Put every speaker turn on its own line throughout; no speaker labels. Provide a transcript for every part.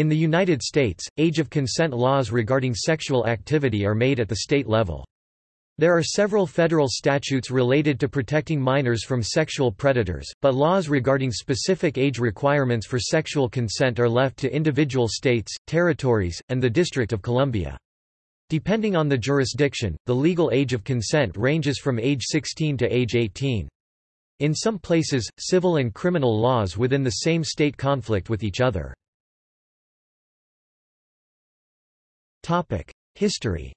In the United States, age of consent laws regarding sexual activity are made at the state level. There are several federal statutes related to protecting minors from sexual predators, but laws regarding specific age requirements for sexual consent are left to individual states, territories, and the District of Columbia. Depending on the jurisdiction, the legal age of consent ranges from age 16 to age 18. In some places, civil and criminal laws within the same state conflict with each other. History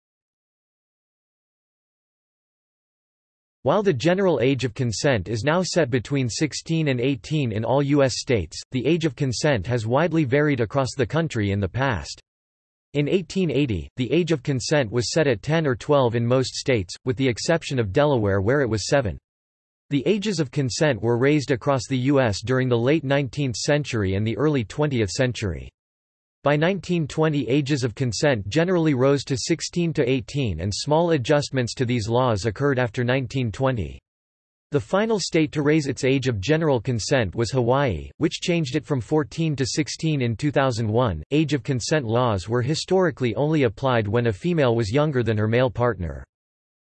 While the general age of consent is now set between 16 and 18 in all U.S. states, the age of consent has widely varied across the country in the past. In 1880, the age of consent was set at 10 or 12 in most states, with the exception of Delaware where it was 7. The ages of consent were raised across the U.S. during the late 19th century and the early 20th century. By 1920 ages of consent generally rose to 16 to 18 and small adjustments to these laws occurred after 1920. The final state to raise its age of general consent was Hawaii, which changed it from 14 to 16 in 2001. Age of consent laws were historically only applied when a female was younger than her male partner.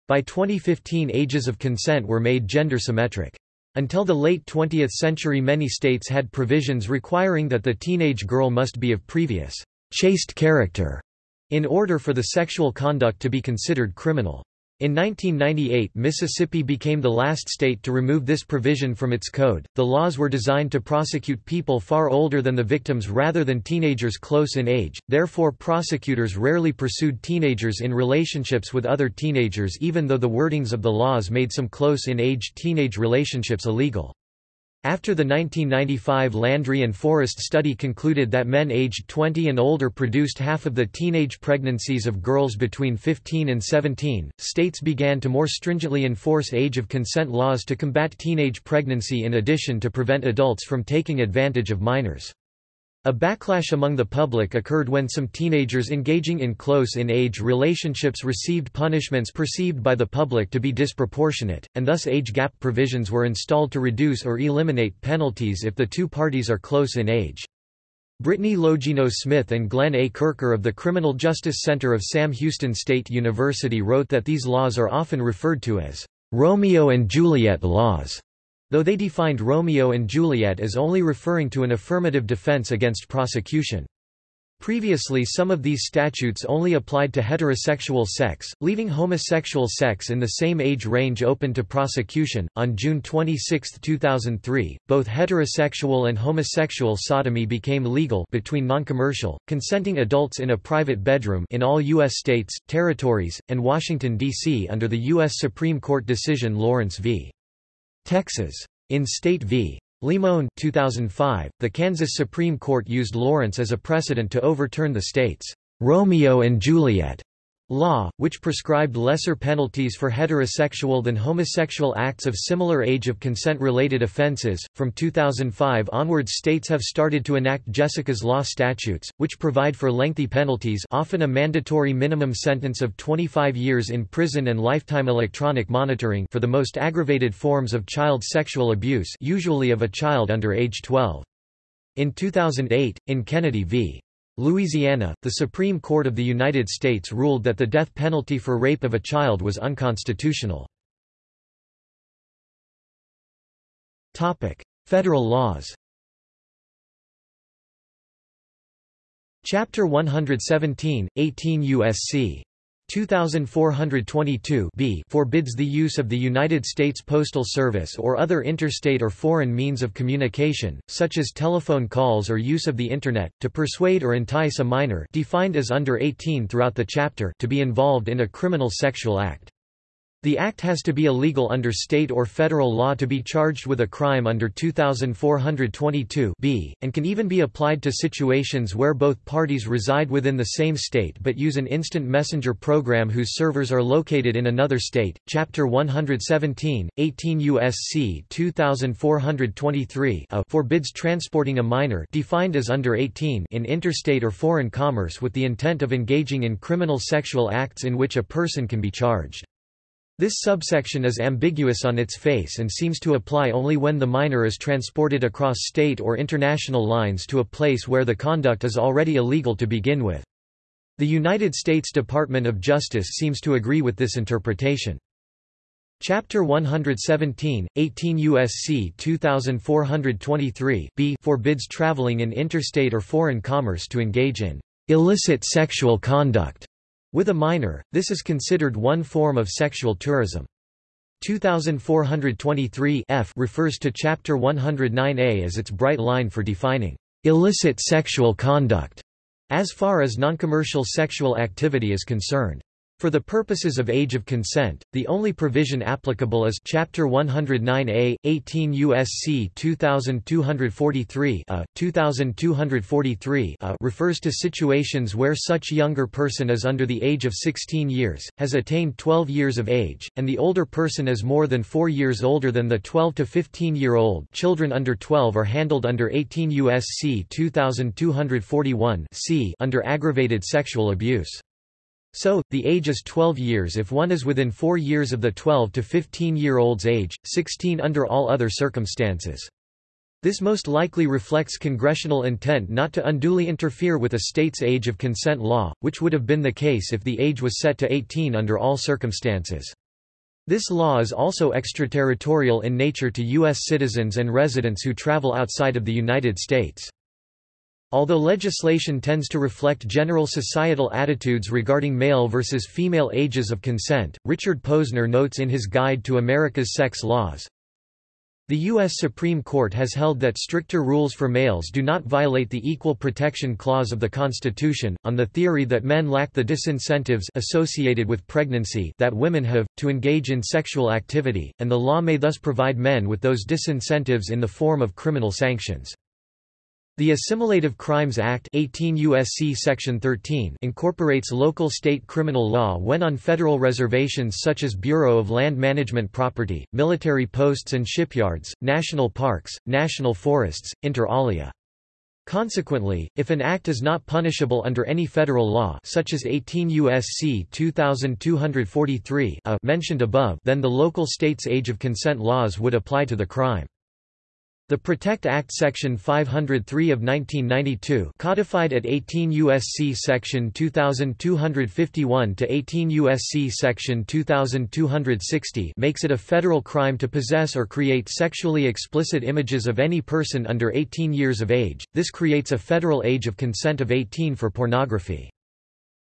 By 2015 ages of consent were made gender symmetric. Until the late 20th century many states had provisions requiring that the teenage girl must be of previous chaste character in order for the sexual conduct to be considered criminal. In 1998, Mississippi became the last state to remove this provision from its code. The laws were designed to prosecute people far older than the victims rather than teenagers close in age, therefore, prosecutors rarely pursued teenagers in relationships with other teenagers even though the wordings of the laws made some close in age teenage relationships illegal. After the 1995 Landry and Forrest study concluded that men aged 20 and older produced half of the teenage pregnancies of girls between 15 and 17, states began to more stringently enforce age of consent laws to combat teenage pregnancy in addition to prevent adults from taking advantage of minors. A backlash among the public occurred when some teenagers engaging in close-in-age relationships received punishments perceived by the public to be disproportionate, and thus age gap provisions were installed to reduce or eliminate penalties if the two parties are close in age. Brittany Logino Smith and Glenn A. Kercher of the Criminal Justice Center of Sam Houston State University wrote that these laws are often referred to as Romeo and Juliet laws though they defined Romeo and Juliet as only referring to an affirmative defense against prosecution. Previously some of these statutes only applied to heterosexual sex, leaving homosexual sex in the same age range open to prosecution. On June 26, 2003, both heterosexual and homosexual sodomy became legal between noncommercial, consenting adults in a private bedroom in all U.S. states, territories, and Washington, D.C. under the U.S. Supreme Court decision Lawrence v. Texas. In State v. Limon 2005, the Kansas Supreme Court used Lawrence as a precedent to overturn the state's Romeo and Juliet Law, which prescribed lesser penalties for heterosexual than homosexual acts of similar age of consent-related offenses. From 2005 onwards states have started to enact Jessica's Law statutes, which provide for lengthy penalties often a mandatory minimum sentence of 25 years in prison and lifetime electronic monitoring for the most aggravated forms of child sexual abuse usually of a child under age 12. In 2008, in Kennedy v. Louisiana, the Supreme Court of the United States ruled that the death penalty for rape of a child was unconstitutional. Federal laws Chapter 117, 18 U.S.C. 2422 b forbids the use of the United States Postal Service or other interstate or foreign means of communication, such as telephone calls or use of the Internet, to persuade or entice a minor defined as under 18 throughout the chapter to be involved in a criminal sexual act. The act has to be illegal under state or federal law to be charged with a crime under 2422 b, and can even be applied to situations where both parties reside within the same state but use an instant messenger program whose servers are located in another state. Chapter 117, 18 U.S.C. 2423 a forbids transporting a minor defined as under 18 in interstate or foreign commerce with the intent of engaging in criminal sexual acts in which a person can be charged. This subsection is ambiguous on its face and seems to apply only when the minor is transported across state or international lines to a place where the conduct is already illegal to begin with. The United States Department of Justice seems to agree with this interpretation. Chapter 117, 18 U.S.C. 2423 b forbids traveling in interstate or foreign commerce to engage in illicit sexual conduct with a minor, this is considered one form of sexual tourism. 2423 F refers to Chapter 109A as its bright line for defining illicit sexual conduct as far as noncommercial sexual activity is concerned. For the purposes of age of consent, the only provision applicable is Chapter 109A, 18 U.S.C. 2243 a, uh, 2243 a uh, refers to situations where such younger person is under the age of 16 years, has attained 12 years of age, and the older person is more than 4 years older than the 12 to 15-year-old children under 12 are handled under 18 U.S.C. 2241 c under aggravated sexual abuse. So, the age is 12 years if one is within 4 years of the 12 to 15-year-old's age, 16 under all other circumstances. This most likely reflects congressional intent not to unduly interfere with a state's age of consent law, which would have been the case if the age was set to 18 under all circumstances. This law is also extraterritorial in nature to U.S. citizens and residents who travel outside of the United States. Although legislation tends to reflect general societal attitudes regarding male versus female ages of consent, Richard Posner notes in his Guide to America's Sex Laws, the U.S. Supreme Court has held that stricter rules for males do not violate the Equal Protection Clause of the Constitution, on the theory that men lack the disincentives associated with pregnancy that women have, to engage in sexual activity, and the law may thus provide men with those disincentives in the form of criminal sanctions. The Assimilative Crimes Act 18 USC Section 13 incorporates local state criminal law when on federal reservations such as Bureau of Land Management property, military posts and shipyards, national parks, national forests, inter alia. Consequently, if an act is not punishable under any federal law such as 18 U.S.C. 2243 a mentioned above then the local state's age of consent laws would apply to the crime. The Protect Act Section 503 of 1992 codified at 18 U.S.C. Section 2251 to 18 U.S.C. Section 2260 makes it a federal crime to possess or create sexually explicit images of any person under 18 years of age. This creates a federal age of consent of 18 for pornography.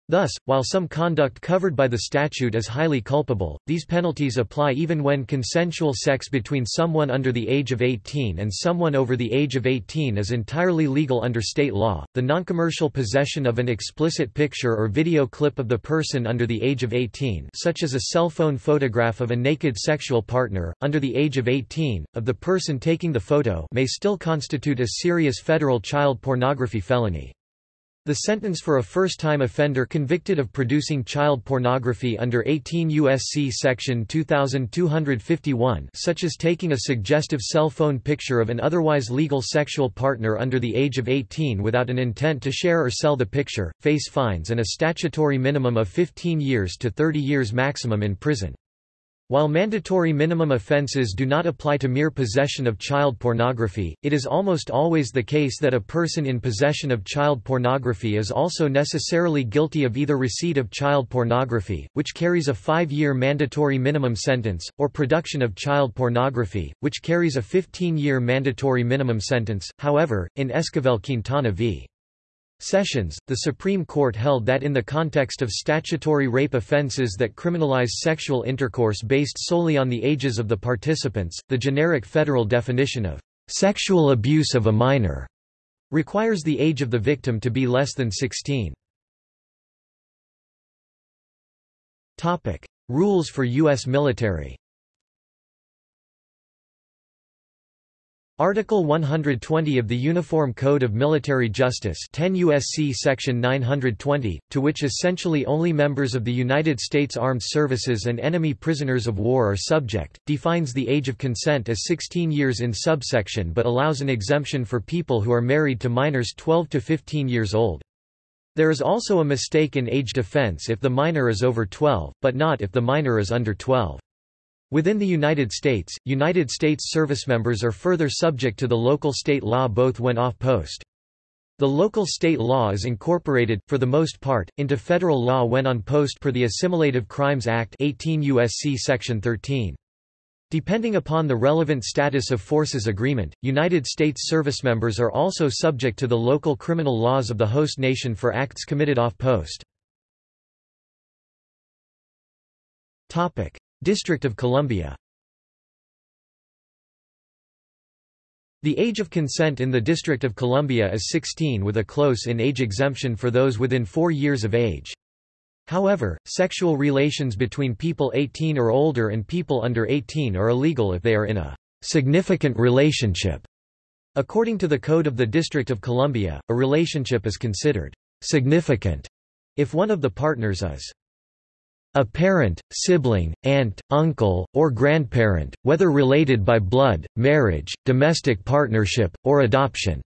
Thus, while some conduct covered by the statute is highly culpable, these penalties apply even when consensual sex between someone under the age of 18 and someone over the age of 18 is entirely legal under state law. The noncommercial possession of an explicit picture or video clip of the person under the age of 18, such as a cell phone photograph of a naked sexual partner under the age of 18 of the person taking the photo, may still constitute a serious federal child pornography felony. The sentence for a first-time offender convicted of producing child pornography under 18 U.S.C. Section 2251 such as taking a suggestive cell phone picture of an otherwise legal sexual partner under the age of 18 without an intent to share or sell the picture, face fines and a statutory minimum of 15 years to 30 years maximum in prison. While mandatory minimum offenses do not apply to mere possession of child pornography, it is almost always the case that a person in possession of child pornography is also necessarily guilty of either receipt of child pornography, which carries a five-year mandatory minimum sentence, or production of child pornography, which carries a 15-year mandatory minimum sentence. However, in Esquivel-Quintana v. Sessions, the Supreme Court held that in the context of statutory rape offenses that criminalize sexual intercourse based solely on the ages of the participants, the generic federal definition of sexual abuse of a minor requires the age of the victim to be less than 16. Rules for U.S. military Article 120 of the Uniform Code of Military Justice 10 USC Section 920, to which essentially only members of the United States Armed Services and enemy prisoners of war are subject, defines the age of consent as 16 years in subsection but allows an exemption for people who are married to minors 12 to 15 years old. There is also a mistake in age defense if the minor is over 12, but not if the minor is under 12. Within the United States, United States servicemembers are further subject to the local state law both when off post. The local state law is incorporated, for the most part, into federal law when on post per the Assimilative Crimes Act 18 U.S.C. Section 13. Depending upon the relevant status of forces agreement, United States servicemembers are also subject to the local criminal laws of the host nation for acts committed off post. District of Columbia The age of consent in the District of Columbia is 16 with a close-in age exemption for those within four years of age. However, sexual relations between people 18 or older and people under 18 are illegal if they are in a significant relationship. According to the Code of the District of Columbia, a relationship is considered significant if one of the partners is a parent, sibling, aunt, uncle, or grandparent, whether related by blood, marriage, domestic partnership, or adoption.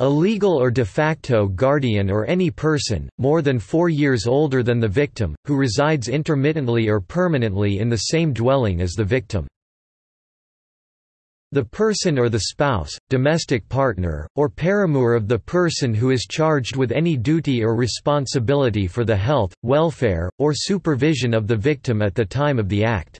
A legal or de facto guardian or any person, more than four years older than the victim, who resides intermittently or permanently in the same dwelling as the victim. The person or the spouse, domestic partner, or paramour of the person who is charged with any duty or responsibility for the health, welfare, or supervision of the victim at the time of the act.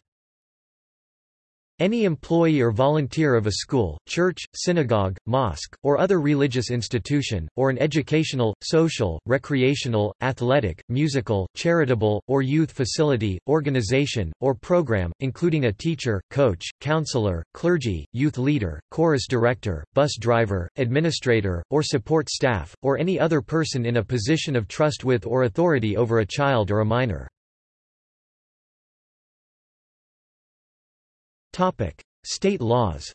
Any employee or volunteer of a school, church, synagogue, mosque, or other religious institution, or an educational, social, recreational, athletic, musical, charitable, or youth facility, organization, or program, including a teacher, coach, counselor, clergy, youth leader, chorus director, bus driver, administrator, or support staff, or any other person in a position of trust with or authority over a child or a minor. State laws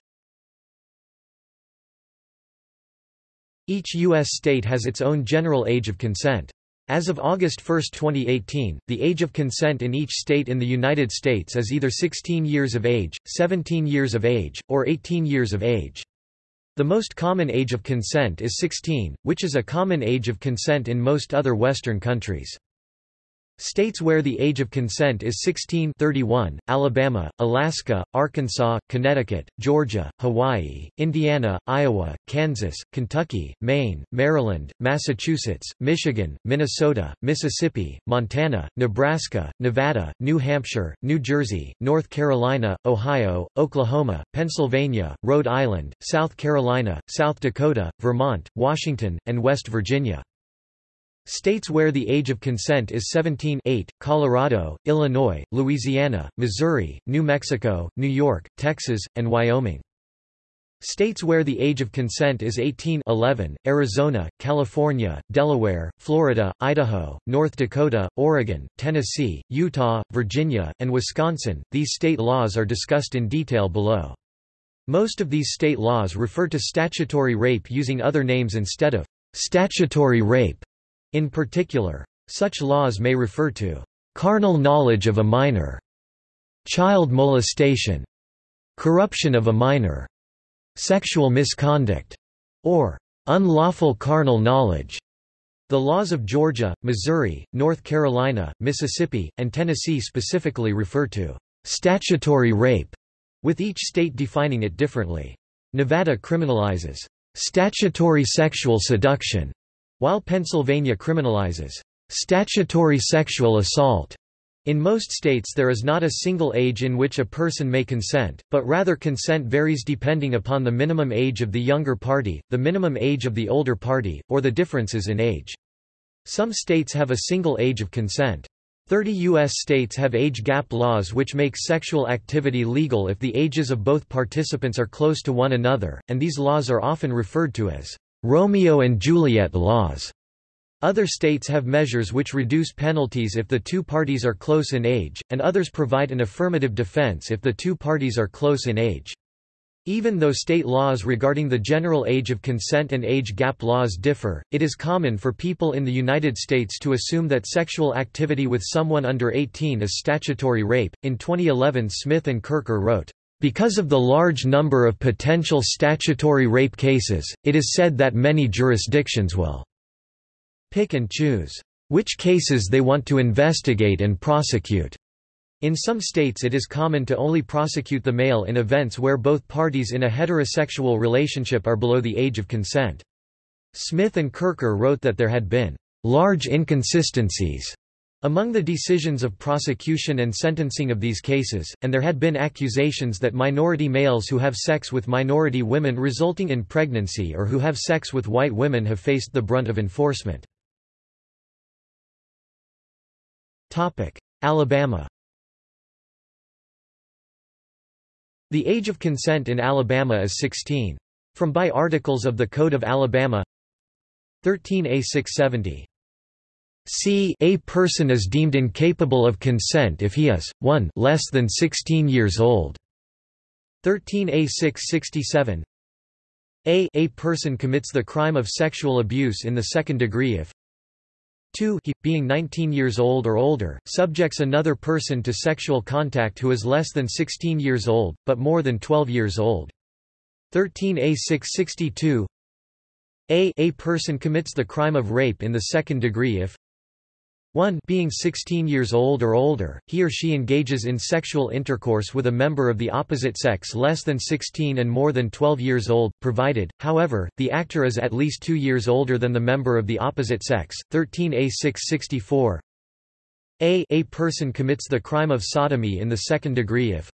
Each U.S. state has its own general age of consent. As of August 1, 2018, the age of consent in each state in the United States is either 16 years of age, 17 years of age, or 18 years of age. The most common age of consent is 16, which is a common age of consent in most other Western countries. States where the age of consent is 16 31, Alabama, Alaska, Arkansas, Connecticut, Georgia, Hawaii, Indiana, Iowa, Kansas, Kentucky, Maine, Maryland, Massachusetts, Michigan, Minnesota, Mississippi, Montana, Nebraska, Nevada, New Hampshire, New Jersey, North Carolina, Ohio, Oklahoma, Pennsylvania, Rhode Island, South Carolina, South Dakota, Vermont, Washington, and West Virginia. States where the age of consent is 17 8, Colorado, Illinois, Louisiana, Missouri, New Mexico, New York, Texas, and Wyoming. States where the age of consent is 18 11, Arizona, California, Delaware, Florida, Idaho, North Dakota, Oregon, Tennessee, Utah, Virginia, and Wisconsin. These state laws are discussed in detail below. Most of these state laws refer to statutory rape using other names instead of statutory rape. In particular, such laws may refer to carnal knowledge of a minor, child molestation, corruption of a minor, sexual misconduct, or unlawful carnal knowledge. The laws of Georgia, Missouri, North Carolina, Mississippi, and Tennessee specifically refer to statutory rape, with each state defining it differently. Nevada criminalizes statutory sexual seduction, while Pennsylvania criminalizes statutory sexual assault. In most states there is not a single age in which a person may consent, but rather consent varies depending upon the minimum age of the younger party, the minimum age of the older party, or the differences in age. Some states have a single age of consent. 30 U.S. states have age gap laws which make sexual activity legal if the ages of both participants are close to one another, and these laws are often referred to as Romeo and Juliet laws. Other states have measures which reduce penalties if the two parties are close in age, and others provide an affirmative defense if the two parties are close in age. Even though state laws regarding the general age of consent and age gap laws differ, it is common for people in the United States to assume that sexual activity with someone under 18 is statutory rape. In 2011, Smith and Kercher wrote, because of the large number of potential statutory rape cases, it is said that many jurisdictions will pick and choose which cases they want to investigate and prosecute. In some states it is common to only prosecute the male in events where both parties in a heterosexual relationship are below the age of consent. Smith and Kercher wrote that there had been large inconsistencies among the decisions of prosecution and sentencing of these cases, and there had been accusations that minority males who have sex with minority women resulting in pregnancy or who have sex with white women have faced the brunt of enforcement. Alabama The age of consent in Alabama is 16. From by articles of the Code of Alabama 13a 670. C a person is deemed incapable of consent if he is, 1 less than 16 years old. 13a 667. a a person commits the crime of sexual abuse in the second degree if 2 he, being 19 years old or older, subjects another person to sexual contact who is less than 16 years old, but more than 12 years old. 13a 662 a a person commits the crime of rape in the second degree if 1 being 16 years old or older, he or she engages in sexual intercourse with a member of the opposite sex less than 16 and more than 12 years old, provided, however, the actor is at least 2 years older than the member of the opposite sex. 13a 664 a a person commits the crime of sodomy in the second degree if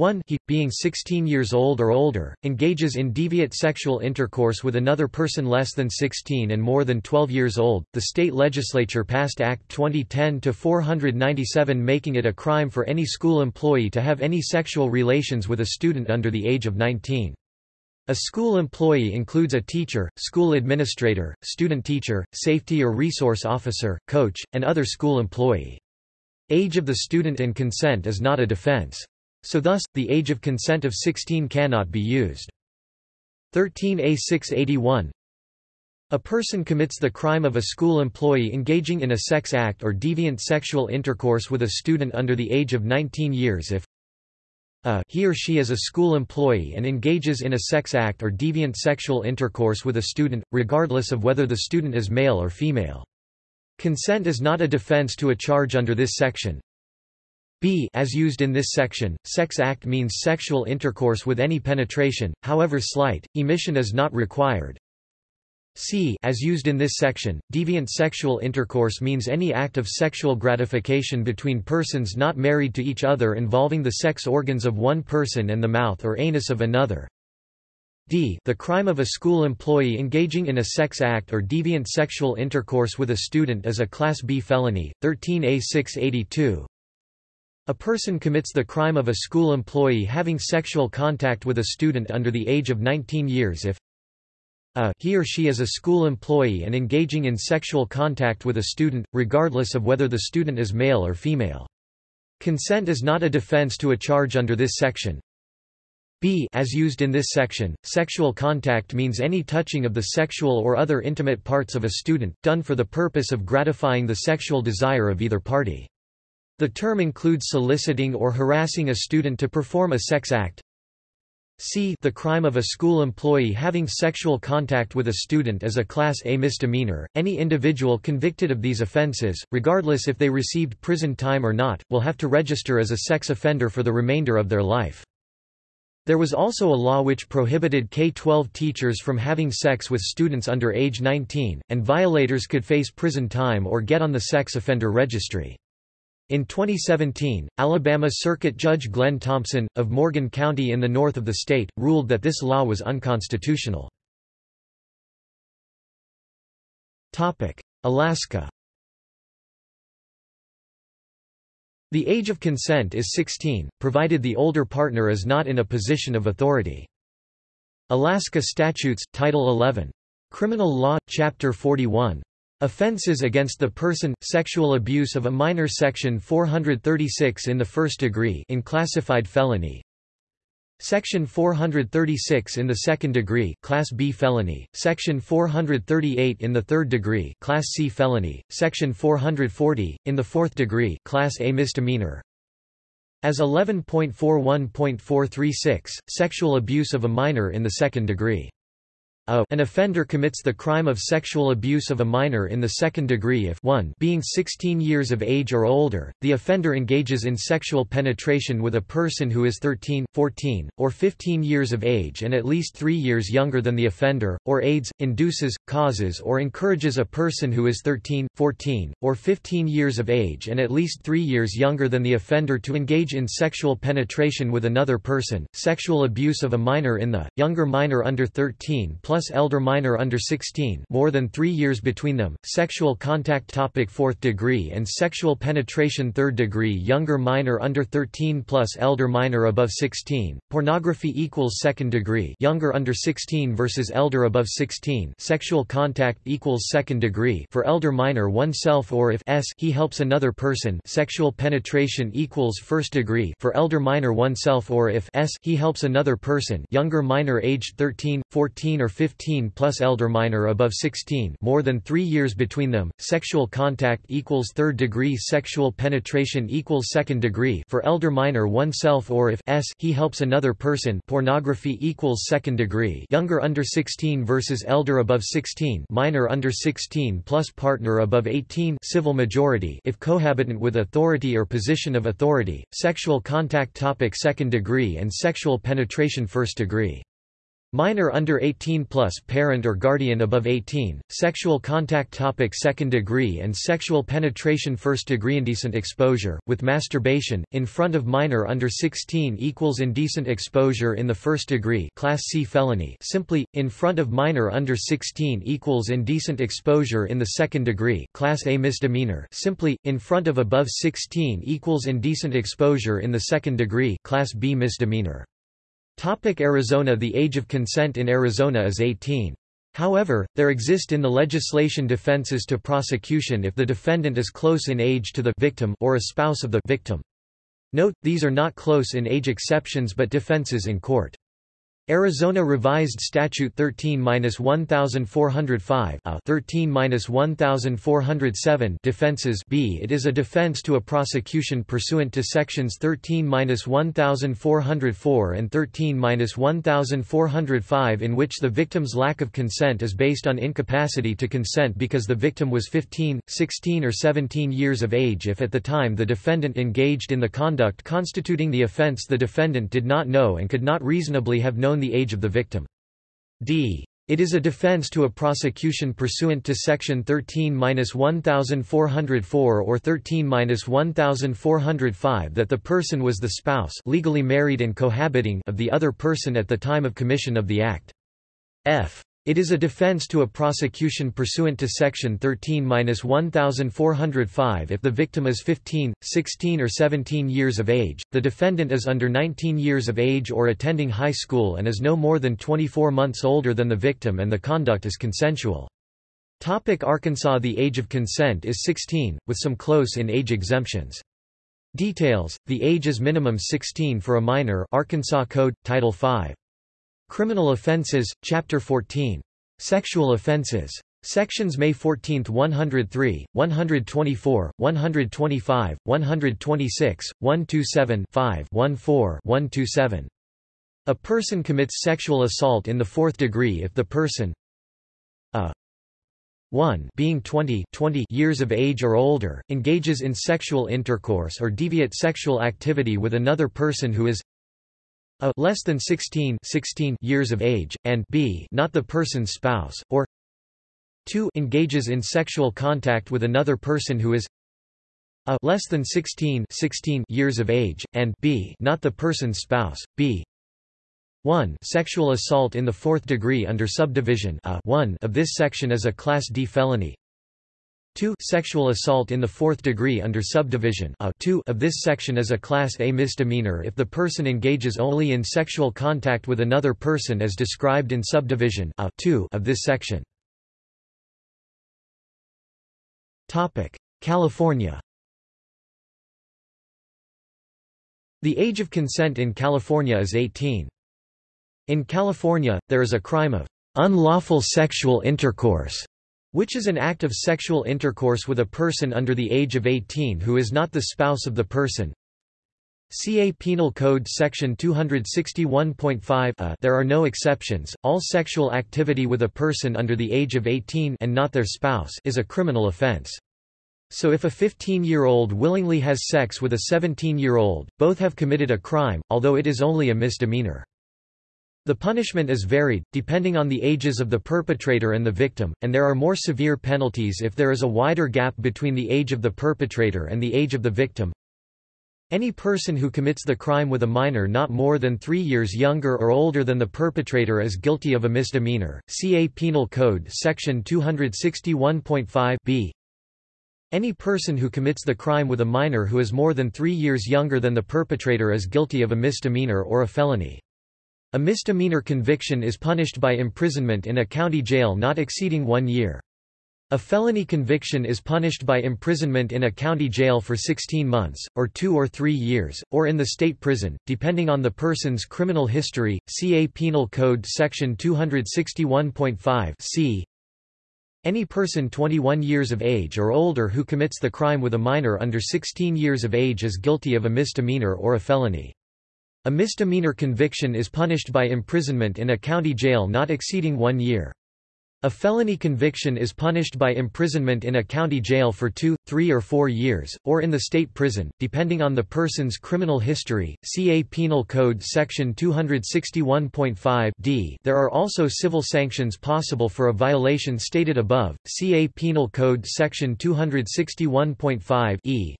1 he, being 16 years old or older, engages in deviate sexual intercourse with another person less than 16 and more than 12 years old. The state legislature passed Act 2010-497 making it a crime for any school employee to have any sexual relations with a student under the age of 19. A school employee includes a teacher, school administrator, student teacher, safety or resource officer, coach, and other school employee. Age of the student and consent is not a defense. So thus, the age of consent of 16 cannot be used. 13a 681 A person commits the crime of a school employee engaging in a sex act or deviant sexual intercourse with a student under the age of 19 years if a he or she is a school employee and engages in a sex act or deviant sexual intercourse with a student, regardless of whether the student is male or female. Consent is not a defense to a charge under this section, b as used in this section, sex act means sexual intercourse with any penetration, however slight, emission is not required. c as used in this section, deviant sexual intercourse means any act of sexual gratification between persons not married to each other involving the sex organs of one person and the mouth or anus of another. d the crime of a school employee engaging in a sex act or deviant sexual intercourse with a student is a Class B felony, 13a 682 a person commits the crime of a school employee having sexual contact with a student under the age of 19 years if a he or she is a school employee and engaging in sexual contact with a student, regardless of whether the student is male or female. Consent is not a defense to a charge under this section. b as used in this section, sexual contact means any touching of the sexual or other intimate parts of a student, done for the purpose of gratifying the sexual desire of either party. The term includes soliciting or harassing a student to perform a sex act. C. The crime of a school employee having sexual contact with a student is a Class A misdemeanor. Any individual convicted of these offenses, regardless if they received prison time or not, will have to register as a sex offender for the remainder of their life. There was also a law which prohibited K-12 teachers from having sex with students under age 19, and violators could face prison time or get on the sex offender registry. In 2017, Alabama Circuit Judge Glenn Thompson, of Morgan County in the north of the state, ruled that this law was unconstitutional. Alaska The age of consent is 16, provided the older partner is not in a position of authority. Alaska Statutes, Title 11. Criminal Law, Chapter 41, Offenses against the person, sexual abuse of a minor Section 436 in the first degree in classified felony. Section 436 in the second degree Class B felony, Section 438 in the third degree Class C felony, Section 440, in the fourth degree Class A misdemeanor. As 11.41.436, sexual abuse of a minor in the second degree an offender commits the crime of sexual abuse of a minor in the second degree if 1 being 16 years of age or older, the offender engages in sexual penetration with a person who is 13, 14, or 15 years of age and at least 3 years younger than the offender, or aids, induces, causes or encourages a person who is 13, 14, or 15 years of age and at least 3 years younger than the offender to engage in sexual penetration with another person, sexual abuse of a minor in the, younger minor under 13 plus elder minor under 16 more than 3 years between them, sexual contact topic 4th degree and sexual penetration 3rd degree younger minor under 13 plus elder minor above 16, pornography equals 2nd degree younger under 16 versus elder above 16 sexual contact equals 2nd degree for elder minor oneself or if s he helps another person sexual penetration equals 1st degree for elder minor oneself or if s he helps another person younger minor aged 13, 14 or 15 plus elder minor above 16 more than 3 years between them, sexual contact equals 3rd degree sexual penetration equals 2nd degree. For elder minor oneself or if s he helps another person pornography equals 2nd degree. Younger under 16 versus elder above 16 minor under 16 plus partner above 18 civil majority. If cohabitant with authority or position of authority, sexual contact topic 2nd degree and sexual penetration 1st degree Minor under 18 plus parent or guardian above 18, sexual contact topic second degree and sexual penetration first degree indecent exposure, with masturbation, in front of minor under 16 equals indecent exposure in the first degree class C felony simply, in front of minor under 16 equals indecent exposure in the second degree class A misdemeanor simply, in front of above 16 equals indecent exposure in the second degree class B misdemeanor. Topic Arizona The age of consent in Arizona is 18. However, there exist in the legislation defenses to prosecution if the defendant is close in age to the victim or a spouse of the victim. Note, these are not close in age exceptions but defenses in court. Arizona Revised Statute 13-1405 13-1407 uh, defenses b It is a defense to a prosecution pursuant to sections 13-1404 and 13-1405 in which the victim's lack of consent is based on incapacity to consent because the victim was 15, 16 or 17 years of age if at the time the defendant engaged in the conduct constituting the offense the defendant did not know and could not reasonably have known the age of the victim. d. It is a defense to a prosecution pursuant to Section 13-1404 or 13-1405 that the person was the spouse legally married and cohabiting of the other person at the time of commission of the act. f. It is a defense to a prosecution pursuant to Section 13-1405 if the victim is 15, 16 or 17 years of age, the defendant is under 19 years of age or attending high school and is no more than 24 months older than the victim and the conduct is consensual. Topic Arkansas The age of consent is 16, with some close-in-age exemptions. Details, the age is minimum 16 for a minor Arkansas Code, Title 5. Criminal Offenses, Chapter 14. Sexual Offenses. Sections May 14, 103, 124, 125, 126, 127 5 14, 127. A person commits sexual assault in the fourth degree if the person a 1 being 20, 20 years of age or older, engages in sexual intercourse or deviate sexual activity with another person who is a less than 16, 16 years of age, and b not the person's spouse, or 2 engages in sexual contact with another person who is a less than 16, 16 years of age, and b not the person's spouse, b. 1 sexual assault in the fourth degree under subdivision a 1 of this section is a Class D felony 2 Sexual assault in the fourth degree under subdivision a 2 of this section is a Class A misdemeanor if the person engages only in sexual contact with another person as described in subdivision a 2 of this section. California The age of consent in California is 18. In California, there is a crime of unlawful sexual intercourse which is an act of sexual intercourse with a person under the age of 18 who is not the spouse of the person. CA Penal Code Section 261.5 a there are no exceptions, all sexual activity with a person under the age of 18 and not their spouse is a criminal offense. So if a 15-year-old willingly has sex with a 17-year-old, both have committed a crime, although it is only a misdemeanor. The punishment is varied, depending on the ages of the perpetrator and the victim, and there are more severe penalties if there is a wider gap between the age of the perpetrator and the age of the victim. Any person who commits the crime with a minor not more than three years younger or older than the perpetrator is guilty of a misdemeanor. CA Penal Code Section 261.5 b. Any person who commits the crime with a minor who is more than three years younger than the perpetrator is guilty of a misdemeanor or a felony. A misdemeanor conviction is punished by imprisonment in a county jail not exceeding one year. A felony conviction is punished by imprisonment in a county jail for 16 months, or two or three years, or in the state prison, depending on the person's criminal history. CA Penal Code Section 261.5 c. Any person 21 years of age or older who commits the crime with a minor under 16 years of age is guilty of a misdemeanor or a felony. A misdemeanor conviction is punished by imprisonment in a county jail not exceeding one year. A felony conviction is punished by imprisonment in a county jail for two, three or four years, or in the state prison, depending on the person's criminal history. CA Penal Code Section 261.5 d There are also civil sanctions possible for a violation stated above. CA Penal Code Section 261.5 e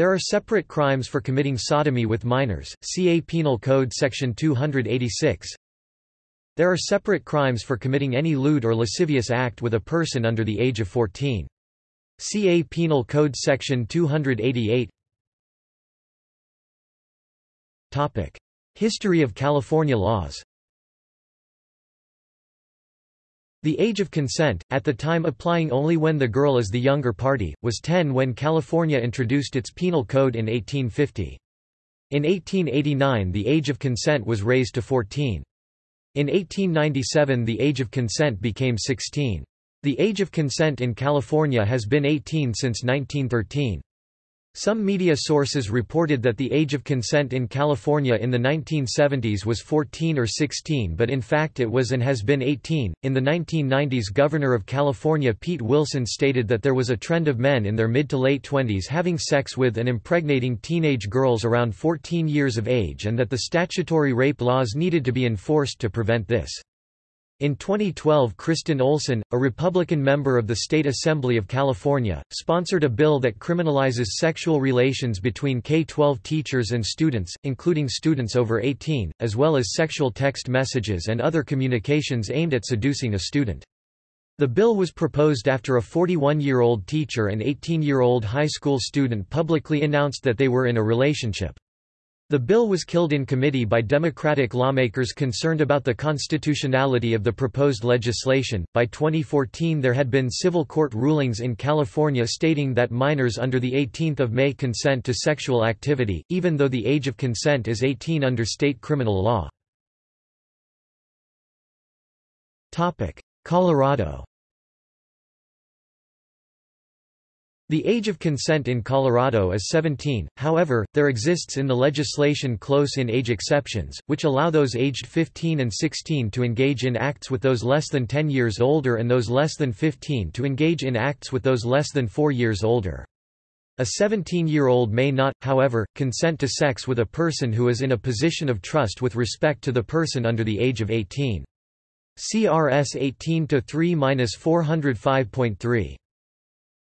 there are separate crimes for committing sodomy with minors, CA Penal Code Section 286 there are separate crimes for committing any lewd or lascivious act with a person under the age of 14. CA Penal Code Section 288 History of California laws The age of consent, at the time applying only when the girl is the younger party, was 10 when California introduced its penal code in 1850. In 1889 the age of consent was raised to 14. In 1897 the age of consent became 16. The age of consent in California has been 18 since 1913. Some media sources reported that the age of consent in California in the 1970s was 14 or 16 but in fact it was and has been 18. In the 1990s Governor of California Pete Wilson stated that there was a trend of men in their mid to late 20s having sex with and impregnating teenage girls around 14 years of age and that the statutory rape laws needed to be enforced to prevent this. In 2012 Kristin Olsen, a Republican member of the State Assembly of California, sponsored a bill that criminalizes sexual relations between K-12 teachers and students, including students over 18, as well as sexual text messages and other communications aimed at seducing a student. The bill was proposed after a 41-year-old teacher and 18-year-old high school student publicly announced that they were in a relationship. The bill was killed in committee by Democratic lawmakers concerned about the constitutionality of the proposed legislation. By 2014, there had been civil court rulings in California stating that minors under the 18th of May consent to sexual activity, even though the age of consent is 18 under state criminal law. Topic: Colorado The age of consent in Colorado is 17, however, there exists in the legislation close-in age exceptions, which allow those aged 15 and 16 to engage in acts with those less than 10 years older and those less than 15 to engage in acts with those less than 4 years older. A 17-year-old may not, however, consent to sex with a person who is in a position of trust with respect to the person under the age of 18. CRS 18-3-405.3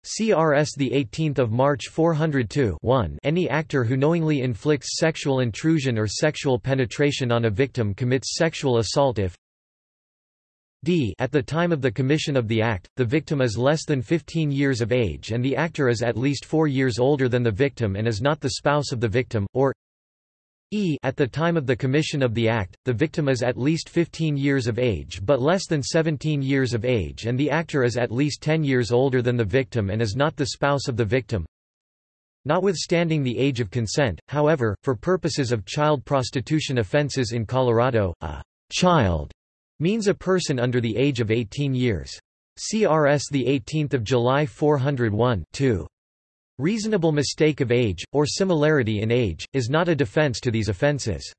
CRS the 18th of March 402 1 Any actor who knowingly inflicts sexual intrusion or sexual penetration on a victim commits sexual assault if d at the time of the commission of the act, the victim is less than 15 years of age and the actor is at least 4 years older than the victim and is not the spouse of the victim, or e at the time of the commission of the act, the victim is at least 15 years of age but less than 17 years of age and the actor is at least 10 years older than the victim and is not the spouse of the victim. Notwithstanding the age of consent, however, for purposes of child prostitution offenses in Colorado, a child means a person under the age of 18 years. CRS 18 July 401 2. Reasonable mistake of age, or similarity in age, is not a defense to these offenses.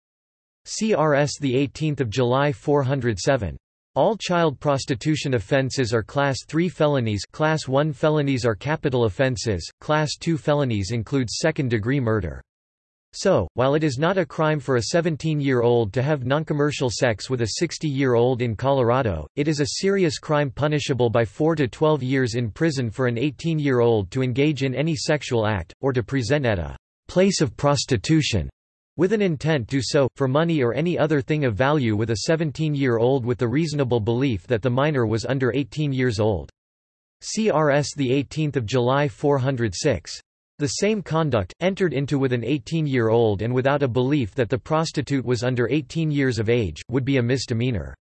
CRS 18 July 407. All child prostitution offenses are Class 3 felonies Class 1 felonies are capital offenses, Class 2 felonies include second-degree murder. So, while it is not a crime for a 17-year-old to have noncommercial sex with a 60-year-old in Colorado, it is a serious crime punishable by 4 to 12 years in prison for an 18-year-old to engage in any sexual act, or to present at a place of prostitution with an intent to so, for money or any other thing of value with a 17-year-old with the reasonable belief that the minor was under 18 years old. CRS 18 July 406. The same conduct, entered into with an 18-year-old and without a belief that the prostitute was under 18 years of age, would be a misdemeanor.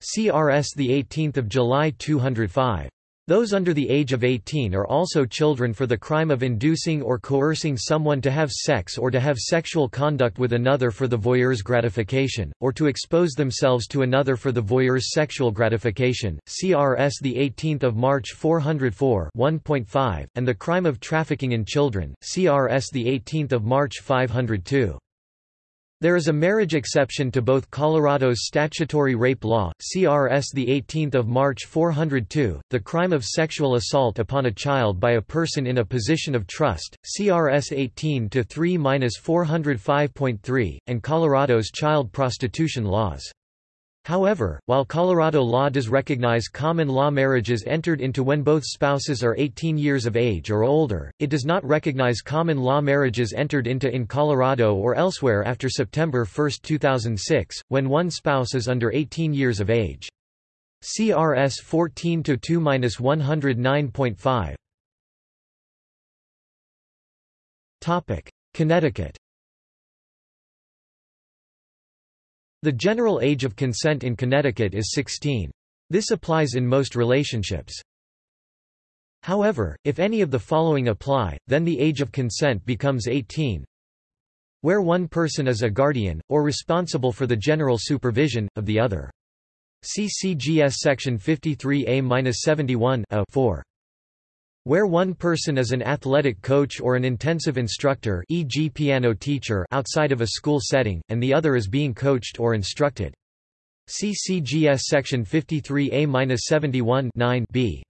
CRS 18 July 205. Those under the age of 18 are also children for the crime of inducing or coercing someone to have sex or to have sexual conduct with another for the voyeur's gratification, or to expose themselves to another for the voyeur's sexual gratification. CRS 18 March 404 1.5, and the crime of trafficking in children, CRS 18 March 502. There is a marriage exception to both Colorado's statutory rape law, CRS 18 March 402, the crime of sexual assault upon a child by a person in a position of trust, CRS 18-3-405.3, and Colorado's child prostitution laws. However, while Colorado law does recognize common law marriages entered into when both spouses are 18 years of age or older, it does not recognize common law marriages entered into in Colorado or elsewhere after September 1, 2006, when one spouse is under 18 years of age. CRS 14-2-109.5 Connecticut The general age of consent in Connecticut is 16. This applies in most relationships. However, if any of the following apply, then the age of consent becomes 18. Where one person is a guardian, or responsible for the general supervision, of the other. CCGS section 53A-71 4 where one person is an athletic coach or an intensive instructor e.g. piano teacher outside of a school setting, and the other is being coached or instructed. CCGS section 53A-71 b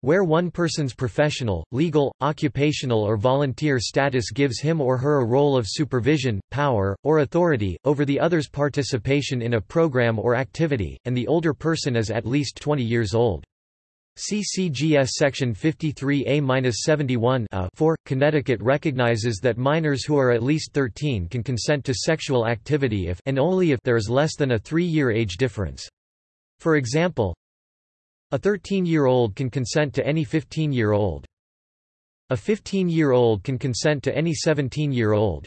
where one person's professional, legal, occupational or volunteer status gives him or her a role of supervision, power, or authority, over the other's participation in a program or activity, and the older person is at least 20 years old. CCGS Section 53A-71 4, Connecticut recognizes that minors who are at least 13 can consent to sexual activity if and only if there is less than a three-year age difference. For example, a 13-year-old can consent to any 15-year-old. A 15-year-old can consent to any 17-year-old.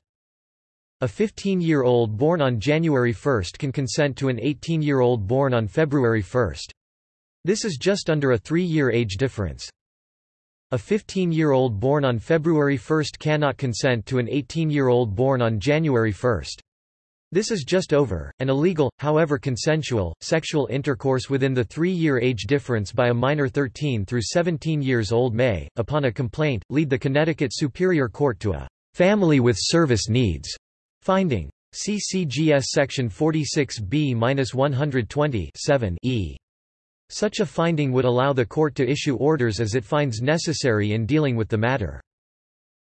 A 15-year-old born on January 1 can consent to an 18-year-old born on February 1. This is just under a three-year age difference. A 15-year-old born on February 1 cannot consent to an 18-year-old born on January 1. This is just over, an illegal, however consensual, sexual intercourse within the three-year age difference by a minor 13 through 17 years old may, upon a complaint, lead the Connecticut Superior Court to a family with service needs finding. CCGS section 46B-120 e such a finding would allow the court to issue orders as it finds necessary in dealing with the matter.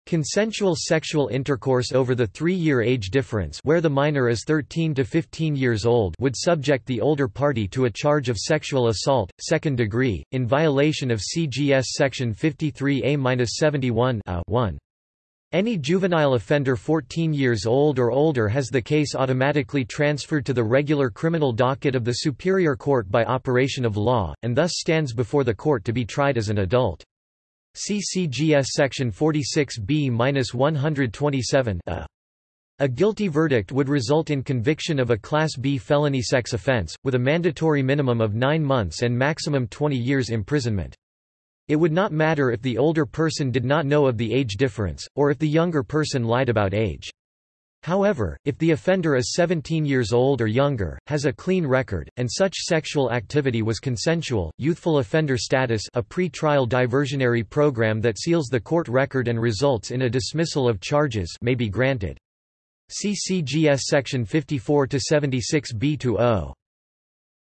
Consensual sexual intercourse over the three-year age difference where the minor is 13 to 15 years old would subject the older party to a charge of sexual assault, second degree, in violation of CGS section 53A-71 1. Any juvenile offender 14 years old or older has the case automatically transferred to the regular criminal docket of the Superior Court by operation of law, and thus stands before the court to be tried as an adult. CCGS section 46B-127 a. Uh, a guilty verdict would result in conviction of a Class B felony sex offense, with a mandatory minimum of 9 months and maximum 20 years imprisonment. It would not matter if the older person did not know of the age difference, or if the younger person lied about age. However, if the offender is 17 years old or younger, has a clean record, and such sexual activity was consensual, youthful offender status a pre-trial diversionary program that seals the court record and results in a dismissal of charges may be granted. CCGS section 54 to 76b-0.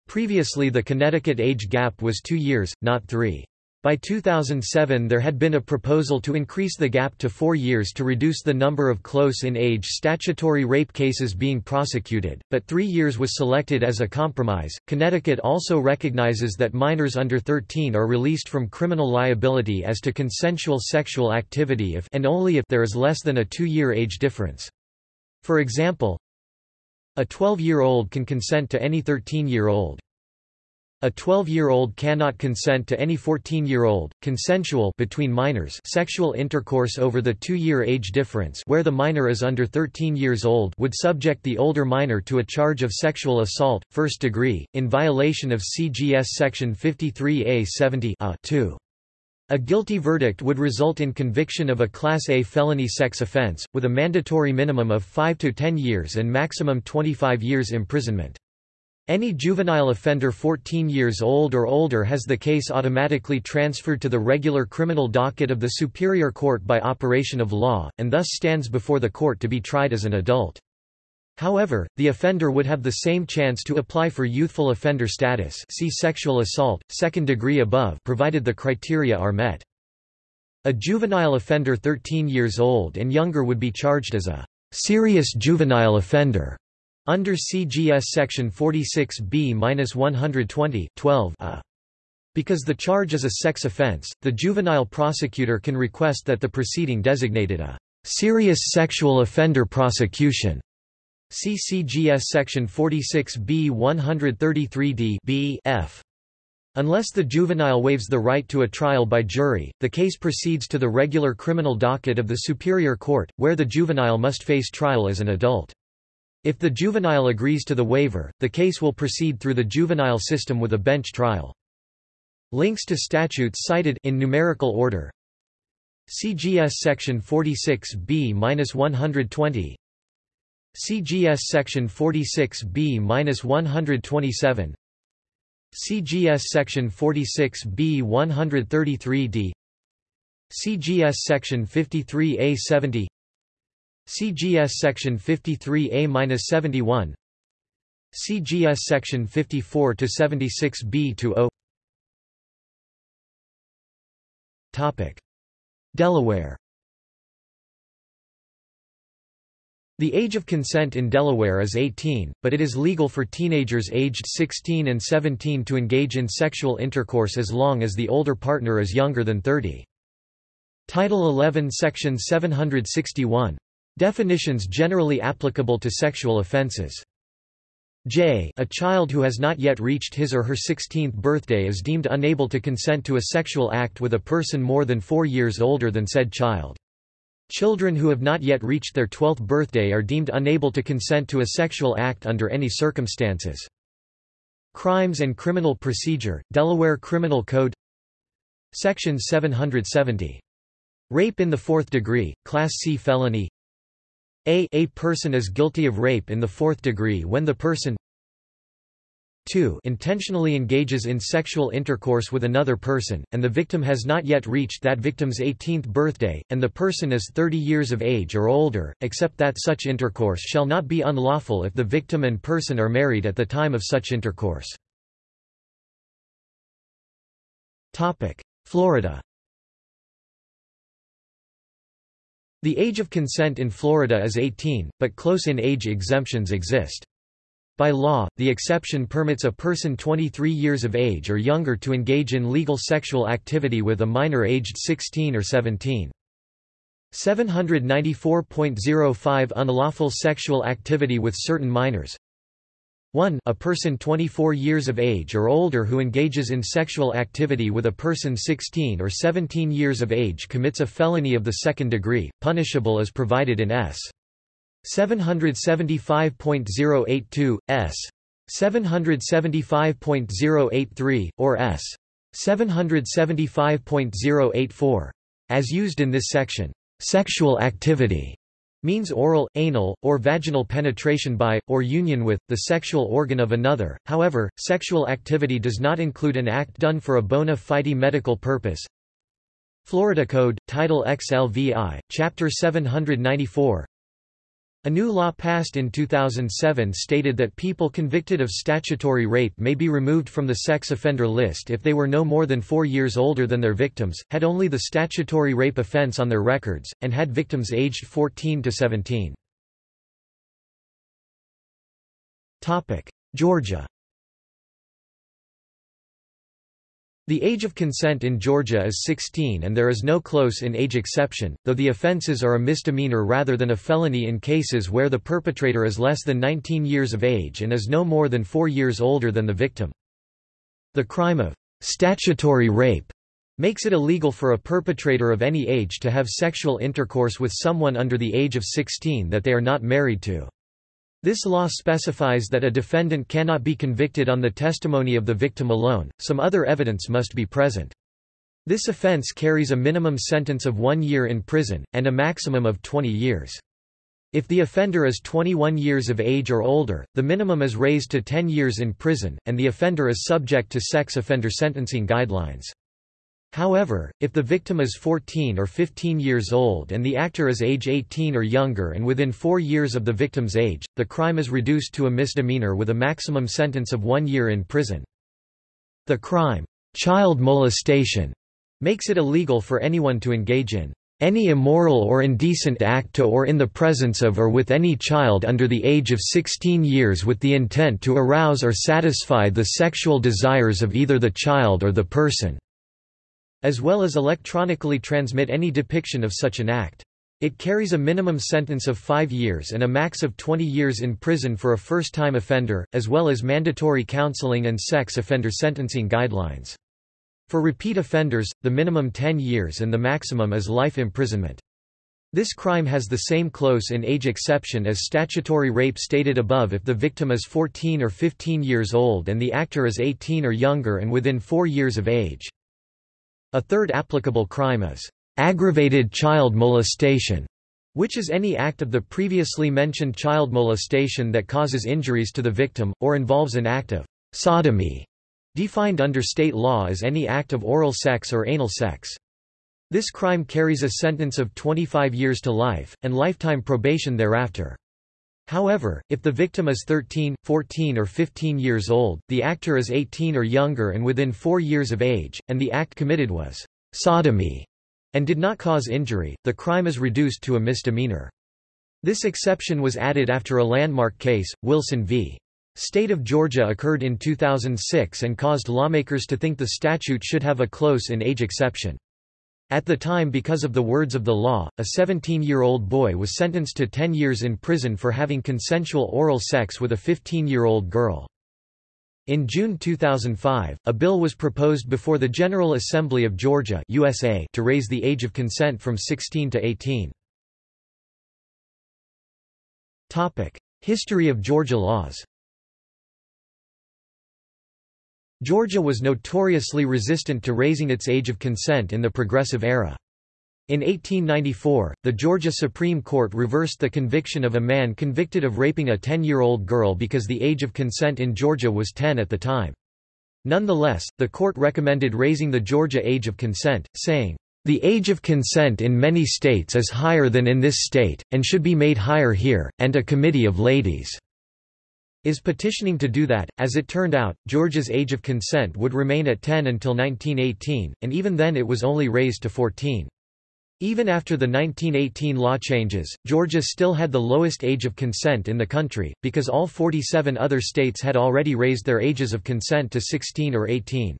Previously the Connecticut age gap was 2 years, not 3. By 2007 there had been a proposal to increase the gap to four years to reduce the number of close-in-age statutory rape cases being prosecuted, but three years was selected as a compromise. Connecticut also recognizes that minors under 13 are released from criminal liability as to consensual sexual activity if and only if there is less than a two-year age difference. For example, a 12-year-old can consent to any 13-year-old. A 12-year-old cannot consent to any 14-year-old, consensual between minors sexual intercourse over the two-year age difference where the minor is under 13 years old would subject the older minor to a charge of sexual assault, first degree, in violation of CGS Section 53A 70 a 2. A guilty verdict would result in conviction of a Class A felony sex offense, with a mandatory minimum of 5 to 10 years and maximum 25 years imprisonment. Any juvenile offender 14 years old or older has the case automatically transferred to the regular criminal docket of the Superior Court by operation of law, and thus stands before the court to be tried as an adult. However, the offender would have the same chance to apply for youthful offender status see sexual assault, second degree above provided the criteria are met. A juvenile offender 13 years old and younger would be charged as a serious juvenile offender under CGS section 46B-120 12 a. Because the charge is a sex offense, the juvenile prosecutor can request that the proceeding designated a serious sexual offender prosecution. CCGS section 46B 133D B F. Unless the juvenile waives the right to a trial by jury, the case proceeds to the regular criminal docket of the Superior Court, where the juvenile must face trial as an adult. If the juvenile agrees to the waiver, the case will proceed through the juvenile system with a bench trial. Links to statutes cited in numerical order. CGS section 46B-120 CGS section 46B-127 CGS section 46B-133D CGS section 53A70 CGS section 53A-71 CGS section 54 to 76B to O. Topic. Delaware. The age of consent in Delaware is 18, but it is legal for teenagers aged 16 and 17 to engage in sexual intercourse as long as the older partner is younger than 30. Title 11 Section 761 Definitions generally applicable to sexual offenses. J a child who has not yet reached his or her 16th birthday is deemed unable to consent to a sexual act with a person more than four years older than said child. Children who have not yet reached their 12th birthday are deemed unable to consent to a sexual act under any circumstances. Crimes and Criminal Procedure, Delaware Criminal Code Section 770. Rape in the fourth degree, Class C felony a a person is guilty of rape in the fourth degree when the person 2 intentionally engages in sexual intercourse with another person, and the victim has not yet reached that victim's 18th birthday, and the person is 30 years of age or older, except that such intercourse shall not be unlawful if the victim and person are married at the time of such intercourse. Florida The age of consent in Florida is 18, but close-in age exemptions exist. By law, the exception permits a person 23 years of age or younger to engage in legal sexual activity with a minor aged 16 or 17. 794.05 Unlawful sexual activity with certain minors 1 a person 24 years of age or older who engages in sexual activity with a person 16 or 17 years of age commits a felony of the second degree, punishable as provided in S. 775.082, S. 775.083, or S. 775.084. As used in this section, "...sexual activity", means oral, anal, or vaginal penetration by, or union with, the sexual organ of another. However, sexual activity does not include an act done for a bona fide medical purpose. Florida Code, Title XLVI, Chapter 794 a new law passed in 2007 stated that people convicted of statutory rape may be removed from the sex offender list if they were no more than four years older than their victims, had only the statutory rape offense on their records, and had victims aged 14 to 17. Georgia The age of consent in Georgia is 16 and there is no close-in age exception, though the offences are a misdemeanor rather than a felony in cases where the perpetrator is less than 19 years of age and is no more than four years older than the victim. The crime of statutory rape makes it illegal for a perpetrator of any age to have sexual intercourse with someone under the age of 16 that they are not married to. This law specifies that a defendant cannot be convicted on the testimony of the victim alone, some other evidence must be present. This offense carries a minimum sentence of one year in prison, and a maximum of 20 years. If the offender is 21 years of age or older, the minimum is raised to 10 years in prison, and the offender is subject to sex offender sentencing guidelines. However, if the victim is 14 or 15 years old and the actor is age 18 or younger and within four years of the victim's age, the crime is reduced to a misdemeanor with a maximum sentence of one year in prison. The crime, child molestation, makes it illegal for anyone to engage in any immoral or indecent act to or in the presence of or with any child under the age of 16 years with the intent to arouse or satisfy the sexual desires of either the child or the person as well as electronically transmit any depiction of such an act. It carries a minimum sentence of five years and a max of 20 years in prison for a first-time offender, as well as mandatory counseling and sex offender sentencing guidelines. For repeat offenders, the minimum 10 years and the maximum is life imprisonment. This crime has the same close-in age exception as statutory rape stated above if the victim is 14 or 15 years old and the actor is 18 or younger and within four years of age. A third applicable crime is aggravated child molestation, which is any act of the previously mentioned child molestation that causes injuries to the victim, or involves an act of sodomy, defined under state law as any act of oral sex or anal sex. This crime carries a sentence of 25 years to life, and lifetime probation thereafter. However, if the victim is 13, 14 or 15 years old, the actor is 18 or younger and within four years of age, and the act committed was sodomy and did not cause injury, the crime is reduced to a misdemeanor. This exception was added after a landmark case, Wilson v. State of Georgia occurred in 2006 and caused lawmakers to think the statute should have a close-in age exception. At the time because of the words of the law, a 17-year-old boy was sentenced to 10 years in prison for having consensual oral sex with a 15-year-old girl. In June 2005, a bill was proposed before the General Assembly of Georgia USA to raise the age of consent from 16 to 18. History of Georgia laws Georgia was notoriously resistant to raising its age of consent in the Progressive era. In 1894, the Georgia Supreme Court reversed the conviction of a man convicted of raping a 10-year-old girl because the age of consent in Georgia was 10 at the time. Nonetheless, the court recommended raising the Georgia age of consent, saying, "...the age of consent in many states is higher than in this state, and should be made higher here, and a committee of ladies." Is petitioning to do that. As it turned out, Georgia's age of consent would remain at 10 until 1918, and even then it was only raised to 14. Even after the 1918 law changes, Georgia still had the lowest age of consent in the country, because all 47 other states had already raised their ages of consent to 16 or 18.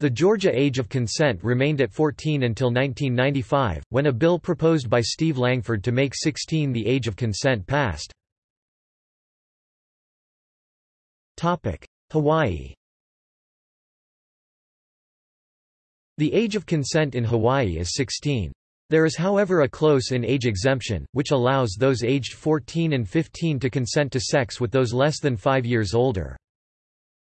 The Georgia age of consent remained at 14 until 1995, when a bill proposed by Steve Langford to make 16 the age of consent passed. Hawaii The age of consent in Hawaii is 16. There is however a close-in age exemption, which allows those aged 14 and 15 to consent to sex with those less than 5 years older.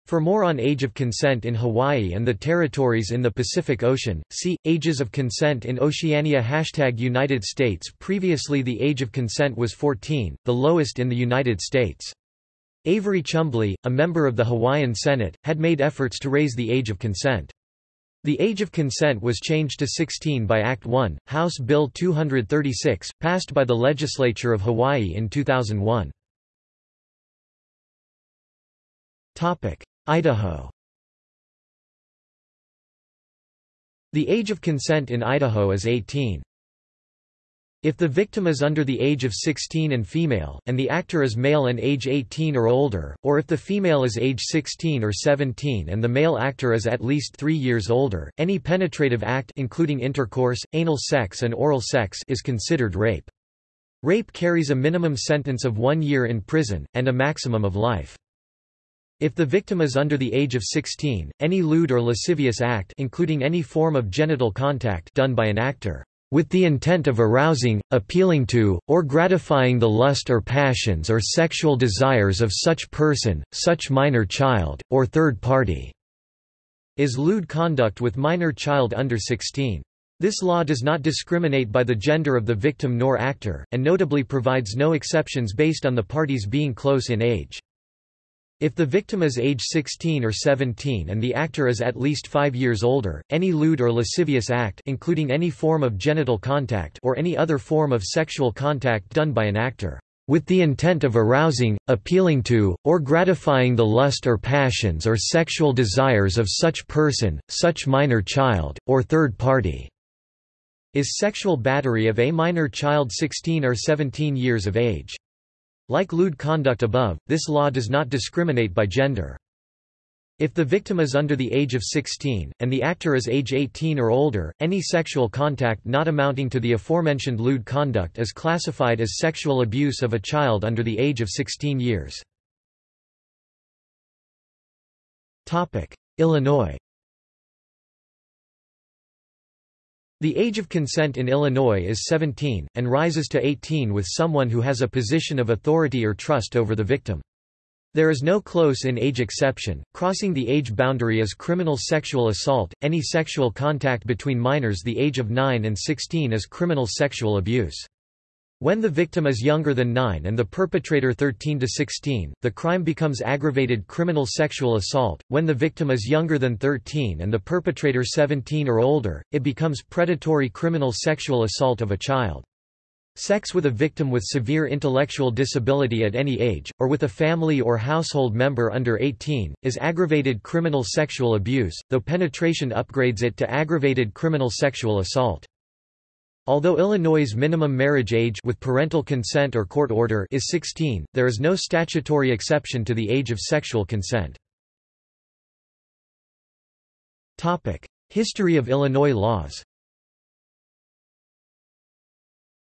For more on age of consent in Hawaii and the territories in the Pacific Ocean, see, Ages of consent in Oceania Hashtag United States Previously the age of consent was 14, the lowest in the United States. Avery Chumbley, a member of the Hawaiian Senate, had made efforts to raise the age of consent. The age of consent was changed to 16 by Act 1, House Bill 236, passed by the legislature of Hawaii in 2001. Idaho The age of consent in Idaho is 18. If the victim is under the age of 16 and female, and the actor is male and age 18 or older, or if the female is age 16 or 17 and the male actor is at least 3 years older, any penetrative act including intercourse, anal sex and oral sex is considered rape. Rape carries a minimum sentence of one year in prison, and a maximum of life. If the victim is under the age of 16, any lewd or lascivious act including any form of genital contact done by an actor with the intent of arousing, appealing to, or gratifying the lust or passions or sexual desires of such person, such minor child, or third party, is lewd conduct with minor child under 16. This law does not discriminate by the gender of the victim nor actor, and notably provides no exceptions based on the parties being close in age. If the victim is age 16 or 17 and the actor is at least 5 years older, any lewd or lascivious act including any form of genital contact or any other form of sexual contact done by an actor with the intent of arousing, appealing to, or gratifying the lust or passions or sexual desires of such person, such minor child, or third party, is sexual battery of a minor child 16 or 17 years of age. Like lewd conduct above, this law does not discriminate by gender. If the victim is under the age of 16, and the actor is age 18 or older, any sexual contact not amounting to the aforementioned lewd conduct is classified as sexual abuse of a child under the age of 16 years. Illinois The age of consent in Illinois is 17, and rises to 18 with someone who has a position of authority or trust over the victim. There is no close-in age exception. Crossing the age boundary is criminal sexual assault. Any sexual contact between minors the age of 9 and 16 is criminal sexual abuse. When the victim is younger than 9 and the perpetrator 13 to 16, the crime becomes aggravated criminal sexual assault. When the victim is younger than 13 and the perpetrator 17 or older, it becomes predatory criminal sexual assault of a child. Sex with a victim with severe intellectual disability at any age, or with a family or household member under 18, is aggravated criminal sexual abuse, though penetration upgrades it to aggravated criminal sexual assault. Although Illinois' minimum marriage age with parental consent or court order is 16, there is no statutory exception to the age of sexual consent. History of Illinois laws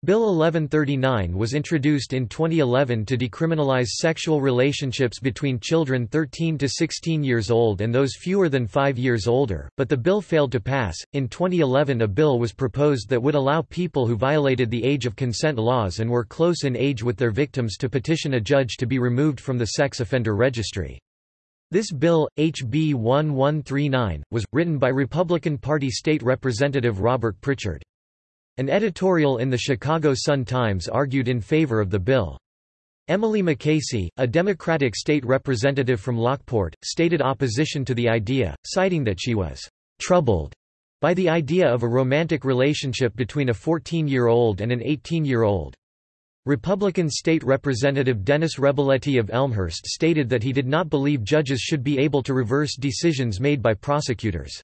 Bill 1139 was introduced in 2011 to decriminalize sexual relationships between children 13 to 16 years old and those fewer than 5 years older, but the bill failed to pass. In 2011, a bill was proposed that would allow people who violated the age of consent laws and were close in age with their victims to petition a judge to be removed from the sex offender registry. This bill, HB 1139, was, written by Republican Party State Representative Robert Pritchard. An editorial in the Chicago Sun-Times argued in favor of the bill. Emily McAsey, a Democratic state representative from Lockport, stated opposition to the idea, citing that she was troubled by the idea of a romantic relationship between a 14-year-old and an 18-year-old. Republican State Representative Dennis Reboletti of Elmhurst stated that he did not believe judges should be able to reverse decisions made by prosecutors.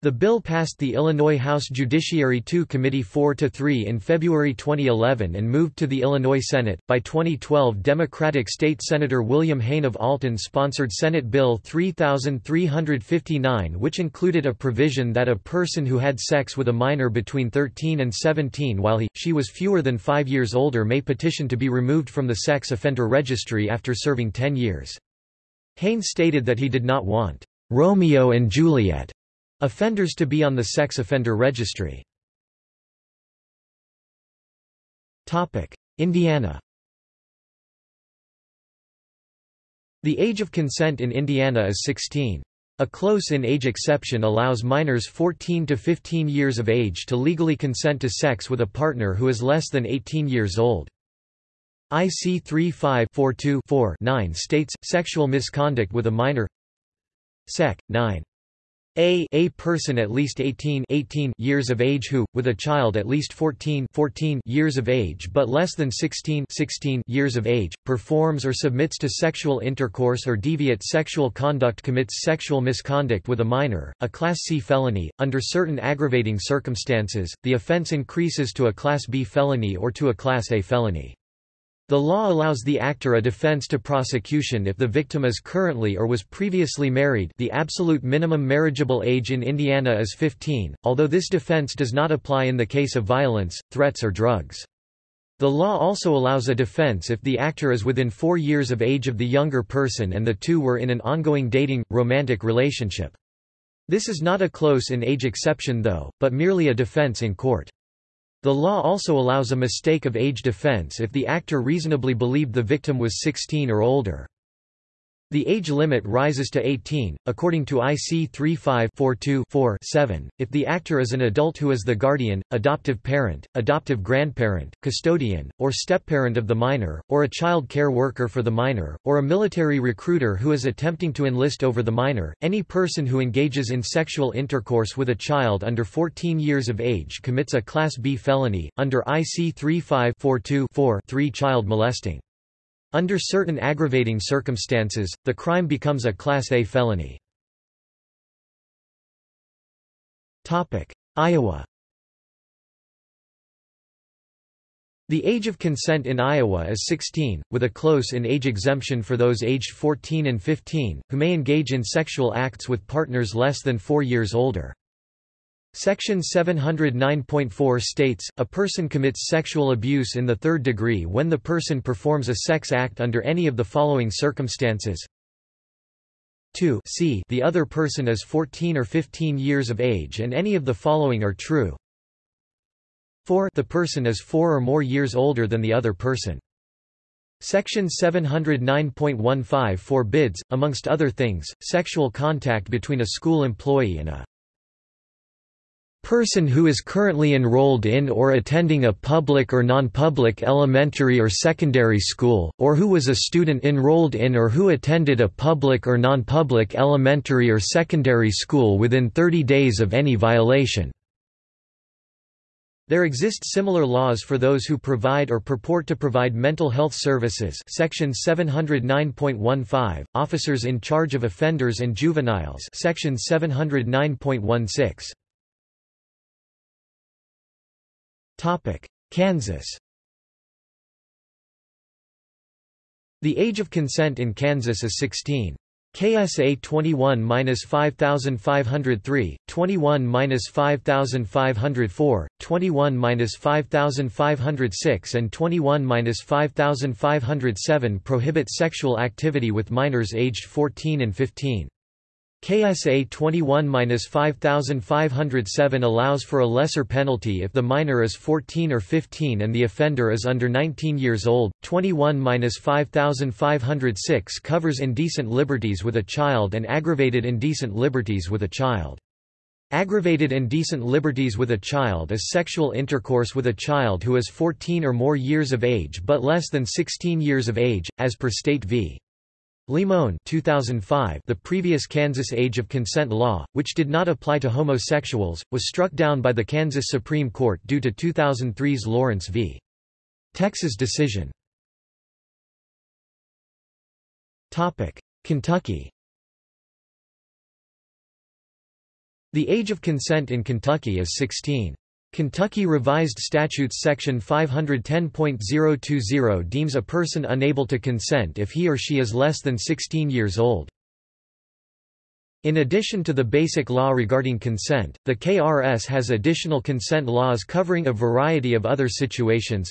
The bill passed the Illinois House Judiciary II Committee 4 to 3 in February 2011 and moved to the Illinois Senate. By 2012, Democratic State Senator William Haine of Alton sponsored Senate Bill 3359, which included a provision that a person who had sex with a minor between 13 and 17 while he she was fewer than 5 years older may petition to be removed from the sex offender registry after serving 10 years. Haine stated that he did not want Romeo and Juliet Offenders to be on the sex offender registry. Indiana The age of consent in Indiana is 16. A close-in age exception allows minors 14 to 15 years of age to legally consent to sex with a partner who is less than 18 years old. IC 3542-9 states, sexual misconduct with a minor Sec. 9. A a person at least 18, 18 years of age who, with a child at least 14, 14 years of age but less than 16, 16 years of age, performs or submits to sexual intercourse or deviate sexual conduct commits sexual misconduct with a minor, a Class C felony. Under certain aggravating circumstances, the offense increases to a Class B felony or to a Class A felony. The law allows the actor a defense to prosecution if the victim is currently or was previously married the absolute minimum marriageable age in Indiana is 15, although this defense does not apply in the case of violence, threats or drugs. The law also allows a defense if the actor is within four years of age of the younger person and the two were in an ongoing dating, romantic relationship. This is not a close-in-age exception though, but merely a defense in court. The law also allows a mistake of age defense if the actor reasonably believed the victim was 16 or older. The age limit rises to 18, according to IC 35-42-7, if the actor is an adult who is the guardian, adoptive parent, adoptive grandparent, custodian, or stepparent of the minor, or a child care worker for the minor, or a military recruiter who is attempting to enlist over the minor. Any person who engages in sexual intercourse with a child under 14 years of age commits a Class B felony, under IC 35-42-3 child molesting. Under certain aggravating circumstances, the crime becomes a Class A felony. Iowa The age of consent in Iowa is 16, with a close-in age exemption for those aged 14 and 15, who may engage in sexual acts with partners less than four years older. Section 709.4 states, a person commits sexual abuse in the third degree when the person performs a sex act under any of the following circumstances. 2 c the other person is 14 or 15 years of age and any of the following are true. 4 the person is 4 or more years older than the other person. Section 709.15 forbids, amongst other things, sexual contact between a school employee and a person who is currently enrolled in or attending a public or non-public elementary or secondary school, or who was a student enrolled in or who attended a public or non-public elementary or secondary school within 30 days of any violation. There exist similar laws for those who provide or purport to provide mental health services Section 709.15, officers in charge of offenders and juveniles Section 709.16. Kansas The age of consent in Kansas is 16. KSA 21-5503, 21-5504, 21-5506 and 21-5507 prohibit sexual activity with minors aged 14 and 15. KSA 21-5507 allows for a lesser penalty if the minor is 14 or 15 and the offender is under 19 years old. 21-5506 covers indecent liberties with a child and aggravated indecent liberties with a child. Aggravated indecent liberties with a child is sexual intercourse with a child who is 14 or more years of age but less than 16 years of age, as per State v. Limon 2005 the previous Kansas age of consent law, which did not apply to homosexuals, was struck down by the Kansas Supreme Court due to 2003's Lawrence v. Texas decision. Kentucky The age of consent in Kentucky is 16. Kentucky Revised Statutes Section 510.020 deems a person unable to consent if he or she is less than 16 years old. In addition to the basic law regarding consent, the KRS has additional consent laws covering a variety of other situations.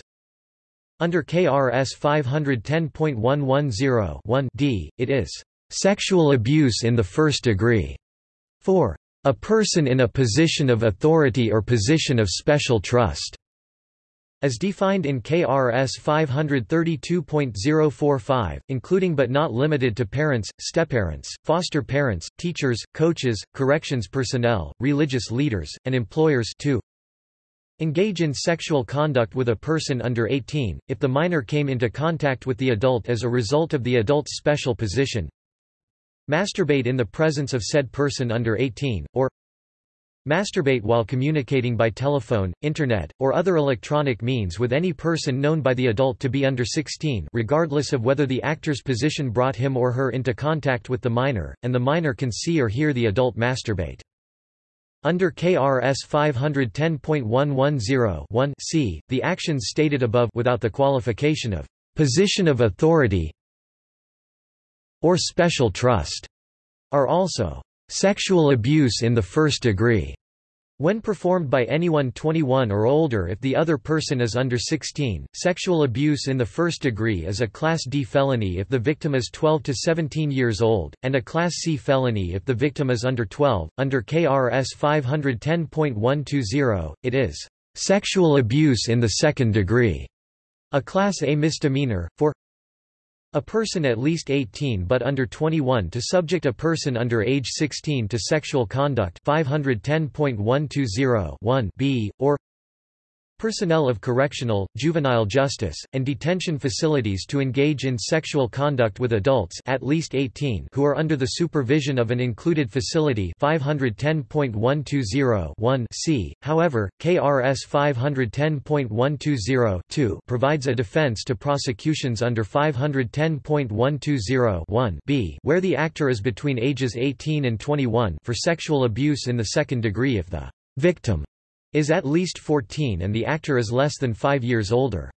Under KRS 510.110 d, it is sexual abuse in the first degree. 4. A person in a position of authority or position of special trust. As defined in KRS 532.045, including but not limited to parents, stepparents, foster parents, teachers, coaches, corrections personnel, religious leaders, and employers to engage in sexual conduct with a person under 18, if the minor came into contact with the adult as a result of the adult's special position masturbate in the presence of said person under 18, or Masturbate while communicating by telephone, internet, or other electronic means with any person known by the adult to be under 16 regardless of whether the actor's position brought him or her into contact with the minor, and the minor can see or hear the adult masturbate. Under KRS 510.110 c, the actions stated above without the qualification of position of authority or special trust are also Sexual abuse in the first degree when performed by anyone 21 or older if the other person is under 16, sexual abuse in the first degree is a Class D felony if the victim is 12 to 17 years old, and a Class C felony if the victim is under 12. Under KRS 510.120, it is sexual abuse in the second degree, a Class A misdemeanor, for a person at least 18 but under 21 to subject a person under age 16 to sexual conduct 510.120 b, or personnel of correctional, juvenile justice, and detention facilities to engage in sexual conduct with adults at least 18 who are under the supervision of an included facility 510.120 c. However, KRS 510.120 provides a defense to prosecutions under 510.120 b where the actor is between ages 18 and 21 for sexual abuse in the second degree if the victim is at least 14 and the actor is less than 5 years older.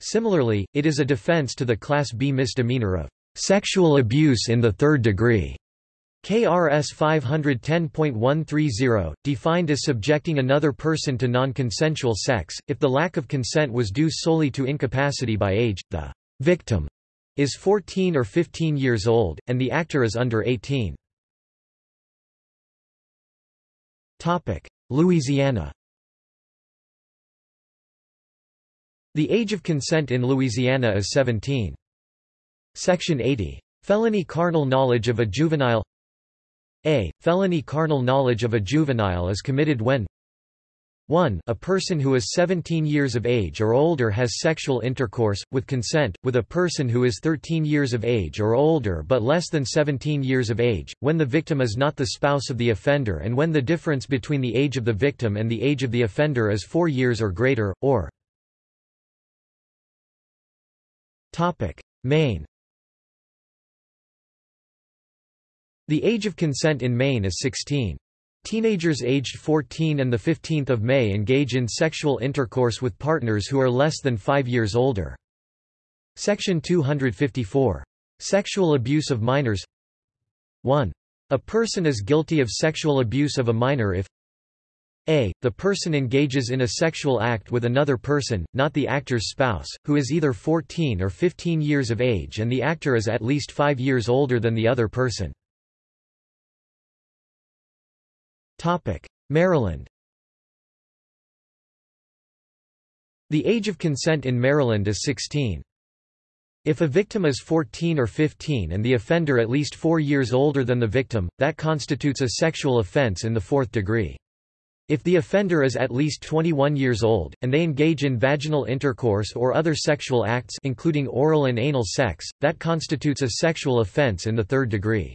Similarly, it is a defense to the Class B misdemeanor of sexual abuse in the third degree. KRS 510.130, defined as subjecting another person to non-consensual sex, if the lack of consent was due solely to incapacity by age, the victim is 14 or 15 years old, and the actor is under 18. Louisiana The age of consent in Louisiana is 17. Section 80. Felony carnal knowledge of a juvenile a. Felony carnal knowledge of a juvenile is committed when 1. A person who is 17 years of age or older has sexual intercourse, with consent, with a person who is 13 years of age or older but less than 17 years of age, when the victim is not the spouse of the offender and when the difference between the age of the victim and the age of the offender is 4 years or greater, or Maine The age of consent in Maine is 16. Teenagers aged 14 and 15 May engage in sexual intercourse with partners who are less than 5 years older. Section 254. Sexual abuse of minors 1. A person is guilty of sexual abuse of a minor if a. The person engages in a sexual act with another person, not the actor's spouse, who is either 14 or 15 years of age and the actor is at least 5 years older than the other person. Maryland The age of consent in Maryland is 16. If a victim is 14 or 15 and the offender at least four years older than the victim, that constitutes a sexual offense in the fourth degree. If the offender is at least 21 years old, and they engage in vaginal intercourse or other sexual acts including oral and anal sex, that constitutes a sexual offense in the third degree.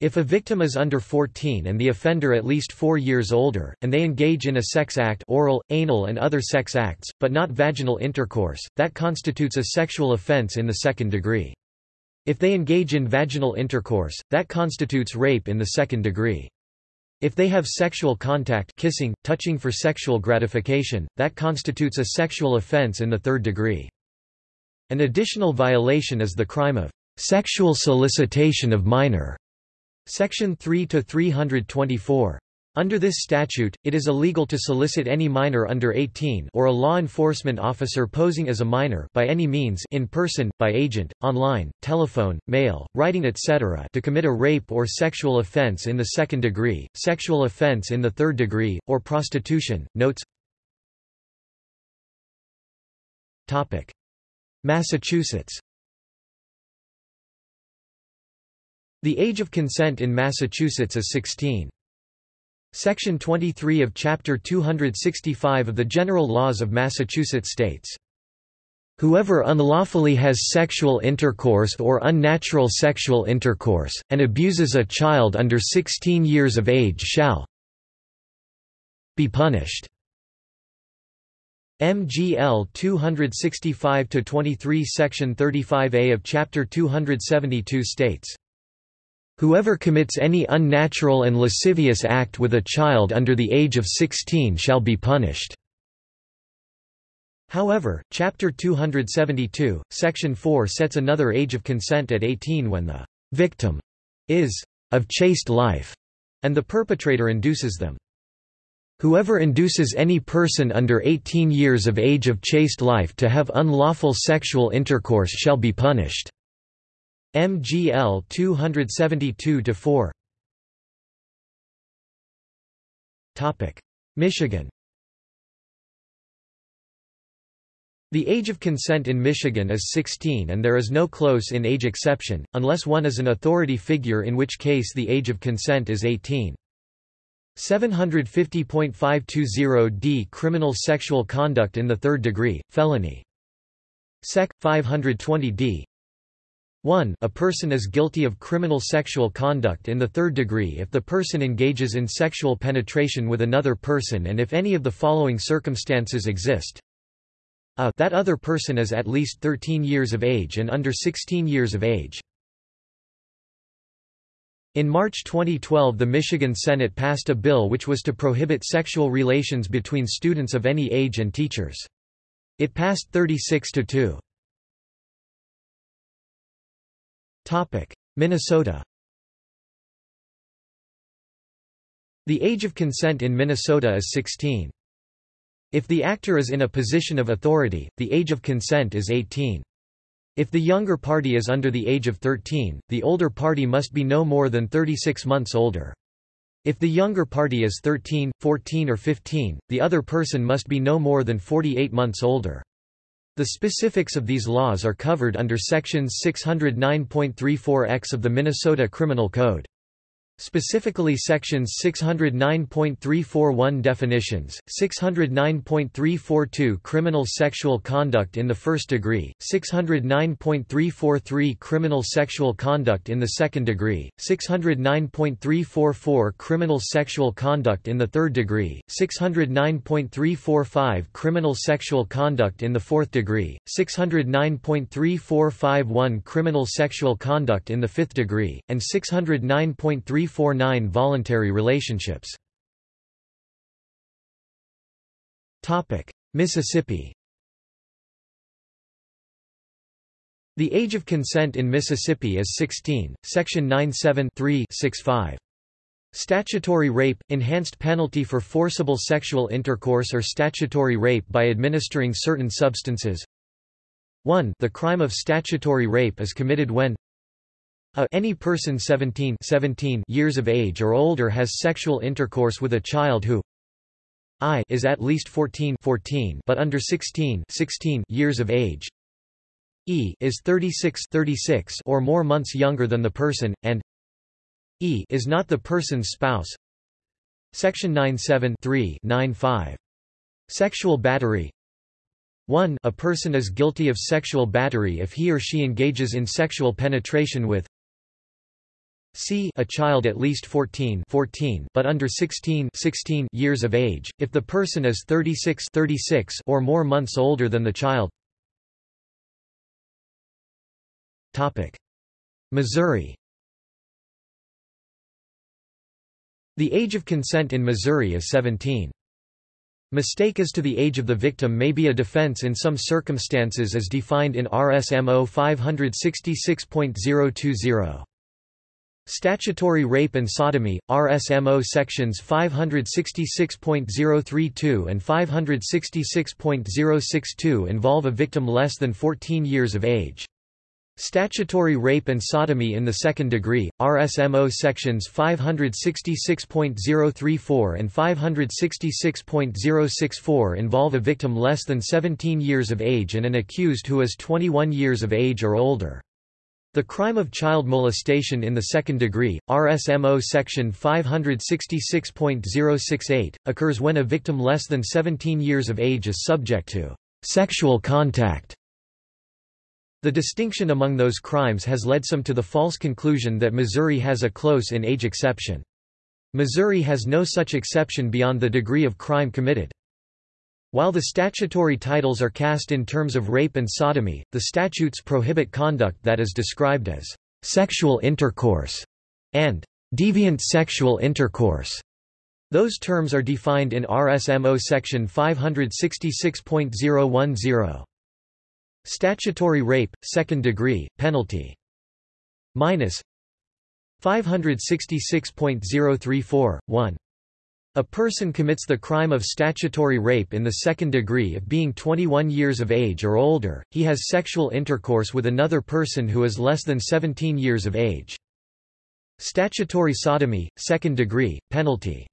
If a victim is under 14 and the offender at least 4 years older, and they engage in a sex act oral, anal and other sex acts, but not vaginal intercourse, that constitutes a sexual offense in the second degree. If they engage in vaginal intercourse, that constitutes rape in the second degree. If they have sexual contact kissing, touching for sexual gratification, that constitutes a sexual offense in the third degree. An additional violation is the crime of sexual solicitation of minor Section 3 to 324. Under this statute, it is illegal to solicit any minor under 18 or a law enforcement officer posing as a minor by any means in person, by agent, online, telephone, mail, writing etc. to commit a rape or sexual offense in the second degree, sexual offense in the third degree, or prostitution. Notes Topic. Massachusetts The age of consent in Massachusetts is 16. Section 23 of Chapter 265 of the General Laws of Massachusetts states, Whoever unlawfully has sexual intercourse or unnatural sexual intercourse, and abuses a child under 16 years of age shall be punished. MGL 265-23 Section 35A of Chapter 272 states, Whoever commits any unnatural and lascivious act with a child under the age of 16 shall be punished. However, Chapter 272, Section 4 sets another age of consent at 18 when the victim is of chaste life, and the perpetrator induces them. Whoever induces any person under 18 years of age of chaste life to have unlawful sexual intercourse shall be punished. MGL 272-4 Michigan The age of consent in Michigan is 16 and there is no close-in age exception, unless one is an authority figure in which case the age of consent is 18. 750.520d Criminal sexual conduct in the third degree, felony. Sec. 520d 1 A person is guilty of criminal sexual conduct in the third degree if the person engages in sexual penetration with another person and if any of the following circumstances exist. A that other person is at least 13 years of age and under 16 years of age. In March 2012 the Michigan Senate passed a bill which was to prohibit sexual relations between students of any age and teachers. It passed 36 to 2. Minnesota The age of consent in Minnesota is 16. If the actor is in a position of authority, the age of consent is 18. If the younger party is under the age of 13, the older party must be no more than 36 months older. If the younger party is 13, 14 or 15, the other person must be no more than 48 months older. The specifics of these laws are covered under sections 609.34x of the Minnesota Criminal Code. Specifically sections 609.341 definitions, 609.342 criminal sexual conduct in the first degree, 609.343 criminal sexual conduct in the second degree, 609.344 criminal sexual conduct in the third degree, 609.345 criminal sexual conduct in the fourth degree, 609.3451 criminal sexual conduct in the fifth degree, and 609.3 349 voluntary relationships. Mississippi. The age of consent in Mississippi is 16, Section 97 Statutory rape, enhanced penalty for forcible sexual intercourse or statutory rape by administering certain substances. 1 The crime of statutory rape is committed when a any person 17, 17 years of age or older has sexual intercourse with a child who I is at least 14, 14 but under 16, 16 years of age. E is 36, 36 or more months younger than the person and E is not the person's spouse. Section 97 95. Sexual battery 1 A person is guilty of sexual battery if he or she engages in sexual penetration with c a child at least 14, 14 but under 16, 16 years of age, if the person is 36, 36 or more months older than the child. Missouri. The age of consent in Missouri is 17. Mistake as to the age of the victim may be a defense in some circumstances as defined in RSMO 566.020. Statutory rape and sodomy, RSMO sections 566.032 and 566.062 involve a victim less than 14 years of age. Statutory rape and sodomy in the second degree, RSMO sections 566.034 and 566.064 involve a victim less than 17 years of age and an accused who is 21 years of age or older. The crime of child molestation in the second degree, RSMO section 566.068, occurs when a victim less than 17 years of age is subject to sexual contact the distinction among those crimes has led some to the false conclusion that Missouri has a close-in age exception. Missouri has no such exception beyond the degree of crime committed. While the statutory titles are cast in terms of rape and sodomy, the statutes prohibit conduct that is described as sexual intercourse and deviant sexual intercourse. Those terms are defined in RSMO section 566.010. Statutory rape, second degree, penalty. Minus 566.034, 1. A person commits the crime of statutory rape in the second degree if being 21 years of age or older, he has sexual intercourse with another person who is less than 17 years of age. Statutory sodomy, second degree, penalty.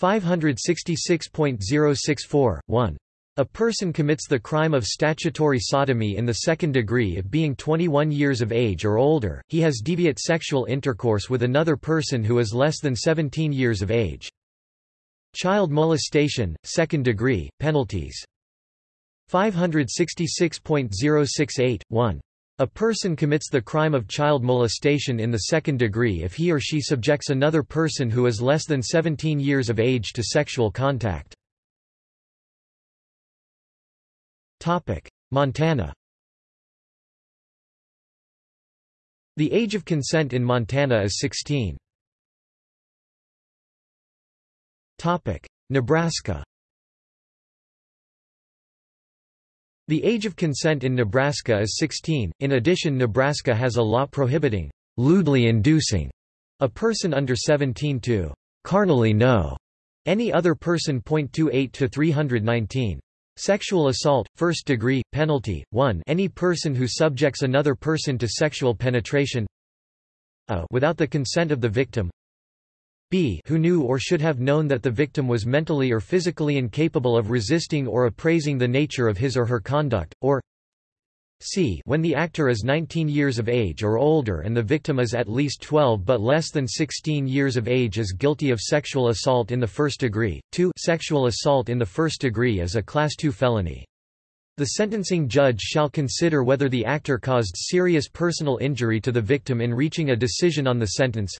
566.064, 1. A person commits the crime of statutory sodomy in the second degree if being 21 years of age or older, he has deviate sexual intercourse with another person who is less than 17 years of age. Child molestation, second degree, penalties. 566.068, 1. A person commits the crime of child molestation in the second degree if he or she subjects another person who is less than 17 years of age to sexual contact. Montana The age of consent in Montana is 16. Nebraska The age of consent in Nebraska is 16. In addition Nebraska has a law prohibiting lewdly inducing a person under 17 to carnally know any other person. 28 to 319. Sexual assault, first degree, penalty, 1 any person who subjects another person to sexual penetration a without the consent of the victim b who knew or should have known that the victim was mentally or physically incapable of resisting or appraising the nature of his or her conduct, or c when the actor is 19 years of age or older and the victim is at least 12 but less than 16 years of age is guilty of sexual assault in the first degree. 2 Sexual assault in the first degree is a Class II felony. The sentencing judge shall consider whether the actor caused serious personal injury to the victim in reaching a decision on the sentence.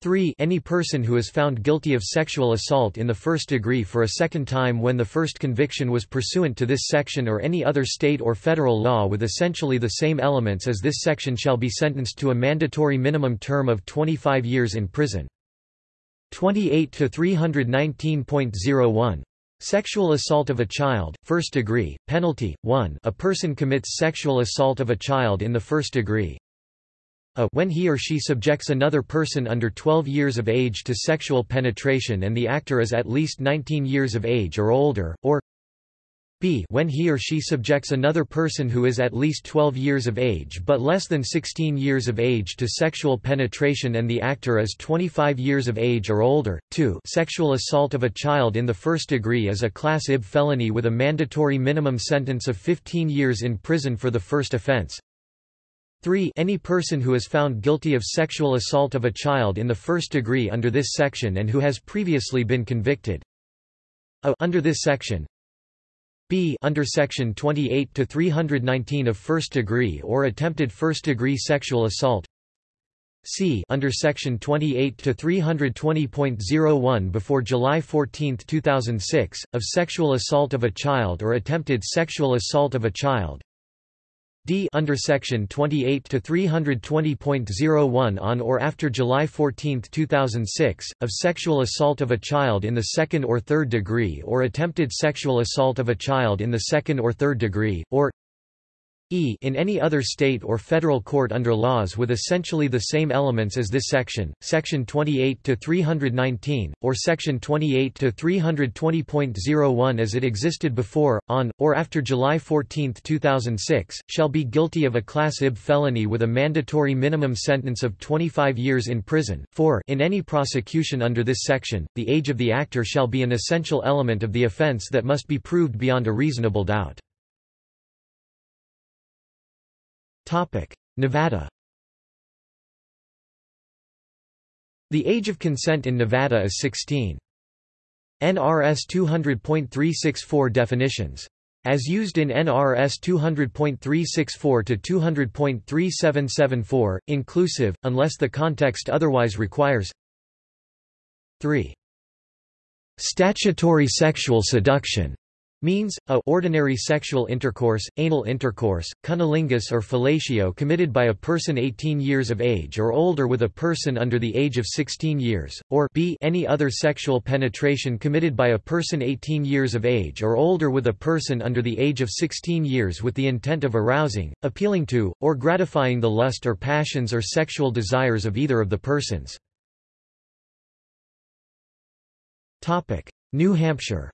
3 Any person who is found guilty of sexual assault in the first degree for a second time when the first conviction was pursuant to this section or any other state or federal law with essentially the same elements as this section shall be sentenced to a mandatory minimum term of 25 years in prison. 28 to 319.01 Sexual assault of a child, first degree, penalty, 1 a person commits sexual assault of a child in the first degree, a when he or she subjects another person under 12 years of age to sexual penetration and the actor is at least 19 years of age or older, or b when he or she subjects another person who is at least 12 years of age but less than 16 years of age to sexual penetration and the actor is 25 years of age or older. 2 Sexual assault of a child in the first degree is a Class IB felony with a mandatory minimum sentence of 15 years in prison for the first offense. 3 Any person who is found guilty of sexual assault of a child in the first degree under this section and who has previously been convicted. A under this section. B under section 28 to 319 of first degree or attempted first degree sexual assault. C under section 28 to 320.01 before July 14, 2006 of sexual assault of a child or attempted sexual assault of a child D under section 28 to 320.01 on or after July 14, 2006 of sexual assault of a child in the second or third degree or attempted sexual assault of a child in the second or third degree or e in any other state or federal court under laws with essentially the same elements as this section, section 28 to 319 or section 28 to 320.01 as it existed before, on or after July 14, 2006, shall be guilty of a class IB felony with a mandatory minimum sentence of 25 years in prison. 4 In any prosecution under this section, the age of the actor shall be an essential element of the offense that must be proved beyond a reasonable doubt. Nevada The age of consent in Nevada is 16. NRS 200.364 definitions. As used in NRS 200.364 to 200.3774, inclusive, unless the context otherwise requires 3. Statutory sexual seduction means, a ordinary sexual intercourse, anal intercourse, cunnilingus or fellatio committed by a person 18 years of age or older with a person under the age of 16 years, or b any other sexual penetration committed by a person 18 years of age or older with a person under the age of 16 years with the intent of arousing, appealing to, or gratifying the lust or passions or sexual desires of either of the persons. New Hampshire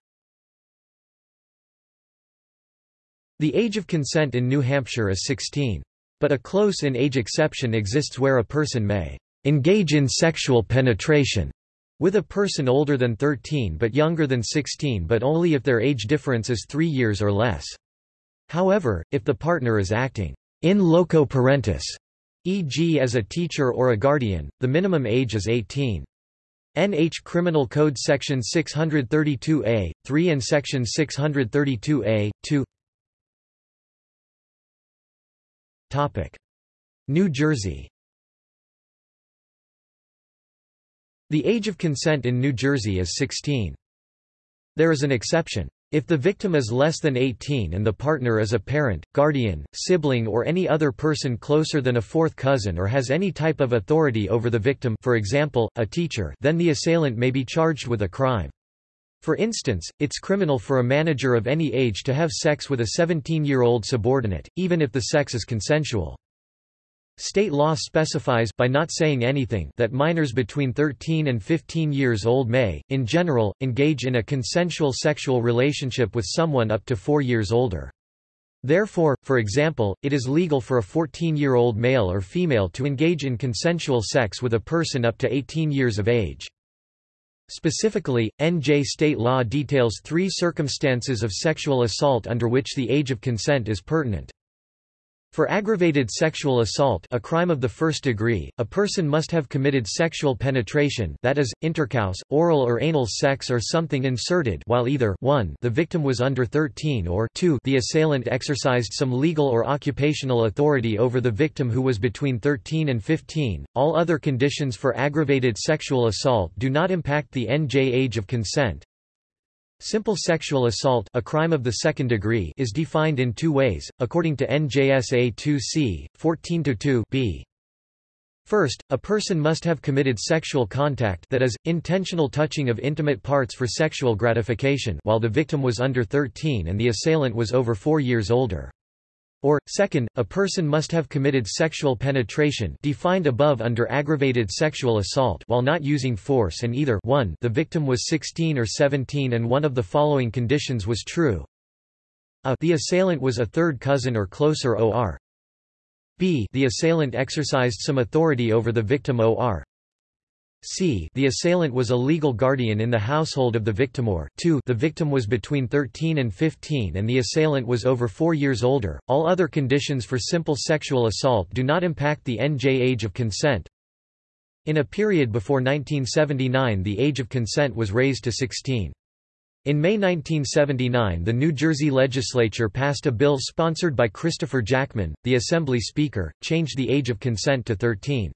The age of consent in New Hampshire is 16. But a close-in age exception exists where a person may engage in sexual penetration with a person older than 13 but younger than 16 but only if their age difference is three years or less. However, if the partner is acting in loco parentis, e.g. as a teacher or a guardian, the minimum age is 18. NH Criminal Code Section 632A, 3 and Section 632A, 2 New Jersey The age of consent in New Jersey is 16. There is an exception. If the victim is less than 18 and the partner is a parent, guardian, sibling or any other person closer than a fourth cousin or has any type of authority over the victim for example, a teacher then the assailant may be charged with a crime. For instance, it's criminal for a manager of any age to have sex with a 17-year-old subordinate, even if the sex is consensual. State law specifies by not saying anything that minors between 13 and 15 years old may, in general, engage in a consensual sexual relationship with someone up to 4 years older. Therefore, for example, it is legal for a 14-year-old male or female to engage in consensual sex with a person up to 18 years of age. Specifically, NJ state law details three circumstances of sexual assault under which the age of consent is pertinent. For aggravated sexual assault a crime of the first degree, a person must have committed sexual penetration that is, intercourse, oral or anal sex or something inserted while either 1 the victim was under 13 or 2 the assailant exercised some legal or occupational authority over the victim who was between 13 and 15. All other conditions for aggravated sexual assault do not impact the NJ age of consent. Simple sexual assault a crime of the second degree is defined in two ways, according to NJSA 2c, 14-2 b. First, a person must have committed sexual contact that is, intentional touching of intimate parts for sexual gratification while the victim was under 13 and the assailant was over four years older. Or, second, a person must have committed sexual penetration defined above under aggravated sexual assault while not using force and either 1 the victim was 16 or 17 and one of the following conditions was true. A the assailant was a third cousin or closer or b the assailant exercised some authority over the victim or c the assailant was a legal guardian in the household of the victim or 2 the victim was between 13 and 15 and the assailant was over 4 years older. All other conditions for simple sexual assault do not impact the NJ age of consent. In a period before 1979 the age of consent was raised to 16. In May 1979 the New Jersey legislature passed a bill sponsored by Christopher Jackman, the Assembly Speaker, changed the age of consent to 13.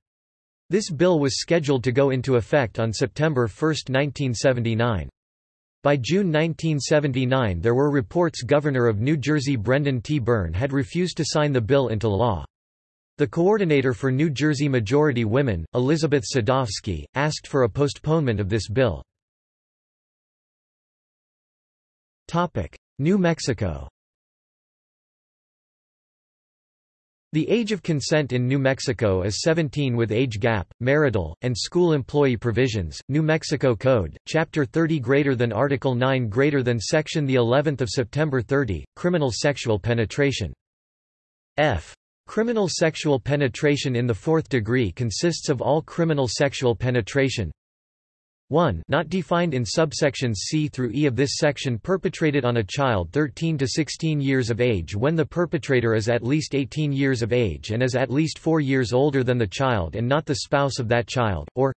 This bill was scheduled to go into effect on September 1, 1979. By June 1979 there were reports Governor of New Jersey Brendan T. Byrne had refused to sign the bill into law. The coordinator for New Jersey Majority Women, Elizabeth Sadovsky, asked for a postponement of this bill. New Mexico The age of consent in New Mexico is 17 with age gap, marital, and school employee provisions. New Mexico Code, Chapter 30 greater than Article 9 greater than Section the 11th of September 30, criminal sexual penetration. F. Criminal sexual penetration in the fourth degree consists of all criminal sexual penetration, 1 not defined in subsections C through E of this section perpetrated on a child 13 to 16 years of age when the perpetrator is at least 18 years of age and is at least 4 years older than the child and not the spouse of that child, or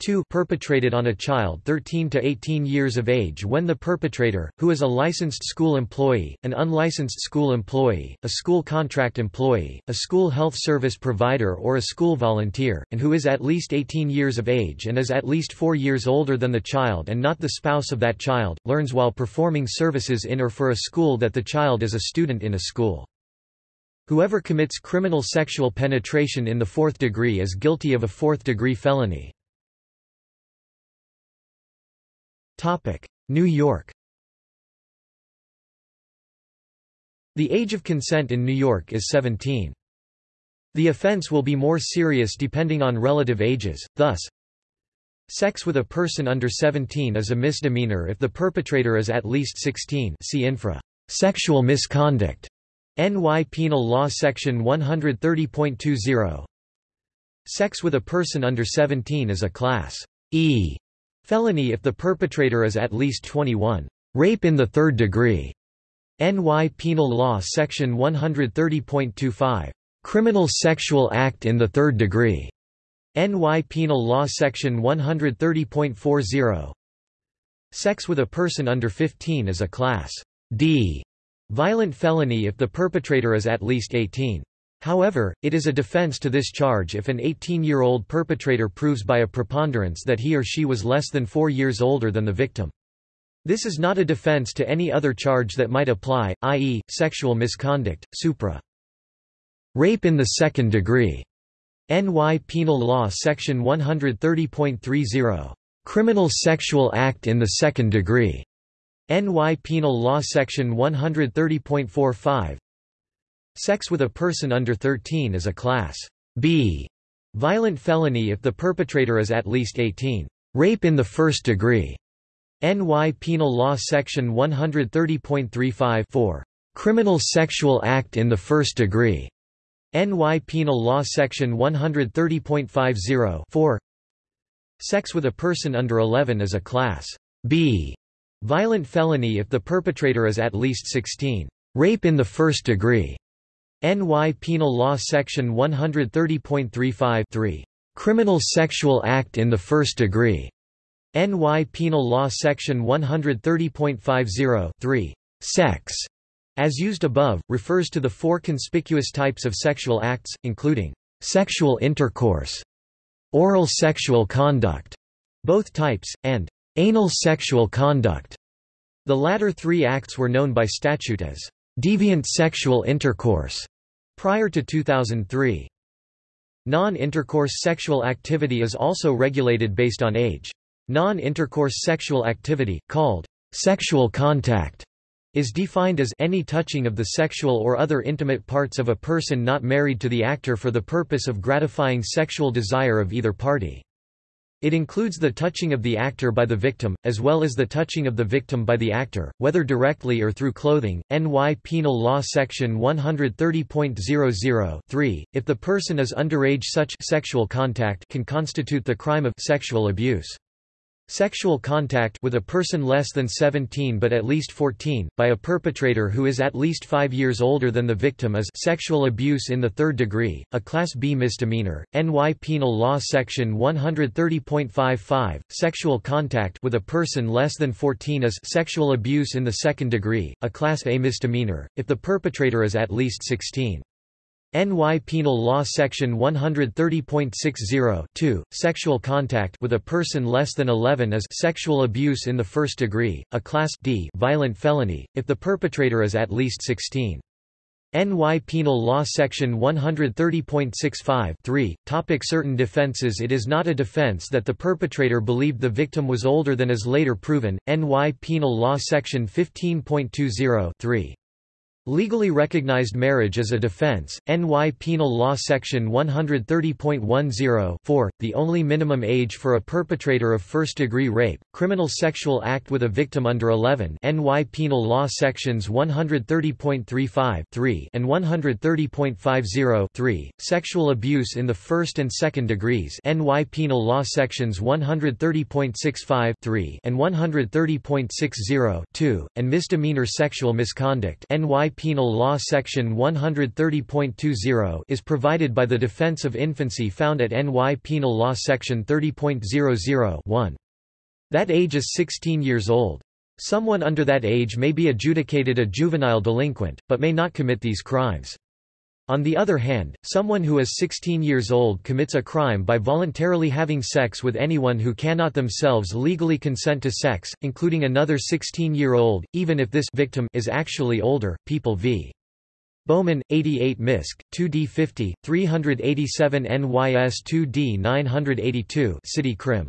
2 perpetrated on a child 13 to 18 years of age when the perpetrator, who is a licensed school employee, an unlicensed school employee, a school contract employee, a school health service provider or a school volunteer, and who is at least 18 years of age and is at least 4 years older than the child and not the spouse of that child, learns while performing services in or for a school that the child is a student in a school. Whoever commits criminal sexual penetration in the fourth degree is guilty of a fourth-degree felony. New York The age of consent in New York is 17. The offense will be more serious depending on relative ages, thus, Sex with a person under 17 is a misdemeanor if the perpetrator is at least 16 see infra. Sexual misconduct. NY Penal Law Section 130.20 Sex with a person under 17 is a Class E Felony if the perpetrator is at least 21. Rape in the third degree. NY Penal Law Section 130.25. Criminal sexual act in the third degree. NY Penal Law Section 130.40. Sex with a person under 15 is a Class D violent felony if the perpetrator is at least 18. However, it is a defense to this charge if an 18-year-old perpetrator proves by a preponderance that he or she was less than four years older than the victim. This is not a defense to any other charge that might apply, i.e., sexual misconduct, supra. Rape in the second degree. NY Penal Law Section 130.30. Criminal sexual act in the second degree. NY Penal Law Section 130.45 Sex with a person under 13 is a Class B violent felony if the perpetrator is at least 18. Rape in the first degree. NY Penal Law Section 130.35 Criminal sexual act in the first degree. NY Penal Law Section 130.50 Sex with a person under 11 is a Class B violent felony if the perpetrator is at least 16. Rape in the first degree. NY Penal Law Section 130.35 Criminal Sexual Act in the First Degree. NY Penal Law Section 130.50 Sex, as used above, refers to the four conspicuous types of sexual acts, including sexual intercourse, oral sexual conduct, both types, and anal sexual conduct. The latter three acts were known by statute as deviant sexual intercourse Prior to 2003. Non-intercourse sexual activity is also regulated based on age. Non-intercourse sexual activity, called sexual contact, is defined as any touching of the sexual or other intimate parts of a person not married to the actor for the purpose of gratifying sexual desire of either party. It includes the touching of the actor by the victim, as well as the touching of the victim by the actor, whether directly or through clothing. NY Penal Law Section 130.00 If the person is underage such sexual contact can constitute the crime of sexual abuse. Sexual contact with a person less than 17 but at least 14, by a perpetrator who is at least 5 years older than the victim is sexual abuse in the third degree, a Class B misdemeanor. NY Penal Law Section 130.55, sexual contact with a person less than 14 is sexual abuse in the second degree, a Class A misdemeanor, if the perpetrator is at least 16. NY Penal Law Section 130.60 Sexual contact with a person less than 11 is sexual abuse in the first degree, a Class D violent felony, if the perpetrator is at least 16. NY Penal Law Section 130.65 Topic Certain defenses. It is not a defense that the perpetrator believed the victim was older than is later proven, NY Penal Law Section 15.20 Legally recognized marriage as a defense, NY Penal Law Section 130.10 the only minimum age for a perpetrator of first-degree rape, criminal sexual act with a victim under 11 NY Penal Law Sections 130.35 and 130.50 sexual abuse in the first and second degrees. NY Penal Law Sections 130.65 and 130.60 and misdemeanor sexual misconduct. NY Penal Law Section 130.20 is provided by the Defense of Infancy found at NY Penal Law Section 30.00 That age is 16 years old. Someone under that age may be adjudicated a juvenile delinquent, but may not commit these crimes. On the other hand, someone who is 16 years old commits a crime by voluntarily having sex with anyone who cannot themselves legally consent to sex, including another 16-year-old, even if this victim is actually older. People v. Bowman, 88 MISC, 2D 50, 387 NYS 2D 982 City Crim.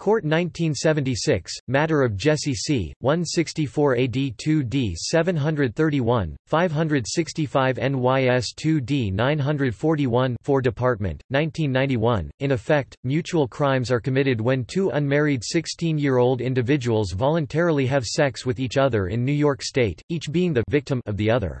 Court 1976, Matter of Jesse C., 164 AD 2D 731, 565 NYS 2D 941 4 Department, 1991. In effect, mutual crimes are committed when two unmarried 16-year-old individuals voluntarily have sex with each other in New York State, each being the victim of the other.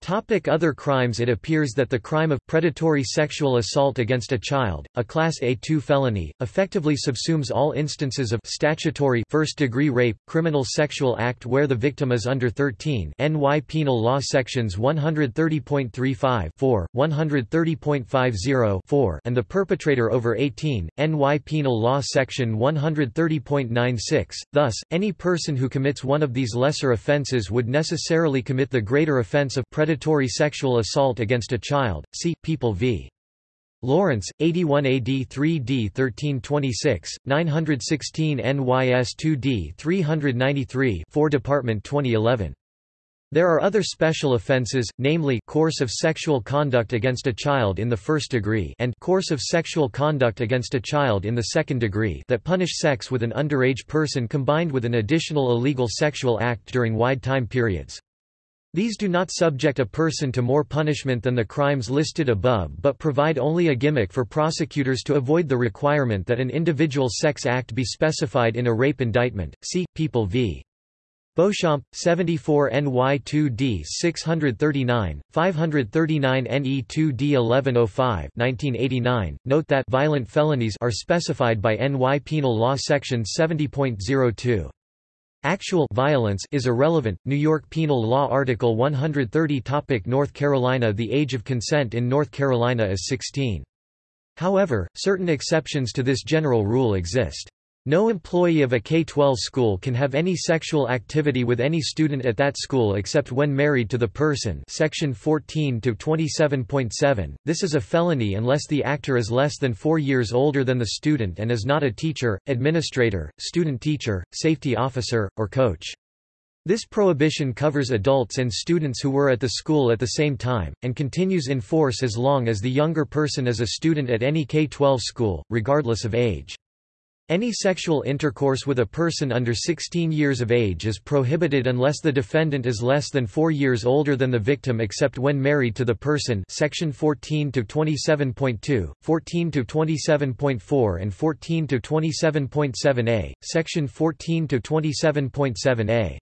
Topic other crimes It appears that the crime of predatory sexual assault against a child, a Class A2 felony, effectively subsumes all instances of statutory first-degree rape, criminal sexual act where the victim is under 13 NY Penal Law Sections 130.35 130.50 and the perpetrator over 18, NY Penal Law Section 130.96. Thus, any person who commits one of these lesser offences would necessarily commit the greater offence of predatory predatory sexual assault against a child, see, People v. Lawrence, 81 AD 3D 1326, 916 NYS 2D 393 4 Department 2011. There are other special offences, namely course of sexual conduct against a child in the first degree and course of sexual conduct against a child in the second degree that punish sex with an underage person combined with an additional illegal sexual act during wide time periods. These do not subject a person to more punishment than the crimes listed above but provide only a gimmick for prosecutors to avoid the requirement that an individual sex act be specified in a rape indictment. See, People v. Beauchamp, 74 NY2D 639, 539 NE2D 1105 1989. Note that violent felonies are specified by NY Penal Law Section 70.02. Actual violence is irrelevant. New York Penal Law Article 130 Topic North Carolina The age of consent in North Carolina is 16. However, certain exceptions to this general rule exist. No employee of a K-12 school can have any sexual activity with any student at that school except when married to the person section 14 to 27.7. This is a felony unless the actor is less than 4 years older than the student and is not a teacher, administrator, student teacher, safety officer, or coach. This prohibition covers adults and students who were at the school at the same time, and continues in force as long as the younger person is a student at any K-12 school, regardless of age. Any sexual intercourse with a person under 16 years of age is prohibited unless the defendant is less than 4 years older than the victim except when married to the person section 14 to 27.2, 14 to 27.4 and 14 to 27.7a, section 14 to 27.7a.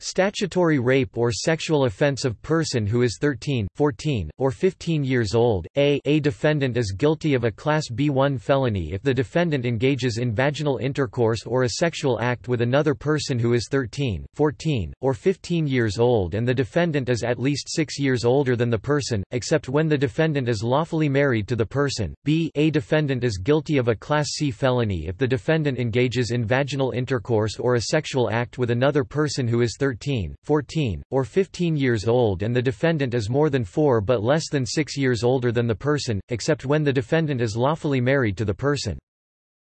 Statutory rape or sexual offense of person who is 13, 14, or 15 years old. A, a defendant is guilty of a Class B1 felony if the defendant engages in vaginal intercourse or a sexual act with another person who is 13, 14, or 15 years old and the defendant is at least 6 years older than the person, except when the defendant is lawfully married to the person. B, a defendant is guilty of a Class C felony if the defendant engages in vaginal intercourse or a sexual act with another person who is 13 13, 14, or 15 years old and the defendant is more than 4 but less than 6 years older than the person, except when the defendant is lawfully married to the person.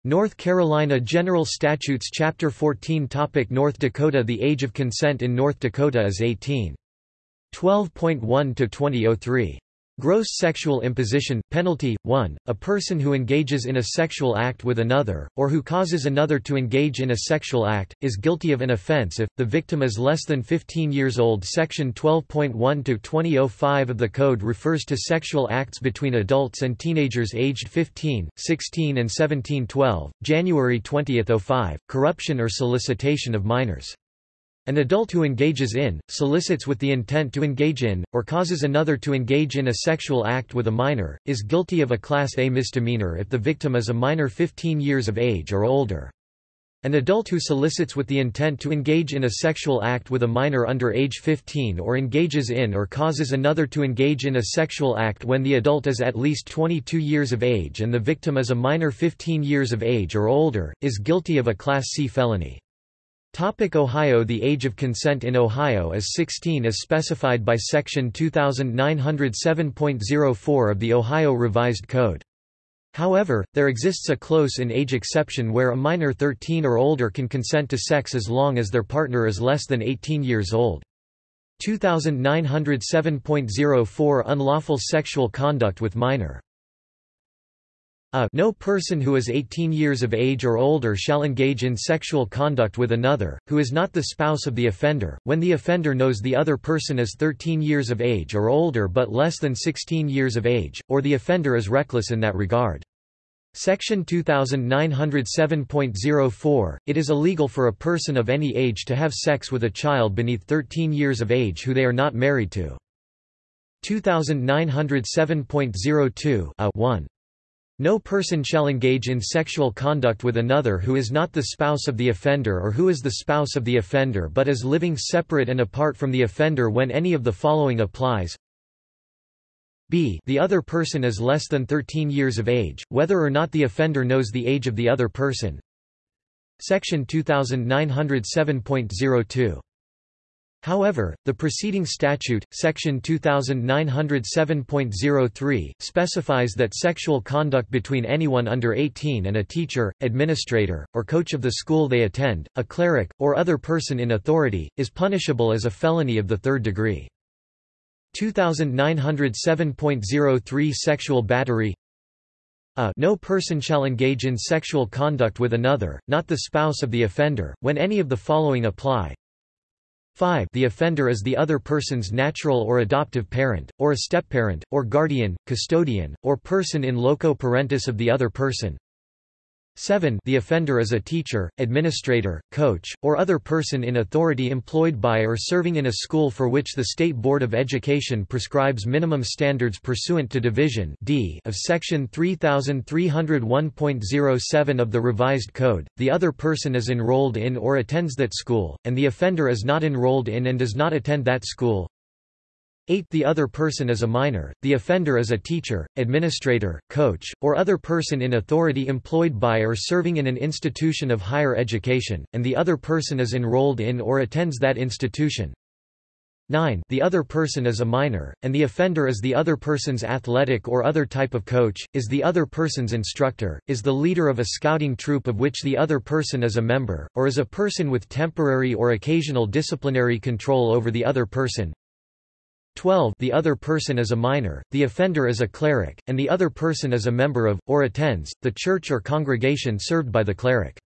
North Carolina General Statutes Chapter 14 Topic North Dakota The age of consent in North Dakota is 18. 12.1 to 2003. Gross sexual imposition, penalty, 1, a person who engages in a sexual act with another, or who causes another to engage in a sexual act, is guilty of an offense if, the victim is less than 15 years old Section 12.1 to 2005 of the Code refers to sexual acts between adults and teenagers aged 15, 16 and 17 12, January 20, 05, corruption or solicitation of minors. An adult who engages in, solicits with the intent to engage in, or causes another to engage in a sexual act with a minor, is guilty of a Class A misdemeanor if the victim is a minor 15 years of age or older. An adult who solicits with the intent to engage in a sexual act with a minor under age 15 or engages in or causes another to engage in a sexual act when the adult is at least 22 years of age and the victim is a minor 15 years of age or older, is guilty of a Class C felony. Topic Ohio The age of consent in Ohio is 16 as specified by Section 2907.04 of the Ohio Revised Code. However, there exists a close-in age exception where a minor 13 or older can consent to sex as long as their partner is less than 18 years old. 2907.04 Unlawful sexual conduct with minor a no person who is 18 years of age or older shall engage in sexual conduct with another, who is not the spouse of the offender, when the offender knows the other person is 13 years of age or older but less than 16 years of age, or the offender is reckless in that regard. Section 2907.04, it is illegal for a person of any age to have sex with a child beneath 13 years of age who they are not married to. 2907.02 a 1. No person shall engage in sexual conduct with another who is not the spouse of the offender or who is the spouse of the offender but is living separate and apart from the offender when any of the following applies. b The other person is less than 13 years of age, whether or not the offender knows the age of the other person. Section 2907.02 However, the preceding statute, section 2907.03, specifies that sexual conduct between anyone under 18 and a teacher, administrator, or coach of the school they attend, a cleric, or other person in authority, is punishable as a felony of the third degree. 2907.03 Sexual battery a no person shall engage in sexual conduct with another, not the spouse of the offender, when any of the following apply 5 the offender is the other person's natural or adoptive parent, or a stepparent, or guardian, custodian, or person in loco parentis of the other person. 7 the offender is a teacher, administrator, coach, or other person in authority employed by or serving in a school for which the State Board of Education prescribes minimum standards pursuant to Division D of Section 3301.07 of the Revised Code, the other person is enrolled in or attends that school, and the offender is not enrolled in and does not attend that school. 8 The other person is a minor, the offender is a teacher, administrator, coach, or other person in authority employed by or serving in an institution of higher education, and the other person is enrolled in or attends that institution. 9 The other person is a minor, and the offender is the other person's athletic or other type of coach, is the other person's instructor, is the leader of a scouting troop of which the other person is a member, or is a person with temporary or occasional disciplinary control over the other person. 12 The other person is a minor, the offender is a cleric, and the other person is a member of, or attends, the church or congregation served by the cleric.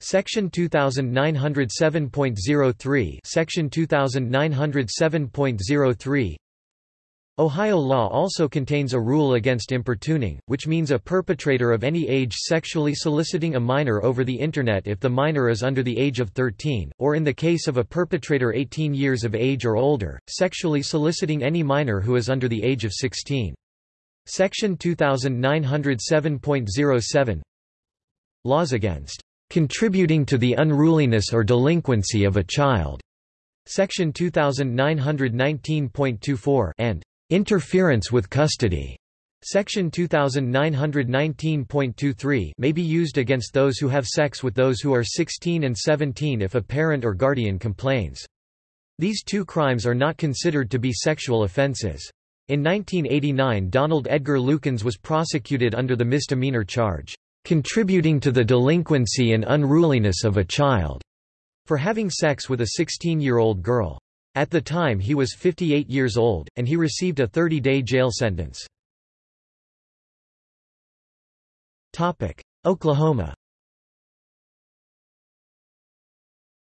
Section 2907.03 Section 2907.03 Ohio law also contains a rule against importuning, which means a perpetrator of any age sexually soliciting a minor over the Internet if the minor is under the age of 13, or in the case of a perpetrator 18 years of age or older, sexually soliciting any minor who is under the age of 16. Section 2907.07 Laws against contributing to the unruliness or delinquency of a child. Section 2919.24 and Interference with custody. Section 2919.23 may be used against those who have sex with those who are 16 and 17 if a parent or guardian complains. These two crimes are not considered to be sexual offenses. In 1989 Donald Edgar Lukens was prosecuted under the misdemeanor charge, "...contributing to the delinquency and unruliness of a child", for having sex with a 16-year-old girl. At the time he was 58 years old, and he received a 30-day jail sentence. Oklahoma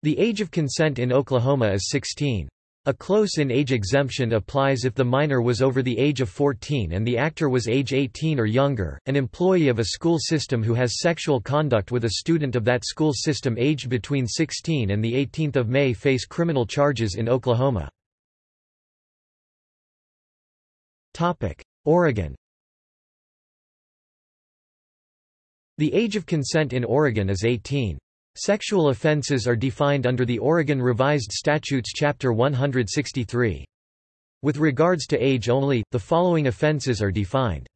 The age of consent in Oklahoma is 16. A close-in age exemption applies if the minor was over the age of 14 and the actor was age 18 or younger. An employee of a school system who has sexual conduct with a student of that school system aged between 16 and the 18th of May face criminal charges in Oklahoma. Oregon. The age of consent in Oregon is 18. Sexual offenses are defined under the Oregon Revised Statutes Chapter 163. With regards to age only, the following offenses are defined.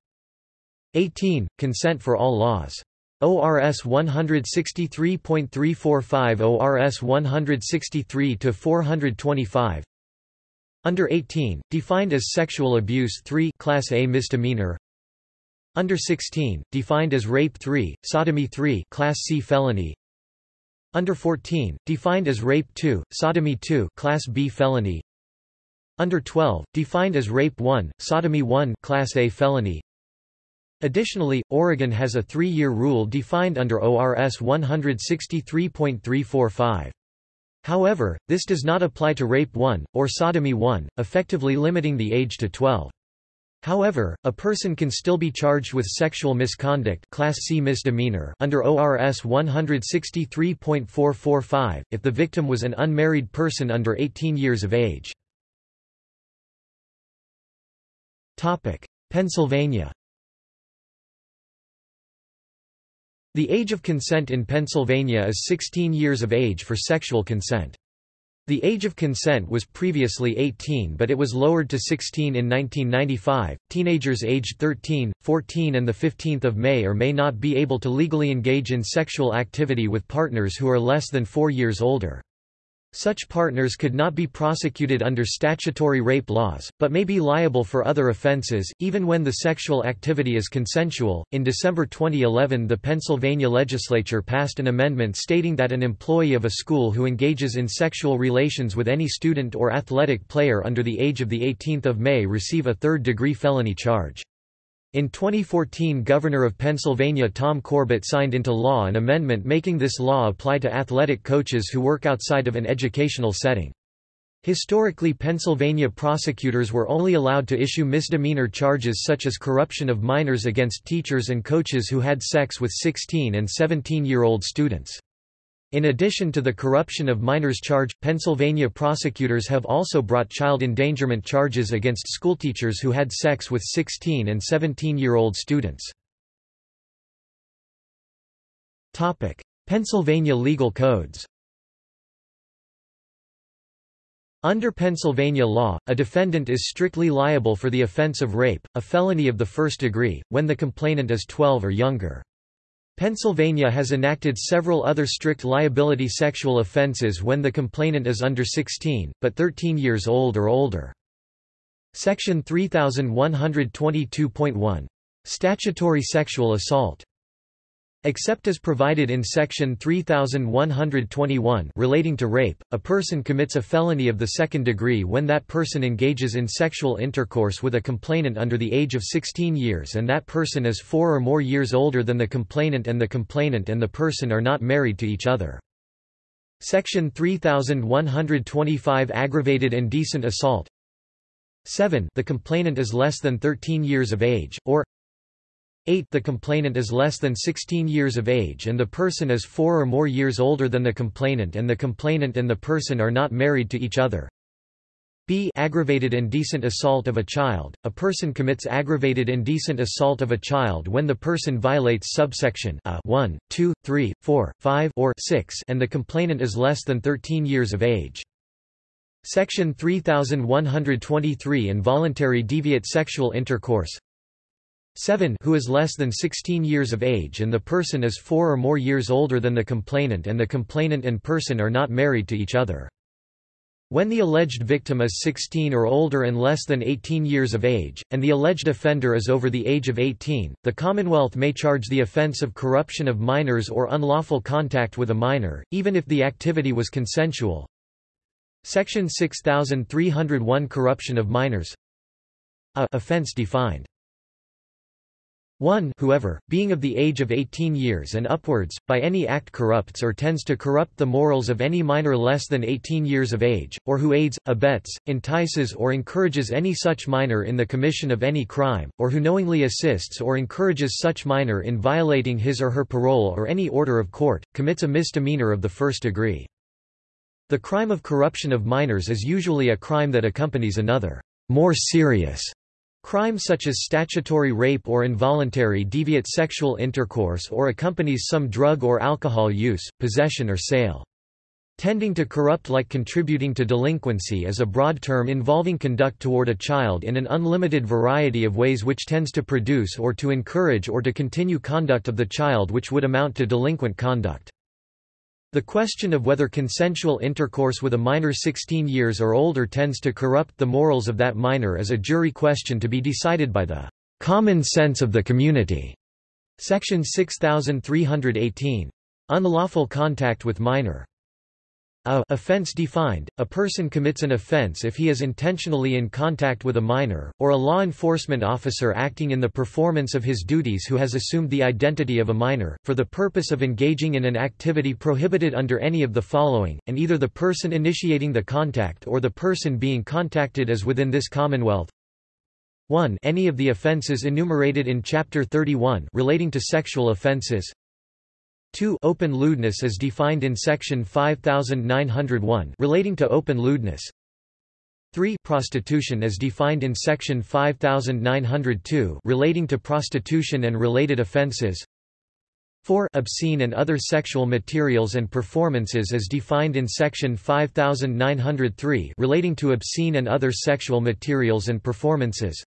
18. Consent for all laws. ORS 163.345 ORS 163-425 Under 18, defined as sexual abuse 3 Class A misdemeanor Under 16, defined as rape 3, sodomy 3 Class C felony under 14, defined as Rape 2, Sodomy 2 Class B felony Under 12, defined as Rape 1, Sodomy 1 Class A felony Additionally, Oregon has a three-year rule defined under ORS 163.345. However, this does not apply to Rape 1, or Sodomy 1, effectively limiting the age to 12. However, a person can still be charged with sexual misconduct class C misdemeanor under ORS 163.445, if the victim was an unmarried person under 18 years of age. Pennsylvania The age of consent in Pennsylvania is 16 years of age for sexual consent. The age of consent was previously 18 but it was lowered to 16 in 1995. Teenagers aged 13, 14 and the 15th of May or may not be able to legally engage in sexual activity with partners who are less than 4 years older. Such partners could not be prosecuted under statutory rape laws, but may be liable for other offenses, even when the sexual activity is consensual. In December 2011, the Pennsylvania legislature passed an amendment stating that an employee of a school who engages in sexual relations with any student or athletic player under the age of the 18th of May receive a third-degree felony charge. In 2014 Governor of Pennsylvania Tom Corbett signed into law an amendment making this law apply to athletic coaches who work outside of an educational setting. Historically Pennsylvania prosecutors were only allowed to issue misdemeanor charges such as corruption of minors against teachers and coaches who had sex with 16 and 17-year-old students. In addition to the corruption of minors charge, Pennsylvania prosecutors have also brought child endangerment charges against schoolteachers who had sex with 16 and 17-year-old students. Pennsylvania legal codes Under Pennsylvania law, a defendant is strictly liable for the offense of rape, a felony of the first degree, when the complainant is 12 or younger. Pennsylvania has enacted several other strict liability sexual offenses when the complainant is under 16, but 13 years old or older. Section 3122.1. Statutory sexual assault Except as provided in Section 3121 relating to rape, a person commits a felony of the second degree when that person engages in sexual intercourse with a complainant under the age of 16 years and that person is four or more years older than the complainant and the complainant and the person are not married to each other. Section 3125 Aggravated indecent assault 7 The complainant is less than 13 years of age, or 8 The complainant is less than 16 years of age and the person is 4 or more years older than the complainant and the complainant and the person are not married to each other. B aggravated indecent assault of a child. A person commits aggravated indecent assault of a child when the person violates subsection a 1, 2, 3, 4, 5 or 6 and the complainant is less than 13 years of age. Section 3123 Involuntary deviate sexual intercourse 7 who is less than 16 years of age and the person is 4 or more years older than the complainant and the complainant and person are not married to each other. When the alleged victim is 16 or older and less than 18 years of age, and the alleged offender is over the age of 18, the Commonwealth may charge the offense of corruption of minors or unlawful contact with a minor, even if the activity was consensual. Section 6301 Corruption of minors A offense defined 1 whoever, being of the age of 18 years and upwards, by any act corrupts or tends to corrupt the morals of any minor less than 18 years of age, or who aids, abets, entices or encourages any such minor in the commission of any crime, or who knowingly assists or encourages such minor in violating his or her parole or any order of court, commits a misdemeanor of the first degree. The crime of corruption of minors is usually a crime that accompanies another, more serious Crime such as statutory rape or involuntary deviate sexual intercourse or accompanies some drug or alcohol use, possession or sale. Tending to corrupt like contributing to delinquency is a broad term involving conduct toward a child in an unlimited variety of ways which tends to produce or to encourage or to continue conduct of the child which would amount to delinquent conduct. The question of whether consensual intercourse with a minor 16 years or older tends to corrupt the morals of that minor is a jury question to be decided by the common sense of the community. Section 6318. Unlawful contact with minor. A offense defined, a person commits an offense if he is intentionally in contact with a minor, or a law enforcement officer acting in the performance of his duties who has assumed the identity of a minor, for the purpose of engaging in an activity prohibited under any of the following, and either the person initiating the contact or the person being contacted is within this Commonwealth. 1 Any of the offences enumerated in Chapter 31 relating to sexual offences 2 Open lewdness as defined in section 5901 relating to open lewdness. 3 Prostitution as defined in section 5902 relating to prostitution and related offenses. 4 Obscene and other sexual materials and performances as defined in section 5903 relating to obscene and other sexual materials and performances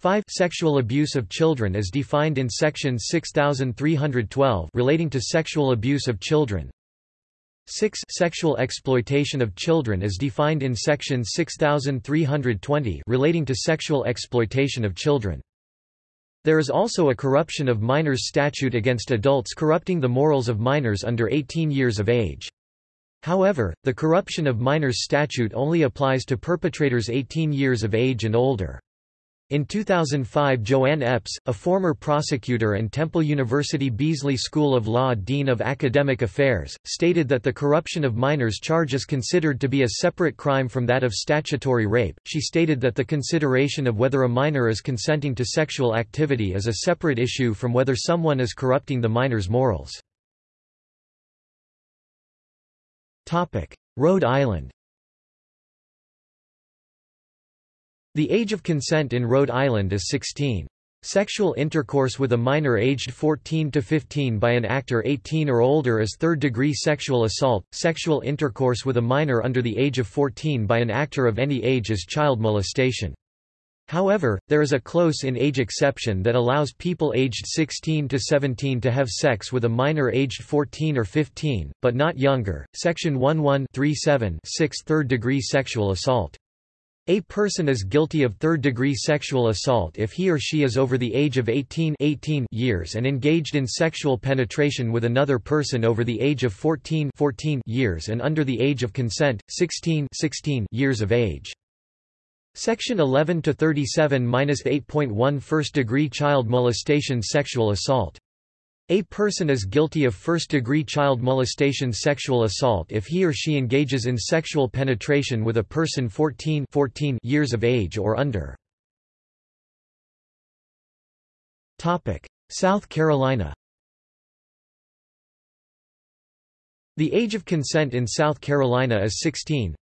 5 Sexual abuse of children is defined in section 6312 relating to sexual abuse of children. 6 Sexual exploitation of children is defined in section 6320 relating to sexual exploitation of children. There is also a corruption of minors statute against adults corrupting the morals of minors under 18 years of age. However, the corruption of minors statute only applies to perpetrators 18 years of age and older. In 2005 Joanne Epps, a former prosecutor and Temple University Beasley School of Law Dean of Academic Affairs, stated that the corruption of minors charge is considered to be a separate crime from that of statutory rape. She stated that the consideration of whether a minor is consenting to sexual activity is a separate issue from whether someone is corrupting the minor's morals. Rhode Island The age of consent in Rhode Island is 16. Sexual intercourse with a minor aged 14 to 15 by an actor 18 or older is third-degree sexual assault. Sexual intercourse with a minor under the age of 14 by an actor of any age is child molestation. However, there is a close-in-age exception that allows people aged 16 to 17 to have sex with a minor aged 14 or 15, but not younger. Section 1137 6 third-degree sexual assault. A person is guilty of third-degree sexual assault if he or she is over the age of 18, 18 years and engaged in sexual penetration with another person over the age of 14, 14 years and under the age of consent, 16, 16 years of age. Section 11 to 37-8.1 First-degree child molestation sexual assault a person is guilty of first-degree child molestation sexual assault if he or she engages in sexual penetration with a person 14, 14 years of age or under. South Carolina The age of consent in South Carolina is 16.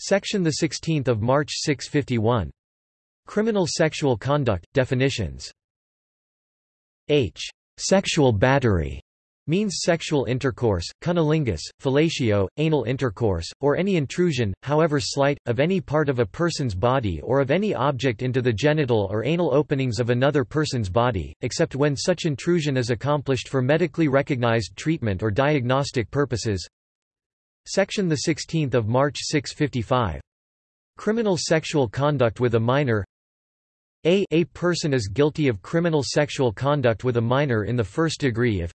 Section 16 March 651. Criminal sexual conduct, definitions H. Sexual battery means sexual intercourse, cunnilingus, fellatio, anal intercourse, or any intrusion, however slight, of any part of a person's body or of any object into the genital or anal openings of another person's body, except when such intrusion is accomplished for medically recognized treatment or diagnostic purposes. Section 16 March 655. Criminal sexual conduct with a minor a, a person is guilty of criminal sexual conduct with a minor in the first degree if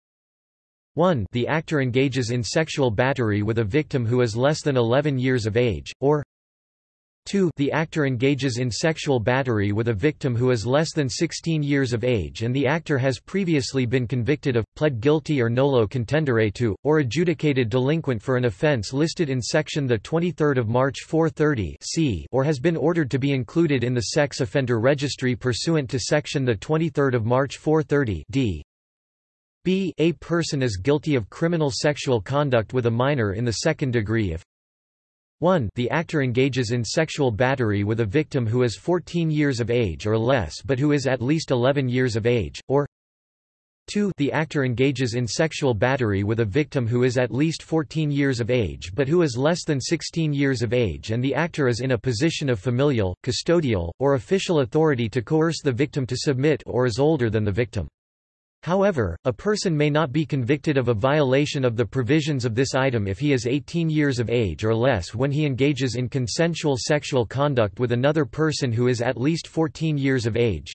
1 the actor engages in sexual battery with a victim who is less than 11 years of age, or 2 the actor engages in sexual battery with a victim who is less than 16 years of age and the actor has previously been convicted of, pled guilty or nolo contendere to, or adjudicated delinquent for an offence listed in section 23 March 430 c or has been ordered to be included in the sex offender registry pursuant to section 23 March 430 d. B a person is guilty of criminal sexual conduct with a minor in the second degree if 1 the actor engages in sexual battery with a victim who is 14 years of age or less but who is at least 11 years of age, or 2 the actor engages in sexual battery with a victim who is at least 14 years of age but who is less than 16 years of age and the actor is in a position of familial, custodial, or official authority to coerce the victim to submit or is older than the victim. However, a person may not be convicted of a violation of the provisions of this item if he is 18 years of age or less when he engages in consensual sexual conduct with another person who is at least 14 years of age.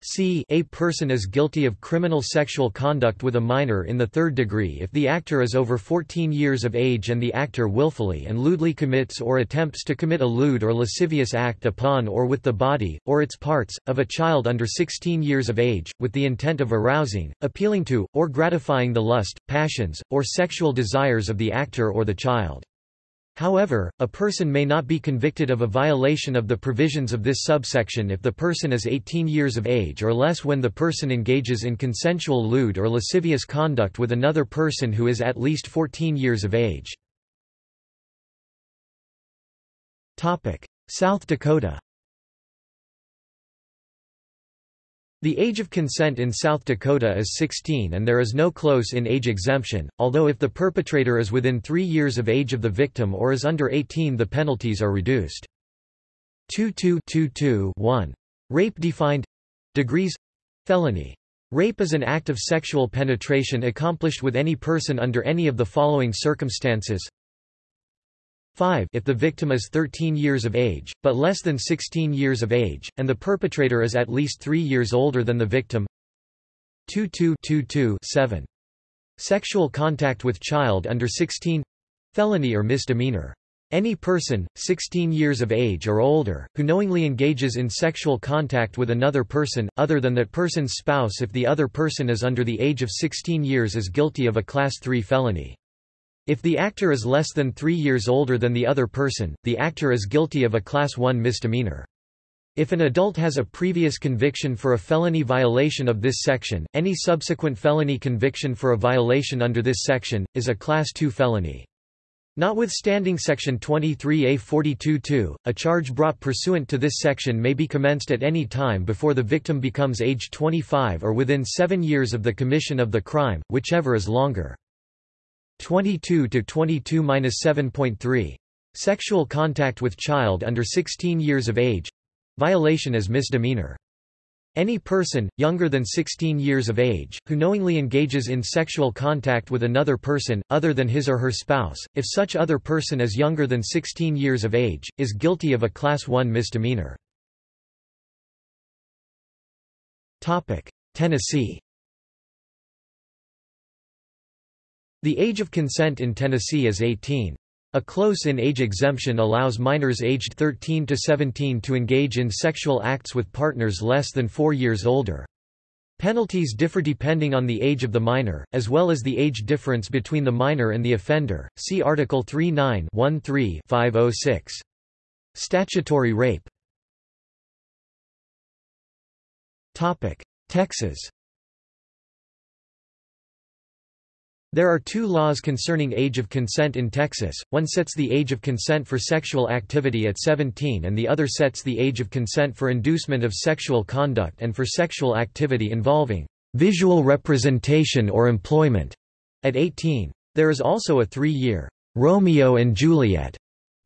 C a person is guilty of criminal sexual conduct with a minor in the third degree if the actor is over 14 years of age and the actor willfully and lewdly commits or attempts to commit a lewd or lascivious act upon or with the body, or its parts, of a child under 16 years of age, with the intent of arousing, appealing to, or gratifying the lust, passions, or sexual desires of the actor or the child. However, a person may not be convicted of a violation of the provisions of this subsection if the person is 18 years of age or less when the person engages in consensual lewd or lascivious conduct with another person who is at least 14 years of age. South Dakota The age of consent in South Dakota is 16 and there is no close-in age exemption, although if the perpetrator is within three years of age of the victim or is under 18 the penalties are reduced. 2222-1. Rape defined Degrees Felony. Rape is an act of sexual penetration accomplished with any person under any of the following circumstances 5 if the victim is 13 years of age, but less than 16 years of age, and the perpetrator is at least 3 years older than the victim 22-7. Sexual contact with child under 16 felony or misdemeanor. Any person, 16 years of age or older, who knowingly engages in sexual contact with another person, other than that person's spouse if the other person is under the age of 16 years is guilty of a Class 3 felony. If the actor is less than three years older than the other person, the actor is guilty of a Class 1 misdemeanor. If an adult has a previous conviction for a felony violation of this section, any subsequent felony conviction for a violation under this section, is a Class 2 felony. Notwithstanding Section 23A 42-2, a charge brought pursuant to this section may be commenced at any time before the victim becomes age 25 or within seven years of the commission of the crime, whichever is longer. 22 to 22-7.3. Sexual contact with child under 16 years of age violation is misdemeanor. Any person, younger than 16 years of age, who knowingly engages in sexual contact with another person, other than his or her spouse, if such other person is younger than 16 years of age, is guilty of a Class 1 misdemeanor. Tennessee The age of consent in Tennessee is 18. A close-in age exemption allows minors aged 13 to 17 to engage in sexual acts with partners less than four years older. Penalties differ depending on the age of the minor, as well as the age difference between the minor and the offender. See Article 39-13-506. Statutory rape. Topic: Texas There are two laws concerning age of consent in Texas, one sets the age of consent for sexual activity at 17 and the other sets the age of consent for inducement of sexual conduct and for sexual activity involving visual representation or employment at 18. There is also a three-year Romeo and Juliet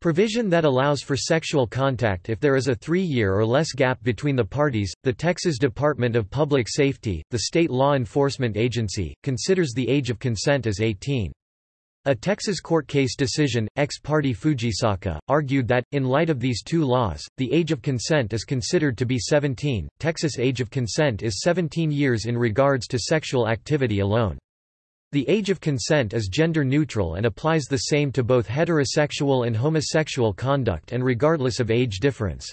Provision that allows for sexual contact if there is a three-year or less gap between the parties. The Texas Department of Public Safety, the state law enforcement agency, considers the age of consent as 18. A Texas court case decision, ex parte Fujisaka, argued that, in light of these two laws, the age of consent is considered to be 17. Texas age of consent is 17 years in regards to sexual activity alone. The age of consent is gender neutral and applies the same to both heterosexual and homosexual conduct and regardless of age difference.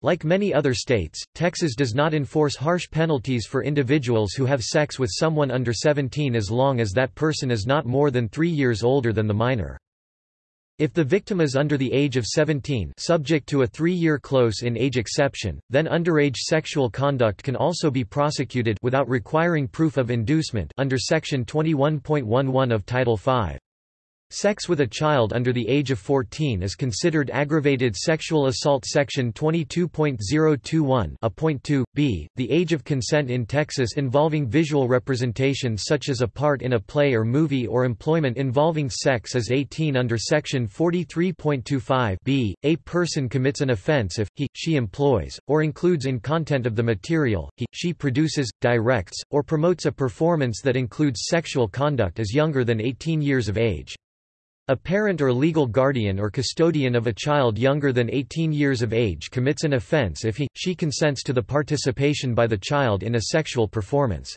Like many other states, Texas does not enforce harsh penalties for individuals who have sex with someone under 17 as long as that person is not more than three years older than the minor. If the victim is under the age of 17 subject to a three-year close-in-age exception, then underage sexual conduct can also be prosecuted without requiring proof of inducement under Section 21.11 of Title V. Sex with a child under the age of 14 is considered aggravated sexual assault section 22.021 a point 2 b. The age of consent in Texas involving visual representation such as a part in a play or movie or employment involving sex is 18 under section 43.25 b. A person commits an offense if he she employs or includes in content of the material he she produces, directs or promotes a performance that includes sexual conduct as younger than 18 years of age. A parent or legal guardian or custodian of a child younger than 18 years of age commits an offense if he, she consents to the participation by the child in a sexual performance.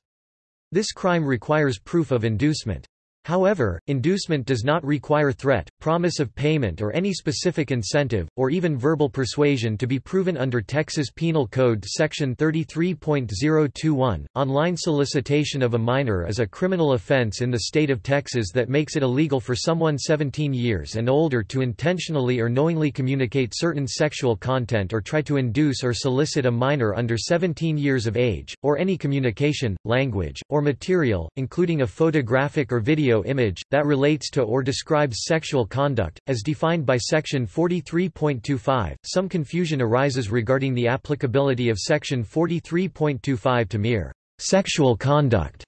This crime requires proof of inducement. However, inducement does not require threat, promise of payment or any specific incentive, or even verbal persuasion to be proven under Texas Penal Code Section 33.021. Online solicitation of a minor is a criminal offense in the state of Texas that makes it illegal for someone 17 years and older to intentionally or knowingly communicate certain sexual content or try to induce or solicit a minor under 17 years of age, or any communication, language, or material, including a photographic or video image, that relates to or describes sexual conduct, as defined by Section 43.25. Some confusion arises regarding the applicability of Section 43.25 to mere sexual conduct,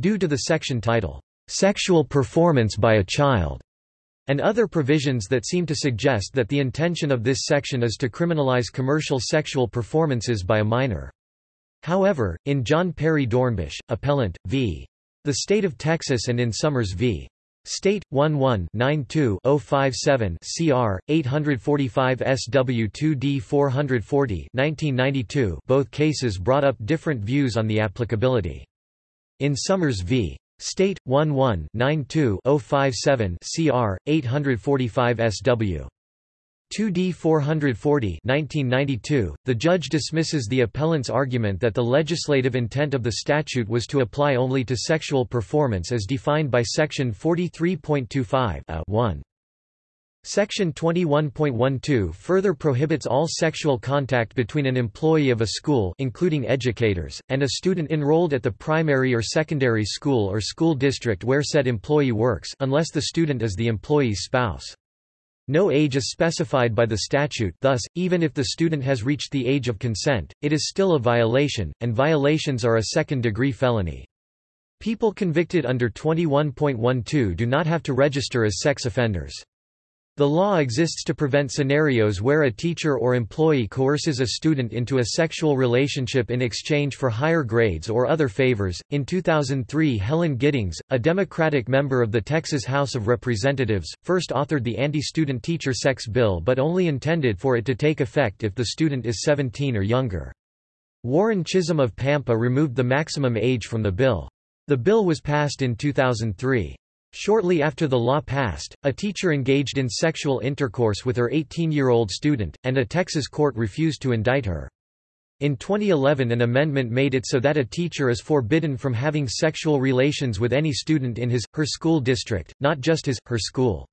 due to the section title, Sexual Performance by a Child, and other provisions that seem to suggest that the intention of this section is to criminalize commercial sexual performances by a minor. However, in John Perry Dornbusch, appellant, v. The State of Texas and in Summers v. State 11-92-057 CR 845 SW2D 440 1992 both cases brought up different views on the applicability. In Summers v. State 11-92-057 CR 845 SW 2D 440 1992, the judge dismisses the appellant's argument that the legislative intent of the statute was to apply only to sexual performance as defined by Section 43.25 uh, Section 21.12 further prohibits all sexual contact between an employee of a school including educators, and a student enrolled at the primary or secondary school or school district where said employee works unless the student is the employee's spouse. No age is specified by the statute thus, even if the student has reached the age of consent, it is still a violation, and violations are a second-degree felony. People convicted under 21.12 do not have to register as sex offenders. The law exists to prevent scenarios where a teacher or employee coerces a student into a sexual relationship in exchange for higher grades or other favors. In 2003, Helen Giddings, a Democratic member of the Texas House of Representatives, first authored the anti-student teacher sex bill but only intended for it to take effect if the student is 17 or younger. Warren Chisum of Pampa removed the maximum age from the bill. The bill was passed in 2003. Shortly after the law passed, a teacher engaged in sexual intercourse with her 18-year-old student, and a Texas court refused to indict her. In 2011 an amendment made it so that a teacher is forbidden from having sexual relations with any student in his, her school district, not just his, her school.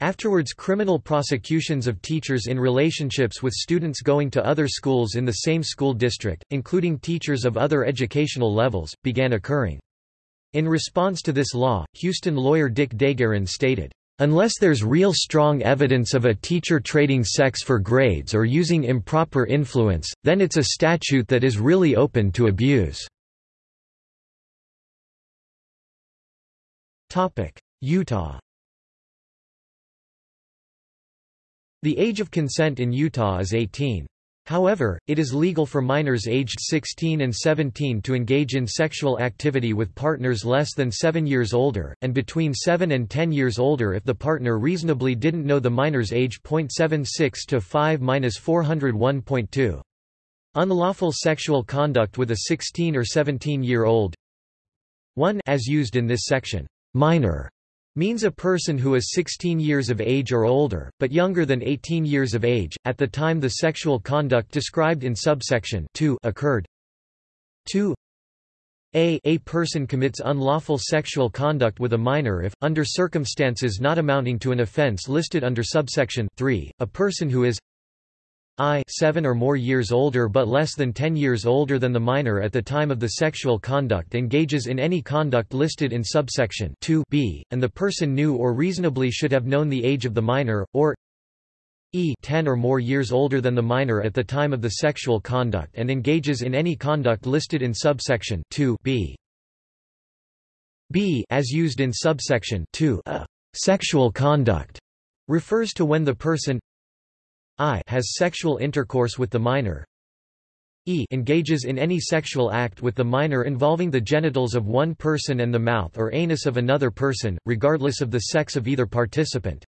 Afterwards criminal prosecutions of teachers in relationships with students going to other schools in the same school district, including teachers of other educational levels, began occurring. In response to this law, Houston lawyer Dick DeGuerin stated, Unless there's real strong evidence of a teacher trading sex for grades or using improper influence, then it's a statute that is really open to abuse." Utah The age of consent in Utah is 18. However, it is legal for minors aged 16 and 17 to engage in sexual activity with partners less than 7 years older, and between 7 and 10 years older if the partner reasonably didn't know the minor's age. 0.76 to 5-401.2. Unlawful sexual conduct with a 16 or 17 year old 1 as used in this section, minor means a person who is 16 years of age or older, but younger than 18 years of age, at the time the sexual conduct described in subsection 2 occurred. 2 a a person commits unlawful sexual conduct with a minor if, under circumstances not amounting to an offence listed under subsection 3, a person who is I 7 or more years older but less than 10 years older than the minor at the time of the sexual conduct engages in any conduct listed in subsection 2 b, and the person knew or reasonably should have known the age of the minor, or e 10 or more years older than the minor at the time of the sexual conduct and engages in any conduct listed in subsection 2 b. b as used in subsection 2 a sexual conduct refers to when the person I has sexual intercourse with the minor. E engages in any sexual act with the minor involving the genitals of one person and the mouth or anus of another person, regardless of the sex of either participant.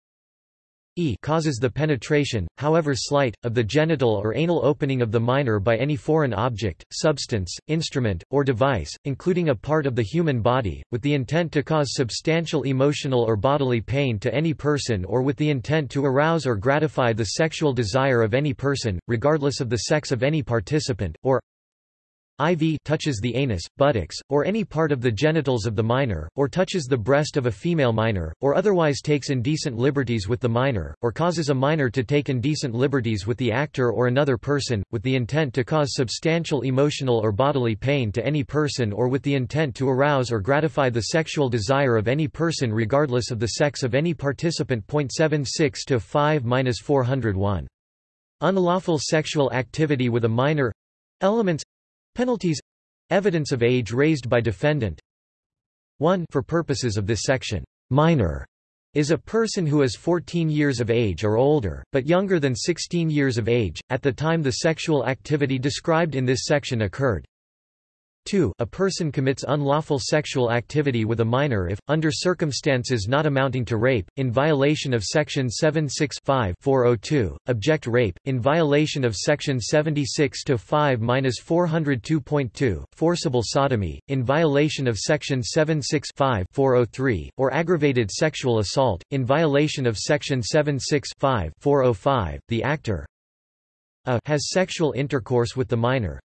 E causes the penetration, however slight, of the genital or anal opening of the minor by any foreign object, substance, instrument, or device, including a part of the human body, with the intent to cause substantial emotional or bodily pain to any person or with the intent to arouse or gratify the sexual desire of any person, regardless of the sex of any participant, or IV touches the anus, buttocks, or any part of the genitals of the minor, or touches the breast of a female minor, or otherwise takes indecent liberties with the minor, or causes a minor to take indecent liberties with the actor or another person, with the intent to cause substantial emotional or bodily pain to any person or with the intent to arouse or gratify the sexual desire of any person regardless of the sex of any participant. 76 to 5-401. Unlawful sexual activity with a minor Elements Penalties Evidence of age raised by defendant 1 For purposes of this section, minor is a person who is 14 years of age or older, but younger than 16 years of age, at the time the sexual activity described in this section occurred. 2 A person commits unlawful sexual activity with a minor if, under circumstances not amounting to rape, in violation of Section 76-5-402, object rape, in violation of Section 76-5-402.2, forcible sodomy, in violation of Section 76-5-403, or aggravated sexual assault, in violation of Section 76-5-405, the actor a has sexual intercourse with the minor,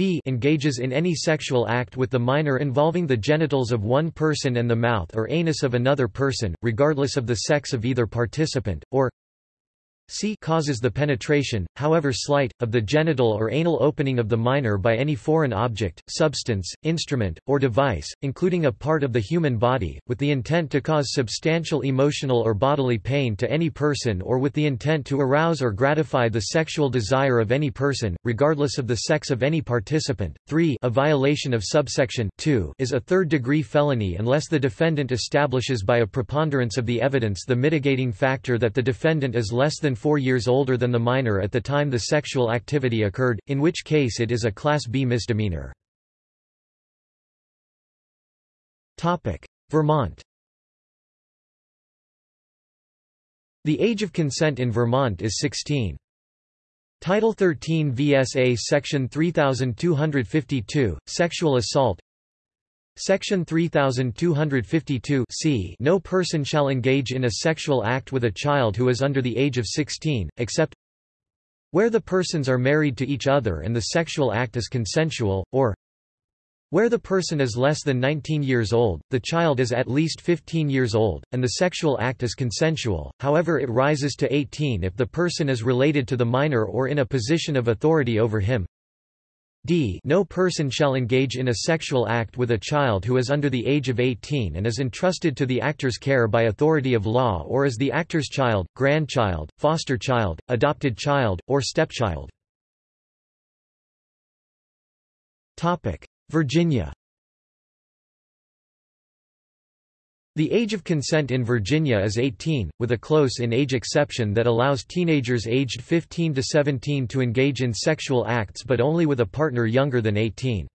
b engages in any sexual act with the minor involving the genitals of one person and the mouth or anus of another person, regardless of the sex of either participant, or c causes the penetration, however slight, of the genital or anal opening of the minor by any foreign object, substance, instrument, or device, including a part of the human body, with the intent to cause substantial emotional or bodily pain to any person or with the intent to arouse or gratify the sexual desire of any person, regardless of the sex of any participant. 3 A violation of subsection 2 is a third-degree felony unless the defendant establishes by a preponderance of the evidence the mitigating factor that the defendant is less than four years older than the minor at the time the sexual activity occurred, in which case it is a Class B misdemeanor. Vermont The age of consent in Vermont is 16. Title 13 VSA Section 3252, Sexual Assault Section 3252 c No person shall engage in a sexual act with a child who is under the age of 16, except where the persons are married to each other and the sexual act is consensual, or where the person is less than 19 years old, the child is at least 15 years old, and the sexual act is consensual, however it rises to 18 if the person is related to the minor or in a position of authority over him. D No person shall engage in a sexual act with a child who is under the age of 18 and is entrusted to the actor's care by authority of law or is the actor's child, grandchild, foster child, adopted child, or stepchild. Virginia The age of consent in Virginia is 18, with a close-in-age exception that allows teenagers aged 15 to 17 to engage in sexual acts but only with a partner younger than 18.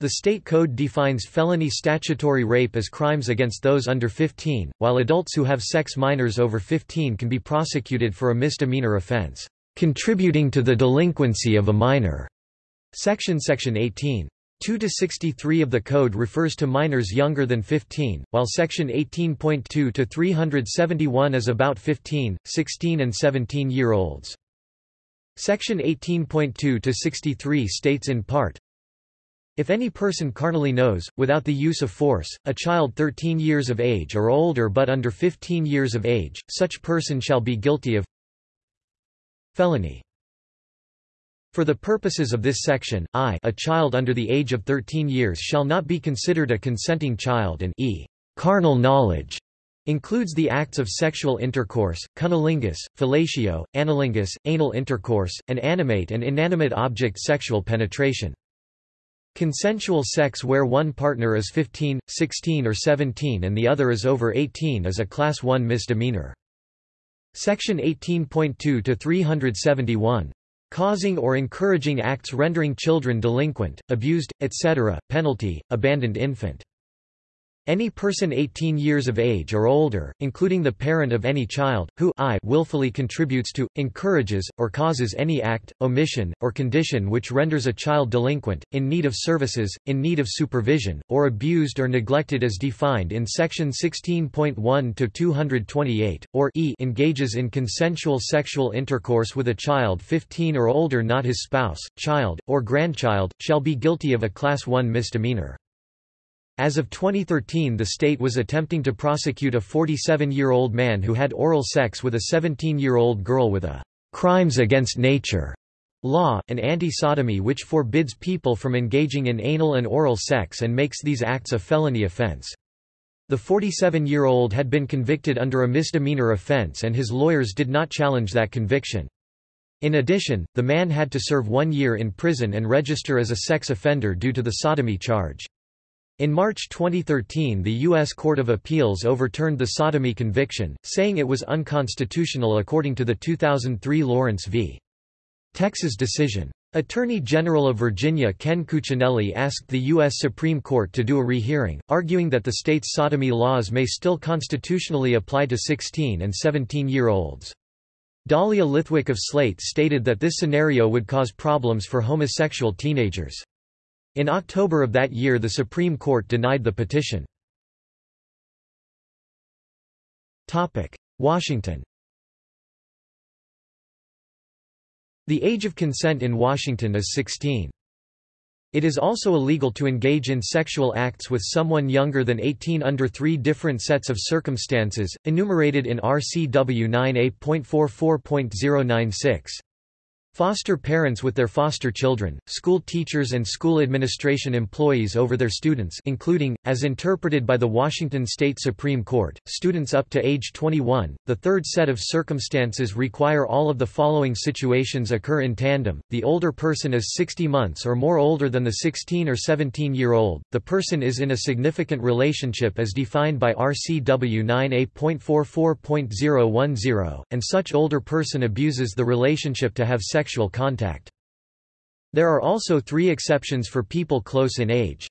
The state code defines felony statutory rape as crimes against those under 15, while adults who have sex minors over 15 can be prosecuted for a misdemeanor offense, contributing to the delinquency of a minor. Section Section 18. 2 to 63 of the code refers to minors younger than 15, while section 18.2 to 371 is about 15, 16 and 17 year olds. Section 18.2 to 63 states in part, if any person carnally knows, without the use of force, a child 13 years of age or older but under 15 years of age, such person shall be guilty of felony. For the purposes of this section, I a child under the age of 13 years shall not be considered a consenting child and e carnal knowledge includes the acts of sexual intercourse, cunnilingus, fellatio, analingus, anal intercourse, and animate and inanimate object sexual penetration. Consensual sex where one partner is 15, 16 or 17 and the other is over 18 is a Class 1 misdemeanor. Section 18.2 to 371 causing or encouraging acts rendering children delinquent, abused, etc., penalty, abandoned infant. Any person 18 years of age or older, including the parent of any child, who I willfully contributes to, encourages, or causes any act, omission, or condition which renders a child delinquent, in need of services, in need of supervision, or abused or neglected as defined in section 16.1 to 228, or e engages in consensual sexual intercourse with a child 15 or older not his spouse, child, or grandchild, shall be guilty of a Class 1 misdemeanor. As of 2013 the state was attempting to prosecute a 47-year-old man who had oral sex with a 17-year-old girl with a «crimes against nature» law, an anti-sodomy which forbids people from engaging in anal and oral sex and makes these acts a felony offense. The 47-year-old had been convicted under a misdemeanor offense and his lawyers did not challenge that conviction. In addition, the man had to serve one year in prison and register as a sex offender due to the sodomy charge. In March 2013 the U.S. Court of Appeals overturned the sodomy conviction, saying it was unconstitutional according to the 2003 Lawrence v. Texas decision. Attorney General of Virginia Ken Cuccinelli asked the U.S. Supreme Court to do a rehearing, arguing that the state's sodomy laws may still constitutionally apply to 16 and 17-year-olds. Dahlia Lithwick of Slate stated that this scenario would cause problems for homosexual teenagers. In October of that year the Supreme Court denied the petition. Washington The age of consent in Washington is 16. It is also illegal to engage in sexual acts with someone younger than 18 under three different sets of circumstances, enumerated in RCW 9A.44.096. Foster parents with their foster children, school teachers and school administration employees over their students including, as interpreted by the Washington State Supreme Court, students up to age 21. The third set of circumstances require all of the following situations occur in tandem. The older person is 60 months or more older than the 16 or 17 year old, the person is in a significant relationship as defined by RCW 9A.44.010, and such older person abuses the relationship to have sex sexual contact. There are also three exceptions for people close in age.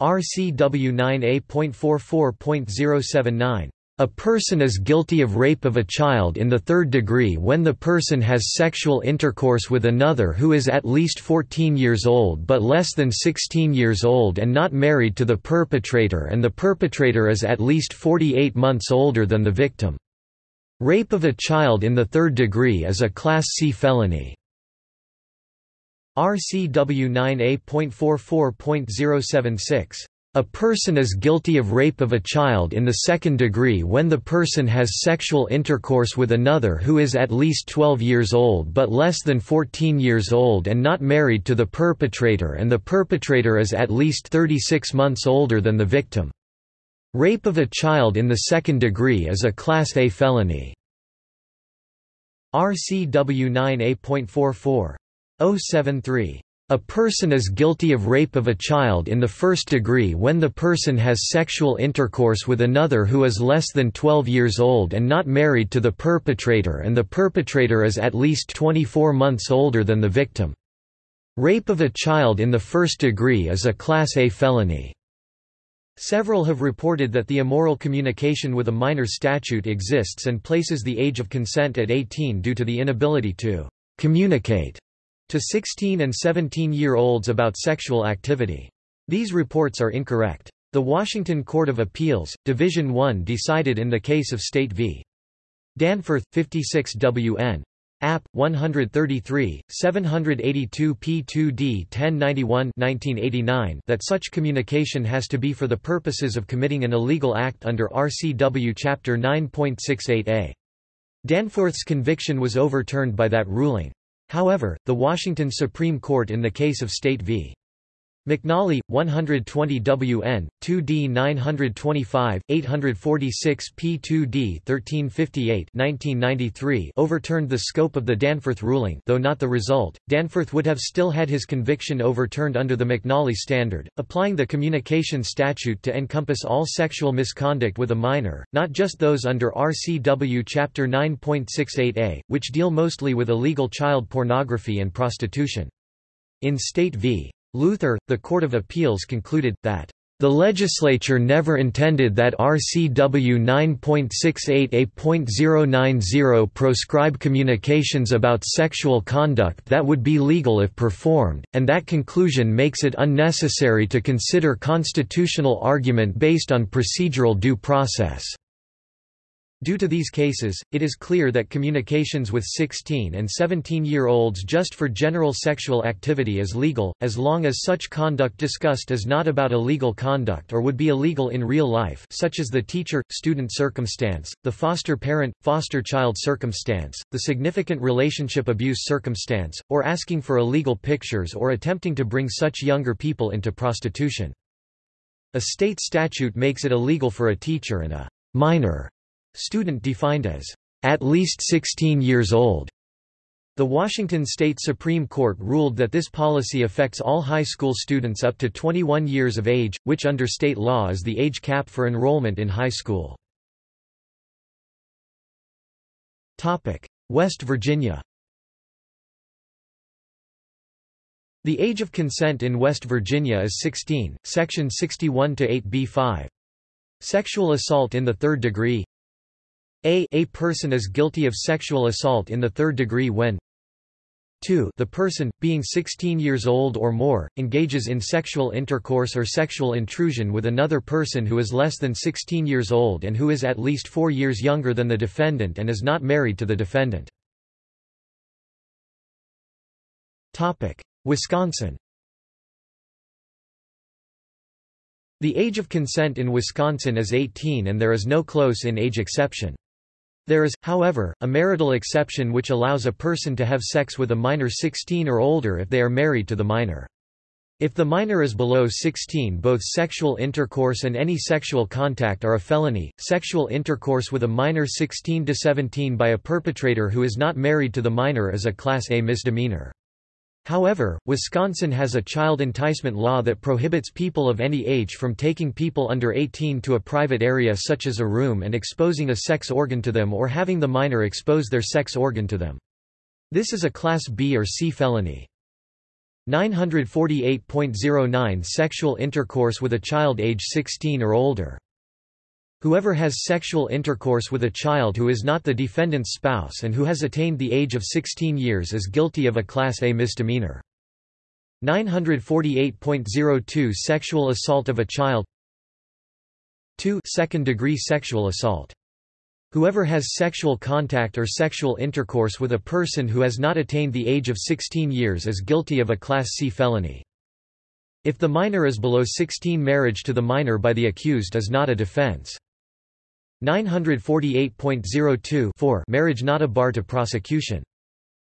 RCW 9A.44.079 a person is guilty of rape of a child in the third degree when the person has sexual intercourse with another who is at least 14 years old but less than 16 years old and not married to the perpetrator and the perpetrator is at least 48 months older than the victim. Rape of a child in the third degree is a Class C felony. RCW 9A.44.076 a person is guilty of rape of a child in the second degree when the person has sexual intercourse with another who is at least 12 years old but less than 14 years old and not married to the perpetrator and the perpetrator is at least 36 months older than the victim. Rape of a child in the second degree is a Class A felony. RCW 9A.44. 073. A person is guilty of rape of a child in the first degree when the person has sexual intercourse with another who is less than 12 years old and not married to the perpetrator and the perpetrator is at least 24 months older than the victim. Rape of a child in the first degree is a Class A felony. Several have reported that the immoral communication with a minor statute exists and places the age of consent at 18 due to the inability to communicate to 16 and 17-year-olds about sexual activity. These reports are incorrect. The Washington Court of Appeals, Division I decided in the case of State v. Danforth, 56 WN. App. 133, 782 P2D 1091 1989 that such communication has to be for the purposes of committing an illegal act under RCW Chapter 9.68a. Danforth's conviction was overturned by that ruling. However, the Washington Supreme Court in the case of State v. McNally, 120 WN, 2D 925, 846 P2D 1358 1993 overturned the scope of the Danforth ruling though not the result, Danforth would have still had his conviction overturned under the McNally standard, applying the communication statute to encompass all sexual misconduct with a minor, not just those under RCW Chapter 9.68a, which deal mostly with illegal child pornography and prostitution. In State v. Luther, the Court of Appeals concluded, that the legislature never intended that RCW 9.68a.090 proscribe communications about sexual conduct that would be legal if performed, and that conclusion makes it unnecessary to consider constitutional argument based on procedural due process. Due to these cases, it is clear that communications with 16 and 17-year-olds just for general sexual activity is legal, as long as such conduct discussed is not about illegal conduct or would be illegal in real life such as the teacher-student circumstance, the foster parent, foster child circumstance, the significant relationship abuse circumstance, or asking for illegal pictures or attempting to bring such younger people into prostitution. A state statute makes it illegal for a teacher and a minor Student defined as at least 16 years old. The Washington State Supreme Court ruled that this policy affects all high school students up to 21 years of age, which under state law is the age cap for enrollment in high school. West Virginia The age of consent in West Virginia is 16, Section 61 to 8b5. Sexual assault in the third degree a a person is guilty of sexual assault in the third degree when 2 the person, being 16 years old or more, engages in sexual intercourse or sexual intrusion with another person who is less than 16 years old and who is at least four years younger than the defendant and is not married to the defendant. Wisconsin The age of consent in Wisconsin is 18 and there is no close in age exception. There is, however, a marital exception which allows a person to have sex with a minor 16 or older if they are married to the minor. If the minor is below 16 both sexual intercourse and any sexual contact are a felony. Sexual intercourse with a minor 16 to 17 by a perpetrator who is not married to the minor is a Class A misdemeanor. However, Wisconsin has a child enticement law that prohibits people of any age from taking people under 18 to a private area such as a room and exposing a sex organ to them or having the minor expose their sex organ to them. This is a Class B or C felony. 948.09 Sexual intercourse with a child age 16 or older Whoever has sexual intercourse with a child who is not the defendant's spouse and who has attained the age of 16 years is guilty of a Class A misdemeanor. 948.02 Sexual assault of a child 2 Second-degree sexual assault. Whoever has sexual contact or sexual intercourse with a person who has not attained the age of 16 years is guilty of a Class C felony. If the minor is below 16 marriage to the minor by the accused is not a defense. 948.02 Marriage not a bar to prosecution.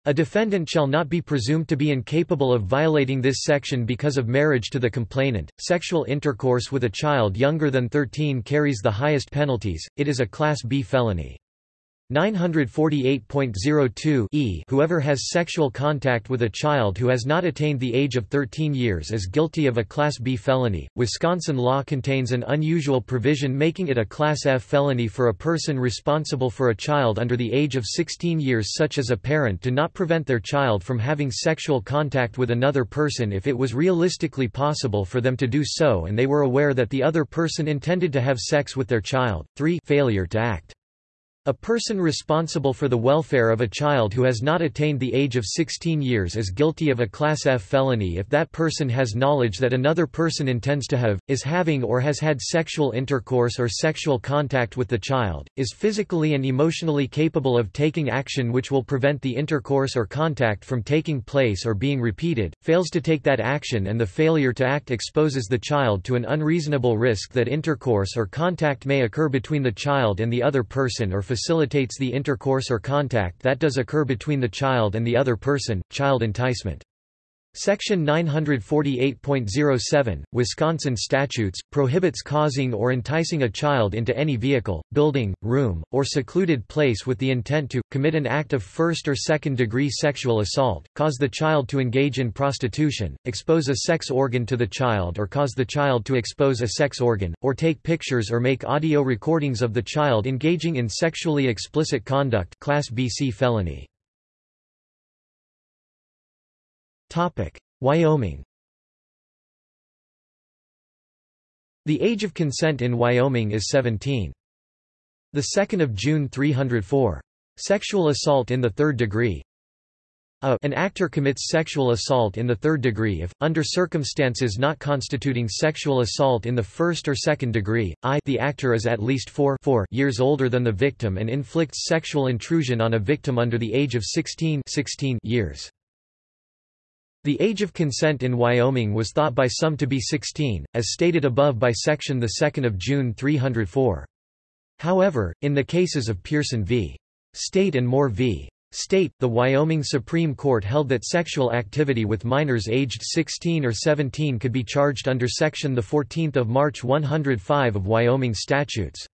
A defendant shall not be presumed to be incapable of violating this section because of marriage to the complainant. Sexual intercourse with a child younger than 13 carries the highest penalties, it is a Class B felony. 948.02 e Whoever has sexual contact with a child who has not attained the age of 13 years is guilty of a Class B felony. Wisconsin law contains an unusual provision making it a Class F felony for a person responsible for a child under the age of 16 years such as a parent to not prevent their child from having sexual contact with another person if it was realistically possible for them to do so and they were aware that the other person intended to have sex with their child. 3 Failure to act A person responsible for the welfare of a child who has not attained the age of 16 years is guilty of a Class F felony if that person has knowledge that another person intends to have, is having or has had sexual intercourse or sexual contact with the child, is physically and emotionally capable of taking action which will prevent the intercourse or contact from taking place or being repeated, fails to take that action and the failure to act exposes the child to an unreasonable risk that intercourse or contact may occur between the child and the other person or facilitates the intercourse or contact that does occur between the child and the other person, child enticement. Section 948.07, Wisconsin statutes, prohibits causing or enticing a child into any vehicle, building, room, or secluded place with the intent to, commit an act of first or second degree sexual assault, cause the child to engage in prostitution, expose a sex organ to the child or cause the child to expose a sex organ, or take pictures or make audio recordings of the child engaging in sexually explicit conduct Class BC felony. Wyoming The age of consent in Wyoming is 17. The 2nd of June 304. Sexual assault in the third degree. A, an actor commits sexual assault in the third degree if, under circumstances not constituting sexual assault in the first or second degree, I the actor is at least 4, 4 years older than the victim and inflicts sexual intrusion on a victim under the age of 16, 16 years. The age of consent in Wyoming was thought by some to be 16, as stated above by section 2 of June 304. However, in the cases of Pearson v. State and Moore v. State, the Wyoming Supreme Court held that sexual activity with minors aged 16 or 17 could be charged under Section 14 March 105 of Wyoming statutes.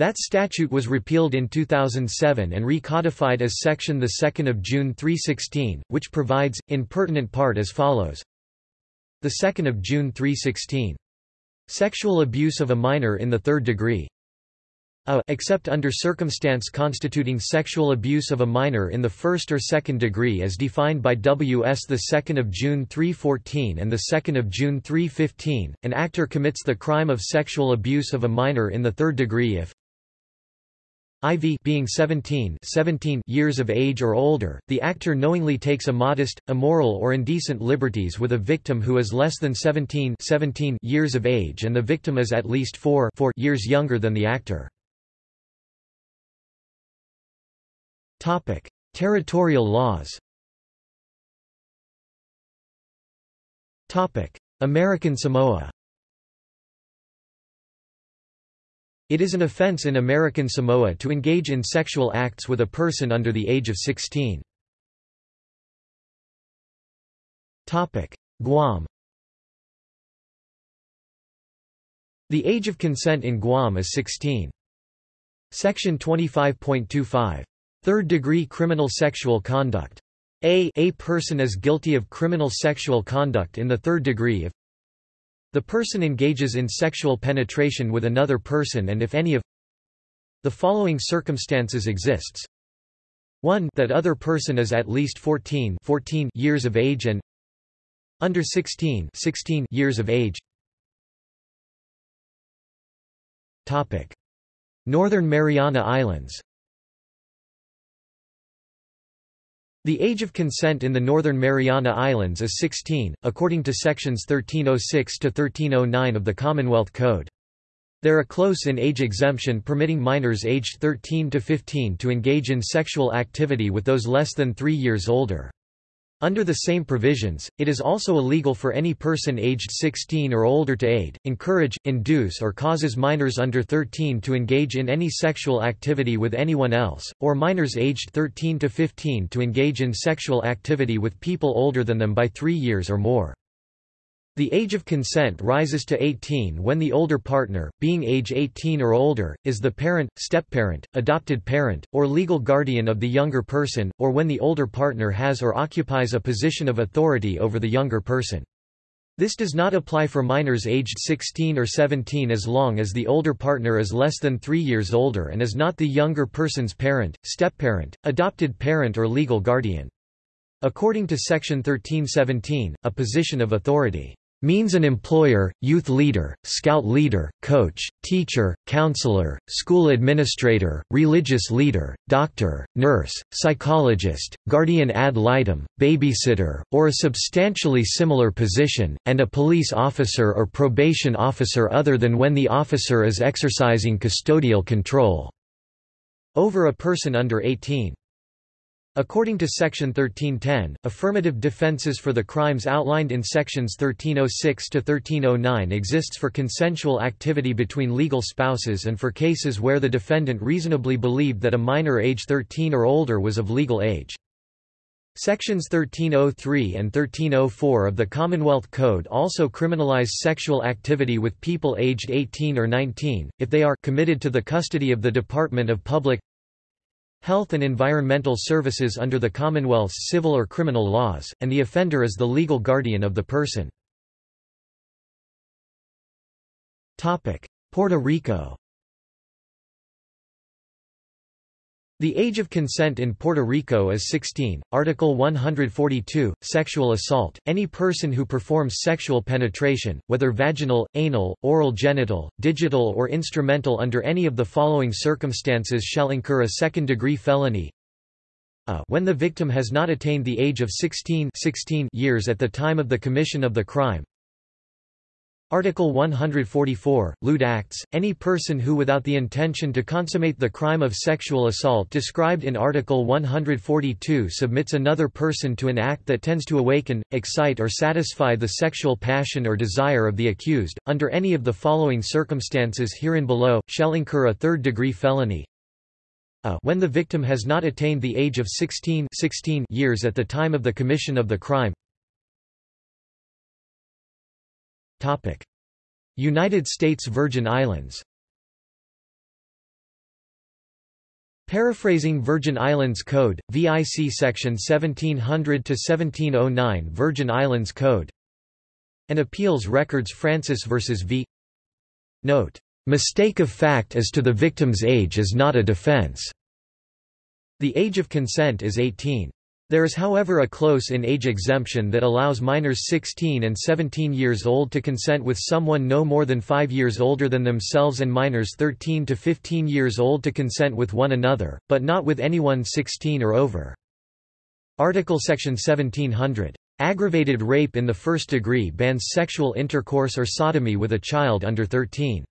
That statute was repealed in 2007 and recodified as Section 2 of June 316, which provides, in pertinent part as follows. 2 of June 316. Sexual abuse of a minor in the third degree. A, except under circumstance constituting sexual abuse of a minor in the first or second degree as defined by W.S. 2 of June 314 and 2 of June 315, an actor commits the crime of sexual abuse of a minor in the third degree if IV being 17, 17 years of age or older, the actor knowingly takes a modest, immoral or indecent liberties with a victim who is less than 17, 17 years of age and the victim is at least 4, 4 years younger than the actor. Topic: Territorial laws. Topic: American Samoa. It is an offense in American Samoa to engage in sexual acts with a person under the age of 16. Guam The age of consent in Guam is 16. Section 25.25. Third-degree criminal sexual conduct. A, a person is guilty of criminal sexual conduct in the third degree if the person engages in sexual penetration with another person and if any of the following circumstances exists. 1 that other person is at least 14, 14 years of age and under 16, 16 years of age. Topic. Northern Mariana Islands The age of consent in the Northern Mariana Islands is 16, according to sections 1306 to 1309 of the Commonwealth Code. There are close-in age exemption permitting minors aged 13 to 15 to engage in sexual activity with those less than 3 years older. Under the same provisions, it is also illegal for any person aged 16 or older to aid, encourage, induce or causes minors under 13 to engage in any sexual activity with anyone else, or minors aged 13 to 15 to engage in sexual activity with people older than them by three years or more. The age of consent rises to 18 when the older partner, being age 18 or older, is the parent, step-parent, adopted parent, or legal guardian of the younger person, or when the older partner has or occupies a position of authority over the younger person. This does not apply for minors aged 16 or 17 as long as the older partner is less than three years older and is not the younger person's parent, step-parent, adopted parent or legal guardian. According to Section 1317, a position of authority means an employer, youth leader, scout leader, coach, teacher, counselor, school administrator, religious leader, doctor, nurse, psychologist, guardian ad litem, babysitter, or a substantially similar position, and a police officer or probation officer other than when the officer is exercising custodial control over a person under 18. According to Section 1310, affirmative defenses for the crimes outlined in Sections 1306 to 1309 exists for consensual activity between legal spouses and for cases where the defendant reasonably believed that a minor age 13 or older was of legal age. Sections 1303 and 1304 of the Commonwealth Code also criminalize sexual activity with people aged 18 or 19, if they are committed to the custody of the Department of Public health and environmental services under the Commonwealth's civil or criminal laws, and the offender is the legal guardian of the person. Puerto Rico The age of consent in Puerto Rico is 16. Article 142, Sexual assault. Any person who performs sexual penetration, whether vaginal, anal, oral genital, digital or instrumental under any of the following circumstances shall incur a second-degree felony. A. When the victim has not attained the age of 16, 16 years at the time of the commission of the crime, Article 144, lewd acts, any person who without the intention to consummate the crime of sexual assault described in Article 142 submits another person to an act that tends to awaken, excite or satisfy the sexual passion or desire of the accused, under any of the following circumstances herein below, shall incur a third-degree felony. A. When the victim has not attained the age of 16, 16 years at the time of the commission of the crime United States Virgin Islands Paraphrasing Virgin Islands Code, VIC Section 1700-1709 Virgin Islands Code and Appeals Records Francis v. V. Note, "...mistake of fact as to the victim's age is not a defense." The age of consent is 18. There is however a close-in age exemption that allows minors 16 and 17 years old to consent with someone no more than 5 years older than themselves and minors 13 to 15 years old to consent with one another, but not with anyone 16 or over. Article Section 1700. Aggravated rape in the first degree bans sexual intercourse or sodomy with a child under 13.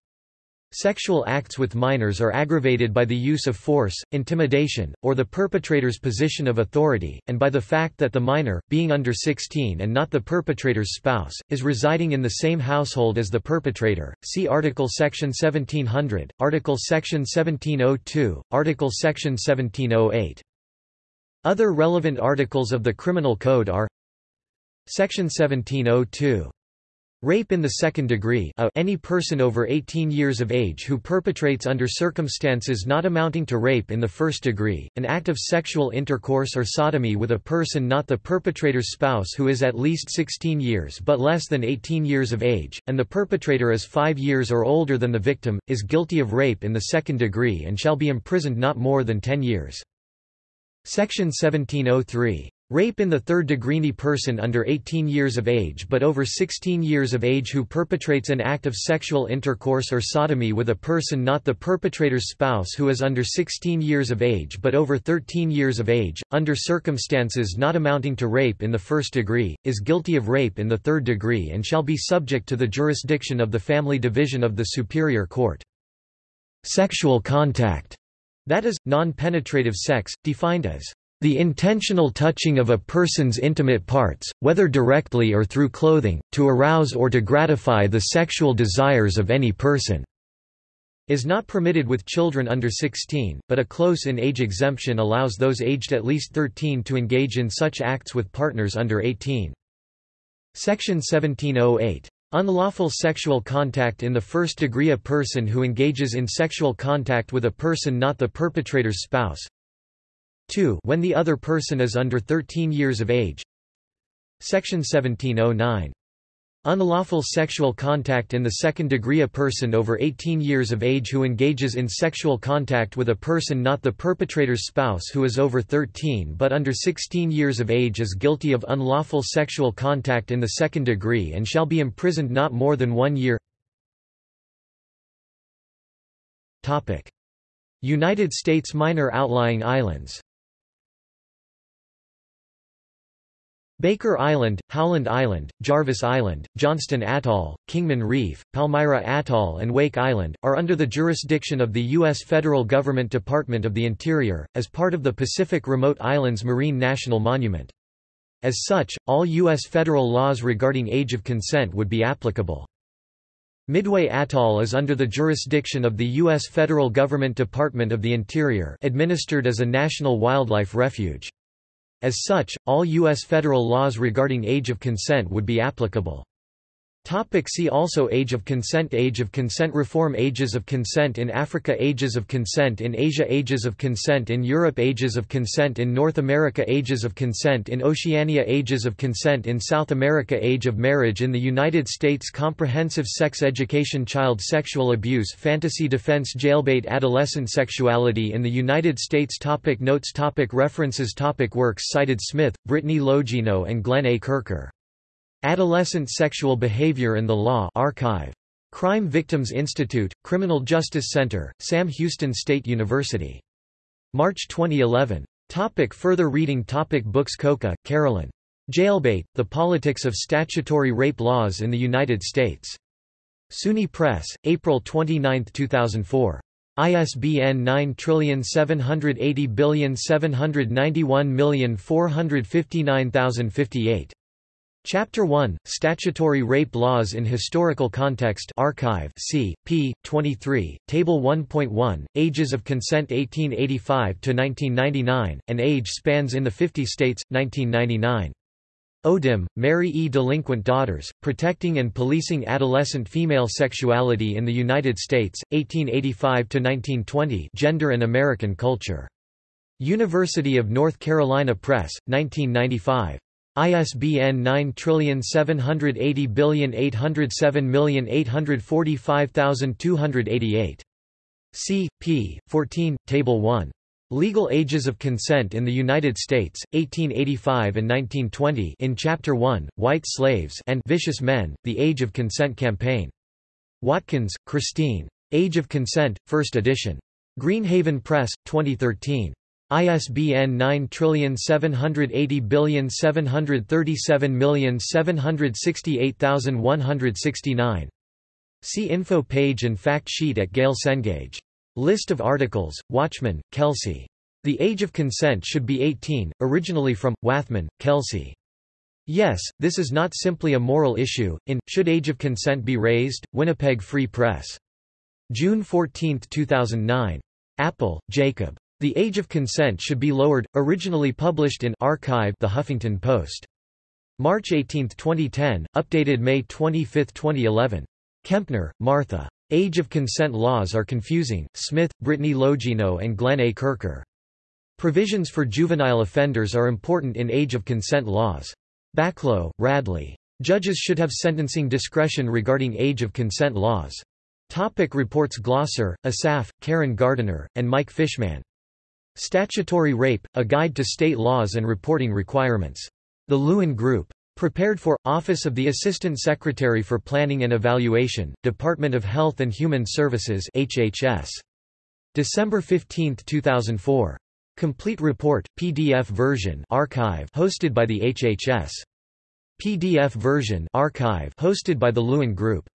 Sexual acts with minors are aggravated by the use of force, intimidation, or the perpetrator's position of authority, and by the fact that the minor, being under 16 and not the perpetrator's spouse, is residing in the same household as the perpetrator. See Article Section 1700, Article Section 1702, Article Section 1708. Other relevant articles of the Criminal Code are Section 1702 Rape in the second degree a, any person over 18 years of age who perpetrates under circumstances not amounting to rape in the first degree, an act of sexual intercourse or sodomy with a person not the perpetrator's spouse who is at least 16 years but less than 18 years of age, and the perpetrator is 5 years or older than the victim, is guilty of rape in the second degree and shall be imprisoned not more than 10 years. Section 1703 Rape in the third degree person under 18 years of age but over 16 years of age who perpetrates an act of sexual intercourse or sodomy with a person not the perpetrator's spouse who is under 16 years of age but over 13 years of age, under circumstances not amounting to rape in the first degree, is guilty of rape in the third degree and shall be subject to the jurisdiction of the Family Division of the Superior Court. Sexual contact, that is, non-penetrative sex, defined as the intentional touching of a person's intimate parts, whether directly or through clothing, to arouse or to gratify the sexual desires of any person, is not permitted with children under 16, but a close-in age exemption allows those aged at least 13 to engage in such acts with partners under 18. Section 1708. Unlawful sexual contact in the first degree A person who engages in sexual contact with a person not the perpetrator's spouse, 2 when the other person is under 13 years of age. Section 1709 Unlawful sexual contact in the second degree A person over 18 years of age who engages in sexual contact with a person not the perpetrator's spouse who is over 13 but under 16 years of age is guilty of unlawful sexual contact in the second degree and shall be imprisoned not more than one year. United States minor outlying islands Baker Island, Howland Island, Jarvis Island, Johnston Atoll, Kingman Reef, Palmyra Atoll and Wake Island, are under the jurisdiction of the U.S. federal government Department of the Interior, as part of the Pacific Remote Islands Marine National Monument. As such, all U.S. federal laws regarding age of consent would be applicable. Midway Atoll is under the jurisdiction of the U.S. federal government Department of the Interior administered as a national wildlife refuge. As such, all U.S. federal laws regarding age of consent would be applicable. Topic see also Age of consent Age of consent Reform Ages of consent in Africa Ages of consent in Asia Ages of consent in Europe Ages of consent in North America Ages of consent in Oceania Ages of consent in South America Age of marriage in the United States Comprehensive sex education Child sexual abuse Fantasy defense Jailbait Adolescent sexuality in the United States topic Notes topic References topic Works cited Smith, Brittany Logino and Glenn A. Kercher Adolescent Sexual Behavior and the Law Archive. Crime Victims Institute, Criminal Justice Center, Sam Houston State University. March 2011. Topic further reading topic Books Cocca, Carolyn. Jailbait, The Politics of Statutory Rape Laws in the United States. SUNY Press, April 29, 2004. ISBN 9780791459058. Chapter 1, Statutory Rape Laws in Historical Context Archive c. p. 23, Table 1.1, Ages of Consent 1885 to 1999 and Age Spans in the 50 States, 1999. Odem, Mary E. Delinquent Daughters, Protecting and Policing Adolescent Female Sexuality in the United States, 1885–1920 Gender and American Culture. University of North Carolina Press, 1995. ISBN 9780807845288. C. p. 14, Table 1. Legal Ages of Consent in the United States, 1885 and 1920 in Chapter 1, White Slaves and Vicious Men, The Age of Consent Campaign. Watkins, Christine. Age of Consent, 1st edition. Greenhaven Press, 2013. ISBN 9780737768169. See info page and fact sheet at Gale Cengage. List of articles, Watchman, Kelsey. The Age of Consent Should Be 18, originally from, Wathman, Kelsey. Yes, this is not simply a moral issue, in, Should Age of Consent Be Raised? Winnipeg Free Press. June 14, 2009. Appel, Jacob. The Age of Consent Should Be Lowered, originally published in Archive The Huffington Post. March 18, 2010, updated May 25, 2011. Kempner, Martha. Age of Consent Laws Are Confusing, Smith, Brittany Logino and Glenn A. Kercher. Provisions for juvenile offenders are important in age of consent laws. Balko, Radley. Judges should have sentencing discretion regarding age of consent laws. Topic reports Glosser, Asaph, Karen Gardiner, and Mike Fishman. Statutory Rape, A Guide to State Laws and Reporting Requirements. The Lewin Group. Prepared for, Office of the Assistant Secretary for Planning and Evaluation, Department of Health and Human Services HHS. December 15, 2004. Complete report, PDF version archive hosted by the HHS. PDF version archive hosted by the Lewin Group.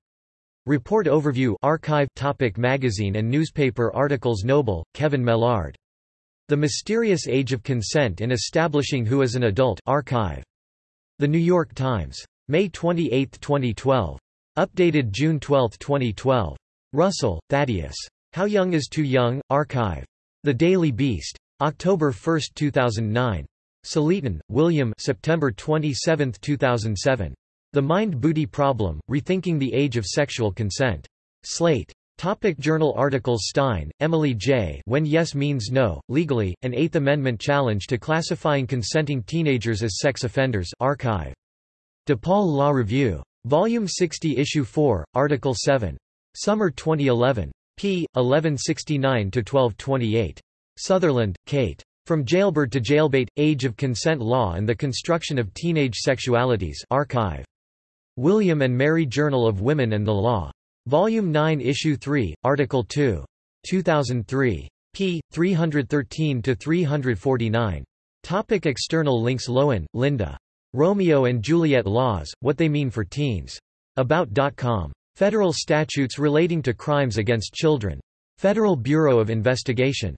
Report overview archive topic Magazine and newspaper articles Noble, Kevin Mellard. The Mysterious Age of Consent in Establishing Who is an Adult archive. The New York Times. May 28, 2012. Updated June 12, 2012. Russell, Thaddeus. How Young is Too Young? Archive. The Daily Beast. October 1, 2009. Saletan, William September 27, 2007. The Mind-Booty Problem, Rethinking the Age of Sexual Consent. Slate. Topic journal articles Stein, Emily J. When Yes Means No, Legally, an Eighth Amendment Challenge to Classifying Consenting Teenagers as Sex Offenders archive. DePaul Law Review. Volume 60 Issue 4, Article 7. Summer 2011. p. 1169–1228. Sutherland, Kate. From Jailbird to Jailbait, Age of Consent Law and the Construction of Teenage Sexualities archive. William and Mary Journal of Women and the Law. Volume 9 Issue 3, Article 2. 2003. p. 313–349. Topic external links Lowen, Linda. Romeo and Juliet Laws, What They Mean for Teens. About.com. Federal statutes relating to crimes against children. Federal Bureau of Investigation.